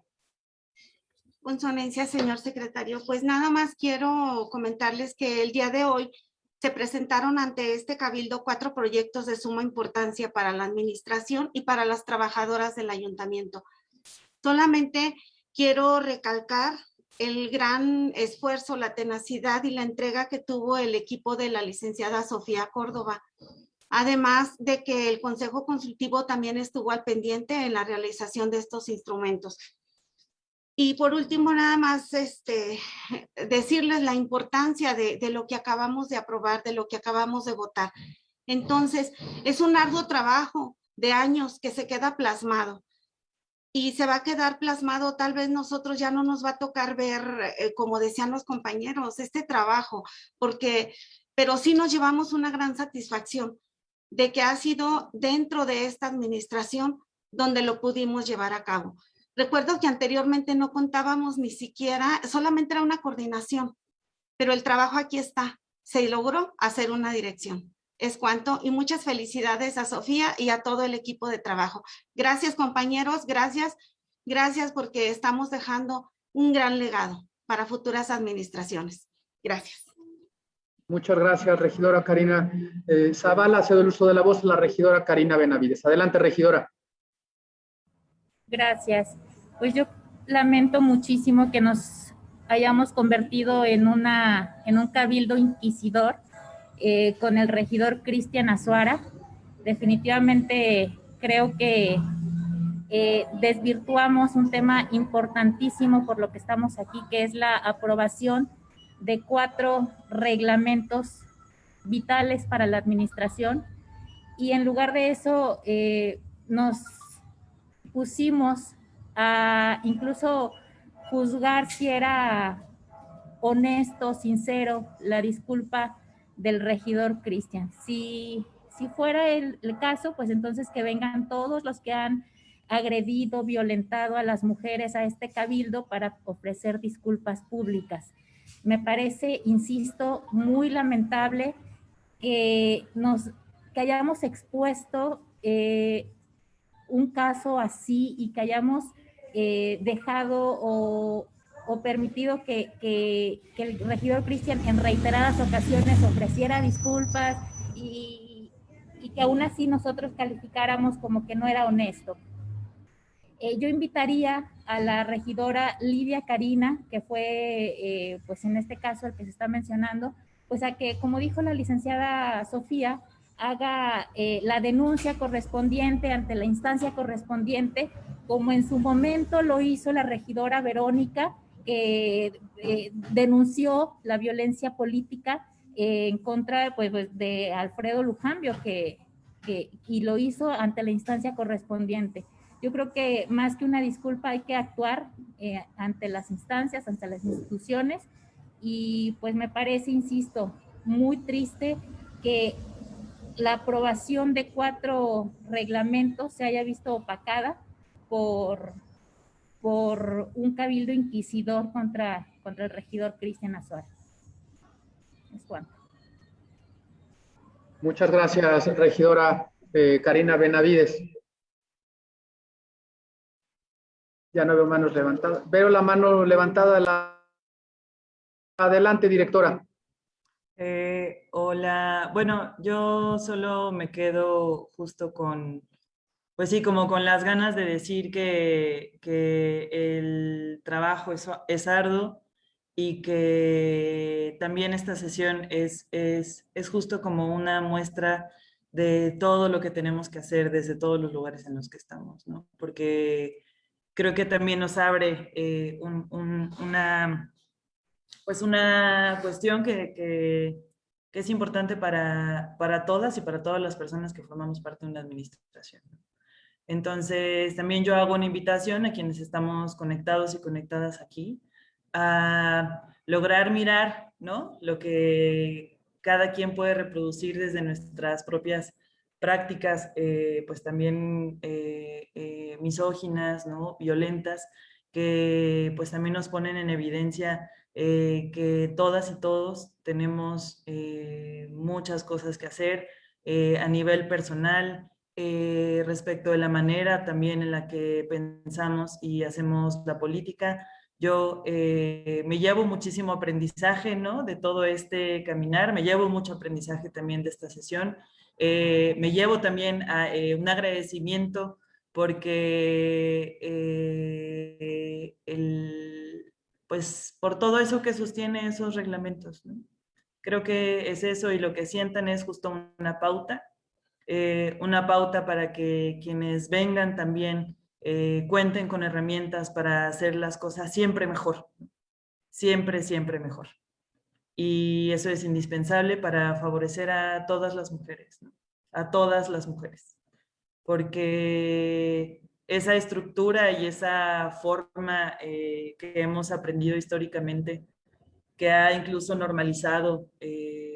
Con su anencia, señor secretario, pues nada más quiero comentarles que el día de hoy se presentaron ante este cabildo cuatro proyectos de suma importancia para la administración y para las trabajadoras del ayuntamiento. Solamente quiero recalcar el gran esfuerzo, la tenacidad y la entrega que tuvo el equipo de la licenciada Sofía Córdoba. Además de que el Consejo Consultivo también estuvo al pendiente en la realización de estos instrumentos. Y por último, nada más este, decirles la importancia de, lo que acabamos de aprobar, de lo que acabamos de votar. Entonces, es un arduo trabajo de años que se queda plasmado. Y se va a quedar plasmado, tal vez nosotros ya no nos va a tocar ver, eh, como decían los compañeros, este trabajo, porque, pero sí nos llevamos una gran satisfacción de que ha sido dentro de esta administración donde lo pudimos llevar a cabo. Recuerdo que anteriormente no contábamos ni siquiera, solamente era una coordinación, pero el trabajo aquí está. Se logró hacer una dirección. Es cuanto y muchas felicidades a Sofía y a todo el equipo de trabajo. Gracias compañeros, gracias, gracias porque estamos dejando un gran legado para futuras administraciones. Gracias. Muchas gracias, regidora Karina eh, Zavala. Cedo el uso de la voz a la regidora Karina Benavides. Adelante, regidora. Gracias. Pues yo lamento muchísimo que nos hayamos convertido en, una, en un cabildo inquisidor eh, con el regidor Cristian Azuara. Definitivamente creo que eh, desvirtuamos un tema importantísimo por lo que estamos aquí, que es la aprobación de cuatro reglamentos vitales para la administración. Y en lugar de eso, eh, nos pusimos a incluso juzgar si era honesto, sincero, la disculpa del regidor Cristian. Si, si fuera el, caso, pues entonces que vengan todos los que han agredido, violentado a las mujeres a este cabildo para ofrecer disculpas públicas. Me parece, insisto, muy lamentable que nos que hayamos expuesto eh, un caso así y que hayamos eh, dejado o, permitido que, el regidor Cristian en reiteradas ocasiones ofreciera disculpas y, que aún así nosotros calificáramos como que no era honesto. Eh, yo invitaría a la regidora Lidia Karina, que fue, eh, pues en este caso el que se está mencionando, pues a que, como dijo la licenciada Sofía, haga la denuncia correspondiente ante la instancia correspondiente, como en su momento lo hizo la regidora Verónica, que eh, denunció la violencia política eh, en contra pues, pues, de Alfredo Lujambio, que, que, y lo hizo ante la instancia correspondiente. Yo creo que más que una disculpa hay que actuar eh, ante las instancias, ante las instituciones, y pues me parece, insisto, muy triste que la aprobación de cuatro reglamentos se haya visto opacada por, por un cabildo inquisidor contra, contra el regidor Cristian Azuara. Es cuanto. Muchas gracias, regidora eh, Karina Benavides. Ya no veo manos levantadas. Veo la mano levantada. La... Adelante, directora. Eh, hola, bueno, yo solo me quedo justo con, pues sí, como con las ganas de decir que, el trabajo es, es, arduo y que también esta sesión es, es, es justo como una muestra de todo lo que tenemos que hacer desde todos los lugares en los que estamos, ¿no? Porque creo que también nos abre eh, un, un, una pues una cuestión que, que, que es importante para, para, todas y para todas las personas que formamos parte de una administración. Entonces, también yo hago una invitación a quienes estamos conectados y conectadas aquí a lograr mirar ¿no? lo que cada quien puede reproducir desde nuestras propias prácticas, eh, pues también eh, eh, misóginas, ¿no? violentas, que pues también nos ponen en evidencia que todas y todos tenemos muchas cosas que hacer a nivel personal, eh, respecto de la manera también en la que pensamos y hacemos la política. Yo eh, me llevo muchísimo aprendizaje ¿no? de todo este caminar, me llevo mucho aprendizaje también de esta sesión, eh, me llevo también a, un agradecimiento porque el, pues por todo eso que sostiene esos reglamentos. Creo que es eso y lo que sientan es justo una pauta, eh, una pauta para que quienes vengan también eh, cuenten con herramientas para hacer las cosas siempre mejor, siempre, siempre mejor. Y eso es indispensable para favorecer a todas las mujeres, a todas las mujeres. Porque esa estructura y esa forma eh, que hemos aprendido históricamente, que ha incluso normalizado eh,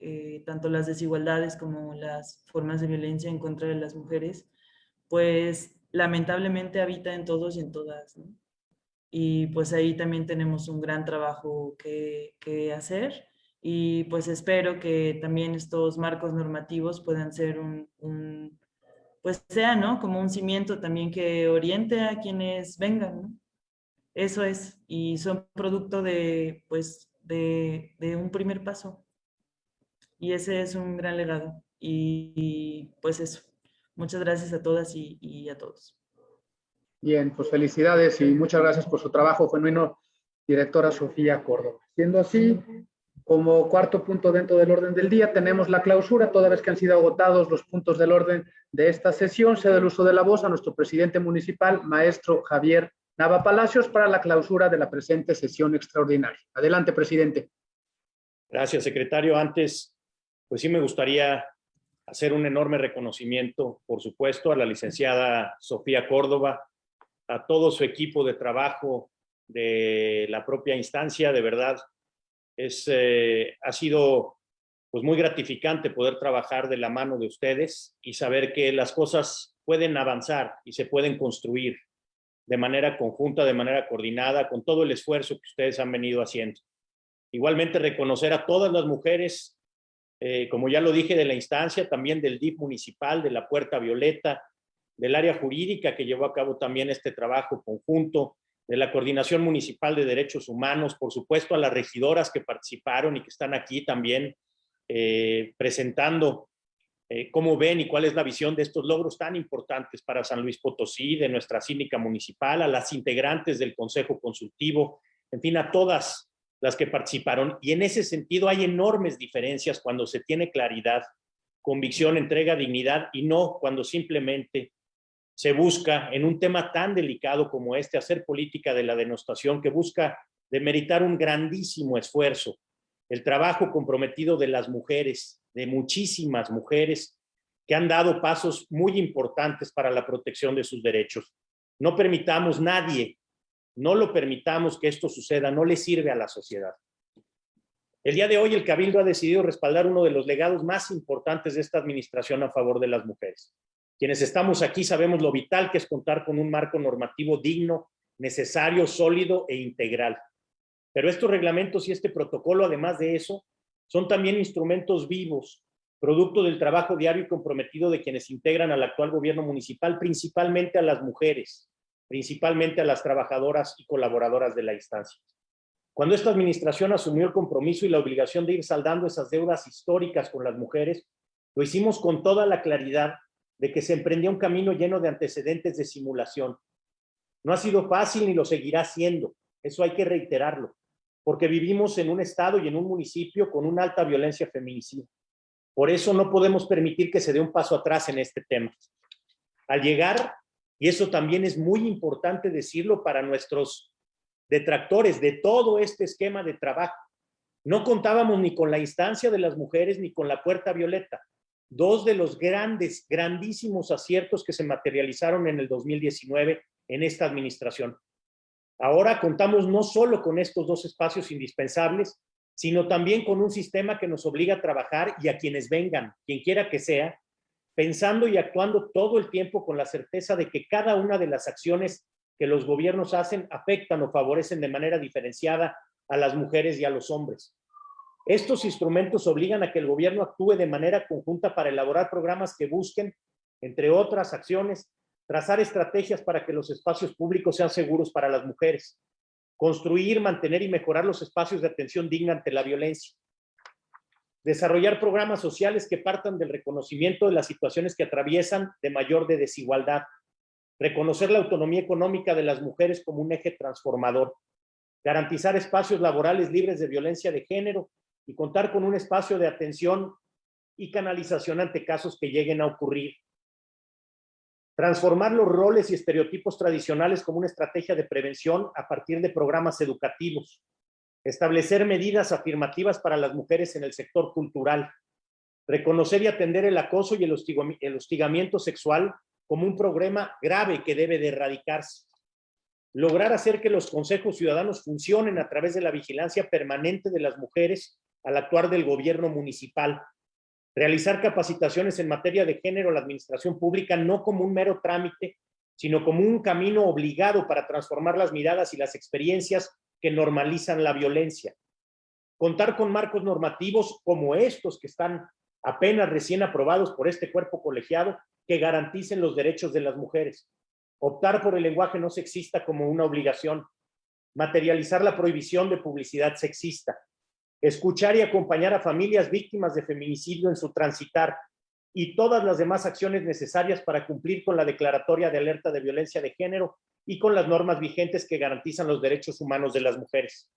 eh, tanto las desigualdades como las formas de violencia en contra de las mujeres, pues lamentablemente habita en todos y en todas. Y pues ahí también tenemos un gran trabajo que, hacer y pues espero que también estos marcos normativos puedan ser un, pues sea, ¿no? Como un cimiento también que oriente a quienes vengan. Eso es, y son producto de, pues, de un primer paso. Y ese es un gran legado. Y, y pues eso. Muchas gracias a todas y, y, a todos. Bien, pues felicidades y muchas gracias por su trabajo, genuino, directora Sofía Córdoba. Siendo así, como cuarto punto dentro del orden del día tenemos la clausura, toda vez que han sido agotados los puntos del orden de esta sesión, se da el uso de la voz a nuestro presidente municipal, maestro Javier Nava Palacios, para la clausura de la presente sesión extraordinaria. Adelante, presidente. Gracias, secretario. Antes, pues sí me gustaría hacer un enorme reconocimiento, por supuesto, a la licenciada Sofía Córdoba, a todo su equipo de trabajo de la propia instancia, de verdad, es, eh, ha sido pues muy gratificante poder trabajar de la mano de ustedes y saber que las cosas pueden avanzar y se pueden construir de manera conjunta, de manera coordinada, con todo el esfuerzo que ustedes han venido haciendo. Igualmente reconocer a todas las mujeres eh, como ya lo dije, de la instancia, también del DIF municipal, de la Puerta Violeta, del área jurídica que llevó a cabo también este trabajo conjunto, de la Coordinación Municipal de Derechos Humanos, por supuesto a las regidoras que participaron y que están aquí también eh, presentando eh, cómo ven y cuál es la visión de estos logros tan importantes para San Luis Potosí, de nuestra cínica municipal, a las integrantes del Consejo Consultivo, en fin, a todas las que participaron. Y en ese sentido hay enormes diferencias cuando se tiene claridad, convicción, entrega, dignidad y no cuando simplemente se busca en un tema tan delicado como este hacer política de la denostación que busca demeritar un grandísimo esfuerzo, el trabajo comprometido de las mujeres, de muchísimas mujeres que han dado pasos muy importantes para la protección de sus derechos. No permitamos nadie, no lo permitamos que esto suceda, no le sirve a la sociedad. El día de hoy el Cabildo ha decidido respaldar uno de los legados más importantes de esta administración a favor de las mujeres. Quienes estamos aquí sabemos lo vital que es contar con un marco normativo digno, necesario, sólido e integral. Pero estos reglamentos y este protocolo, además de eso, son también instrumentos vivos, producto del trabajo diario y comprometido de quienes integran al actual gobierno municipal, principalmente a las mujeres, principalmente a las trabajadoras y colaboradoras de la instancia. Cuando esta administración asumió el compromiso y la obligación de ir saldando esas deudas históricas con las mujeres, lo hicimos con toda la claridad de que se emprendía un camino lleno de antecedentes de simulación. No ha sido fácil ni lo seguirá siendo, eso hay que reiterarlo, porque vivimos en un estado y en un municipio con una alta violencia feminicida. Por eso no podemos permitir que se dé un paso atrás en este tema. Al llegar, y eso también es muy importante decirlo para nuestros detractores de todo este esquema de trabajo, no contábamos ni con la instancia de las mujeres ni con la puerta violeta dos de los grandes, grandísimos aciertos que se materializaron en el 2019 en esta administración. Ahora contamos no solo con estos dos espacios indispensables, sino también con un sistema que nos obliga a trabajar y a quienes vengan, quien quiera que sea, pensando y actuando todo el tiempo con la certeza de que cada una de las acciones que los gobiernos hacen afectan o favorecen de manera diferenciada a las mujeres y a los hombres. Estos instrumentos obligan a que el gobierno actúe de manera conjunta para elaborar programas que busquen, entre otras acciones, trazar estrategias para que los espacios públicos sean seguros para las mujeres, construir, mantener y mejorar los espacios de atención digna ante la violencia, desarrollar programas sociales que partan del reconocimiento de las situaciones que atraviesan de mayor de desigualdad, reconocer la autonomía económica de las mujeres como un eje transformador, garantizar espacios laborales libres de violencia de género y contar con un espacio de atención y canalización ante casos que lleguen a ocurrir. Transformar los roles y estereotipos tradicionales como una estrategia de prevención a partir de programas educativos. Establecer medidas afirmativas para las mujeres en el sector cultural. Reconocer y atender el acoso y el hostigamiento sexual como un problema grave que debe de erradicarse. Lograr hacer que los consejos ciudadanos funcionen a través de la vigilancia permanente de las mujeres al actuar del gobierno municipal. Realizar capacitaciones en materia de género a la administración pública no como un mero trámite, sino como un camino obligado para transformar las miradas y las experiencias que normalizan la violencia. Contar con marcos normativos como estos que están apenas recién aprobados por este cuerpo colegiado que garanticen los derechos de las mujeres. Optar por el lenguaje no sexista como una obligación. Materializar la prohibición de publicidad sexista escuchar y acompañar a familias víctimas de feminicidio en su transitar y todas las demás acciones necesarias para cumplir con la declaratoria de alerta de violencia de género y con las normas vigentes que garantizan los derechos humanos de las mujeres.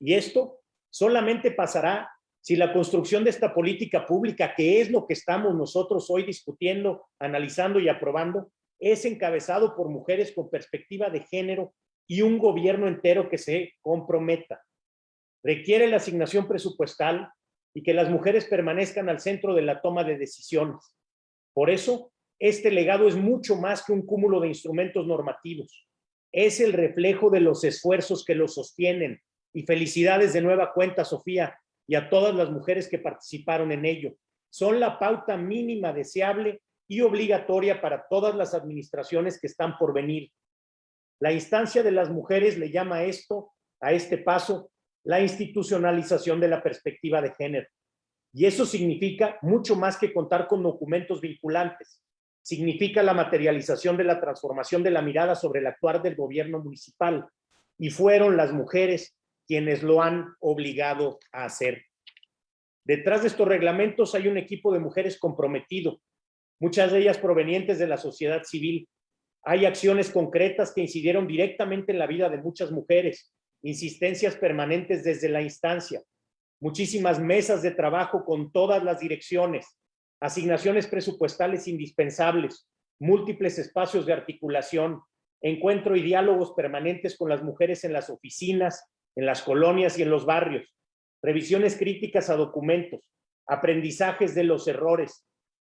Y esto solamente pasará si la construcción de esta política pública, que es lo que estamos nosotros hoy discutiendo, analizando y aprobando, es encabezado por mujeres con perspectiva de género y un gobierno entero que se comprometa requiere la asignación presupuestal y que las mujeres permanezcan al centro de la toma de decisiones. Por eso, este legado es mucho más que un cúmulo de instrumentos normativos. Es el reflejo de los esfuerzos que lo sostienen. Y felicidades de nueva cuenta, Sofía, y a todas las mujeres que participaron en ello. Son la pauta mínima deseable y obligatoria para todas las administraciones que están por venir. La instancia de las mujeres le llama esto, a este paso, la institucionalización de la perspectiva de género. Y eso significa mucho más que contar con documentos vinculantes. Significa la materialización de la transformación de la mirada sobre el actuar del gobierno municipal. Y fueron las mujeres quienes lo han obligado a hacer. Detrás de estos reglamentos hay un equipo de mujeres comprometido, muchas de ellas provenientes de la sociedad civil. Hay acciones concretas que incidieron directamente en la vida de muchas mujeres, insistencias permanentes desde la instancia, muchísimas mesas de trabajo con todas las direcciones, asignaciones presupuestales indispensables, múltiples espacios de articulación, encuentro y diálogos permanentes con las mujeres en las oficinas, en las colonias y en los barrios, revisiones críticas a documentos, aprendizajes de los errores,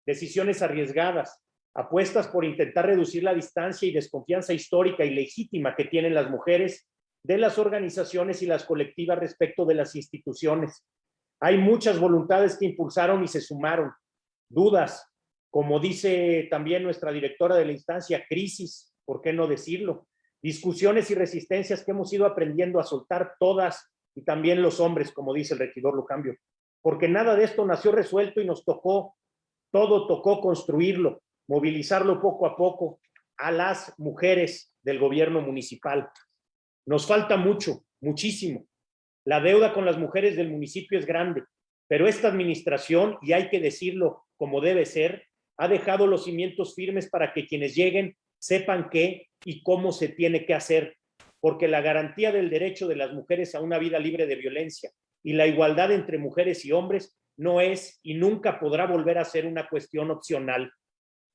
decisiones arriesgadas, apuestas por intentar reducir la distancia y desconfianza histórica y legítima que tienen las mujeres de las organizaciones y las colectivas respecto de las instituciones. Hay muchas voluntades que impulsaron y se sumaron. Dudas, como dice también nuestra directora de la instancia, crisis, ¿por qué no decirlo? Discusiones y resistencias que hemos ido aprendiendo a soltar todas y también los hombres, como dice el regidor Lucambio. Porque nada de esto nació resuelto y nos tocó, todo tocó construirlo, movilizarlo poco a poco a las mujeres del gobierno municipal. Nos falta mucho, muchísimo. La deuda con las mujeres del municipio es grande, pero esta administración, y hay que decirlo como debe ser, ha dejado los cimientos firmes para que quienes lleguen sepan qué y cómo se tiene que hacer, porque la garantía del derecho de las mujeres a una vida libre de violencia y la igualdad entre mujeres y hombres no es y nunca podrá volver a ser una cuestión opcional.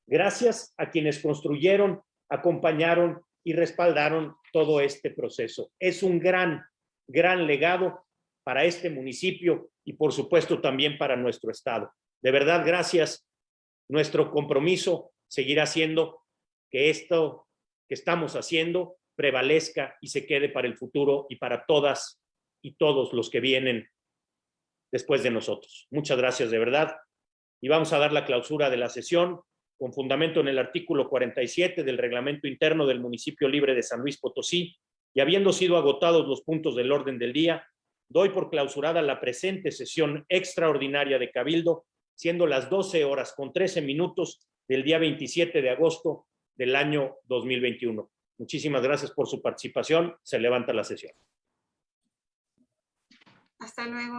Gracias a quienes construyeron, acompañaron y respaldaron todo este proceso. Es un gran, gran legado para este municipio y por supuesto también para nuestro estado. De verdad, gracias. Nuestro compromiso seguirá siendo que esto que estamos haciendo prevalezca y se quede para el futuro y para todas y todos los que vienen después de nosotros. Muchas gracias de verdad. Y vamos a dar la clausura de la sesión con fundamento en el artículo 47 del reglamento interno del municipio libre de San Luis Potosí, y habiendo sido agotados los puntos del orden del día, doy por clausurada la presente sesión extraordinaria de Cabildo, siendo las 12 horas con 13 minutos del día 27 de agosto del año 2021. Muchísimas gracias por su participación. Se levanta la sesión. Hasta luego.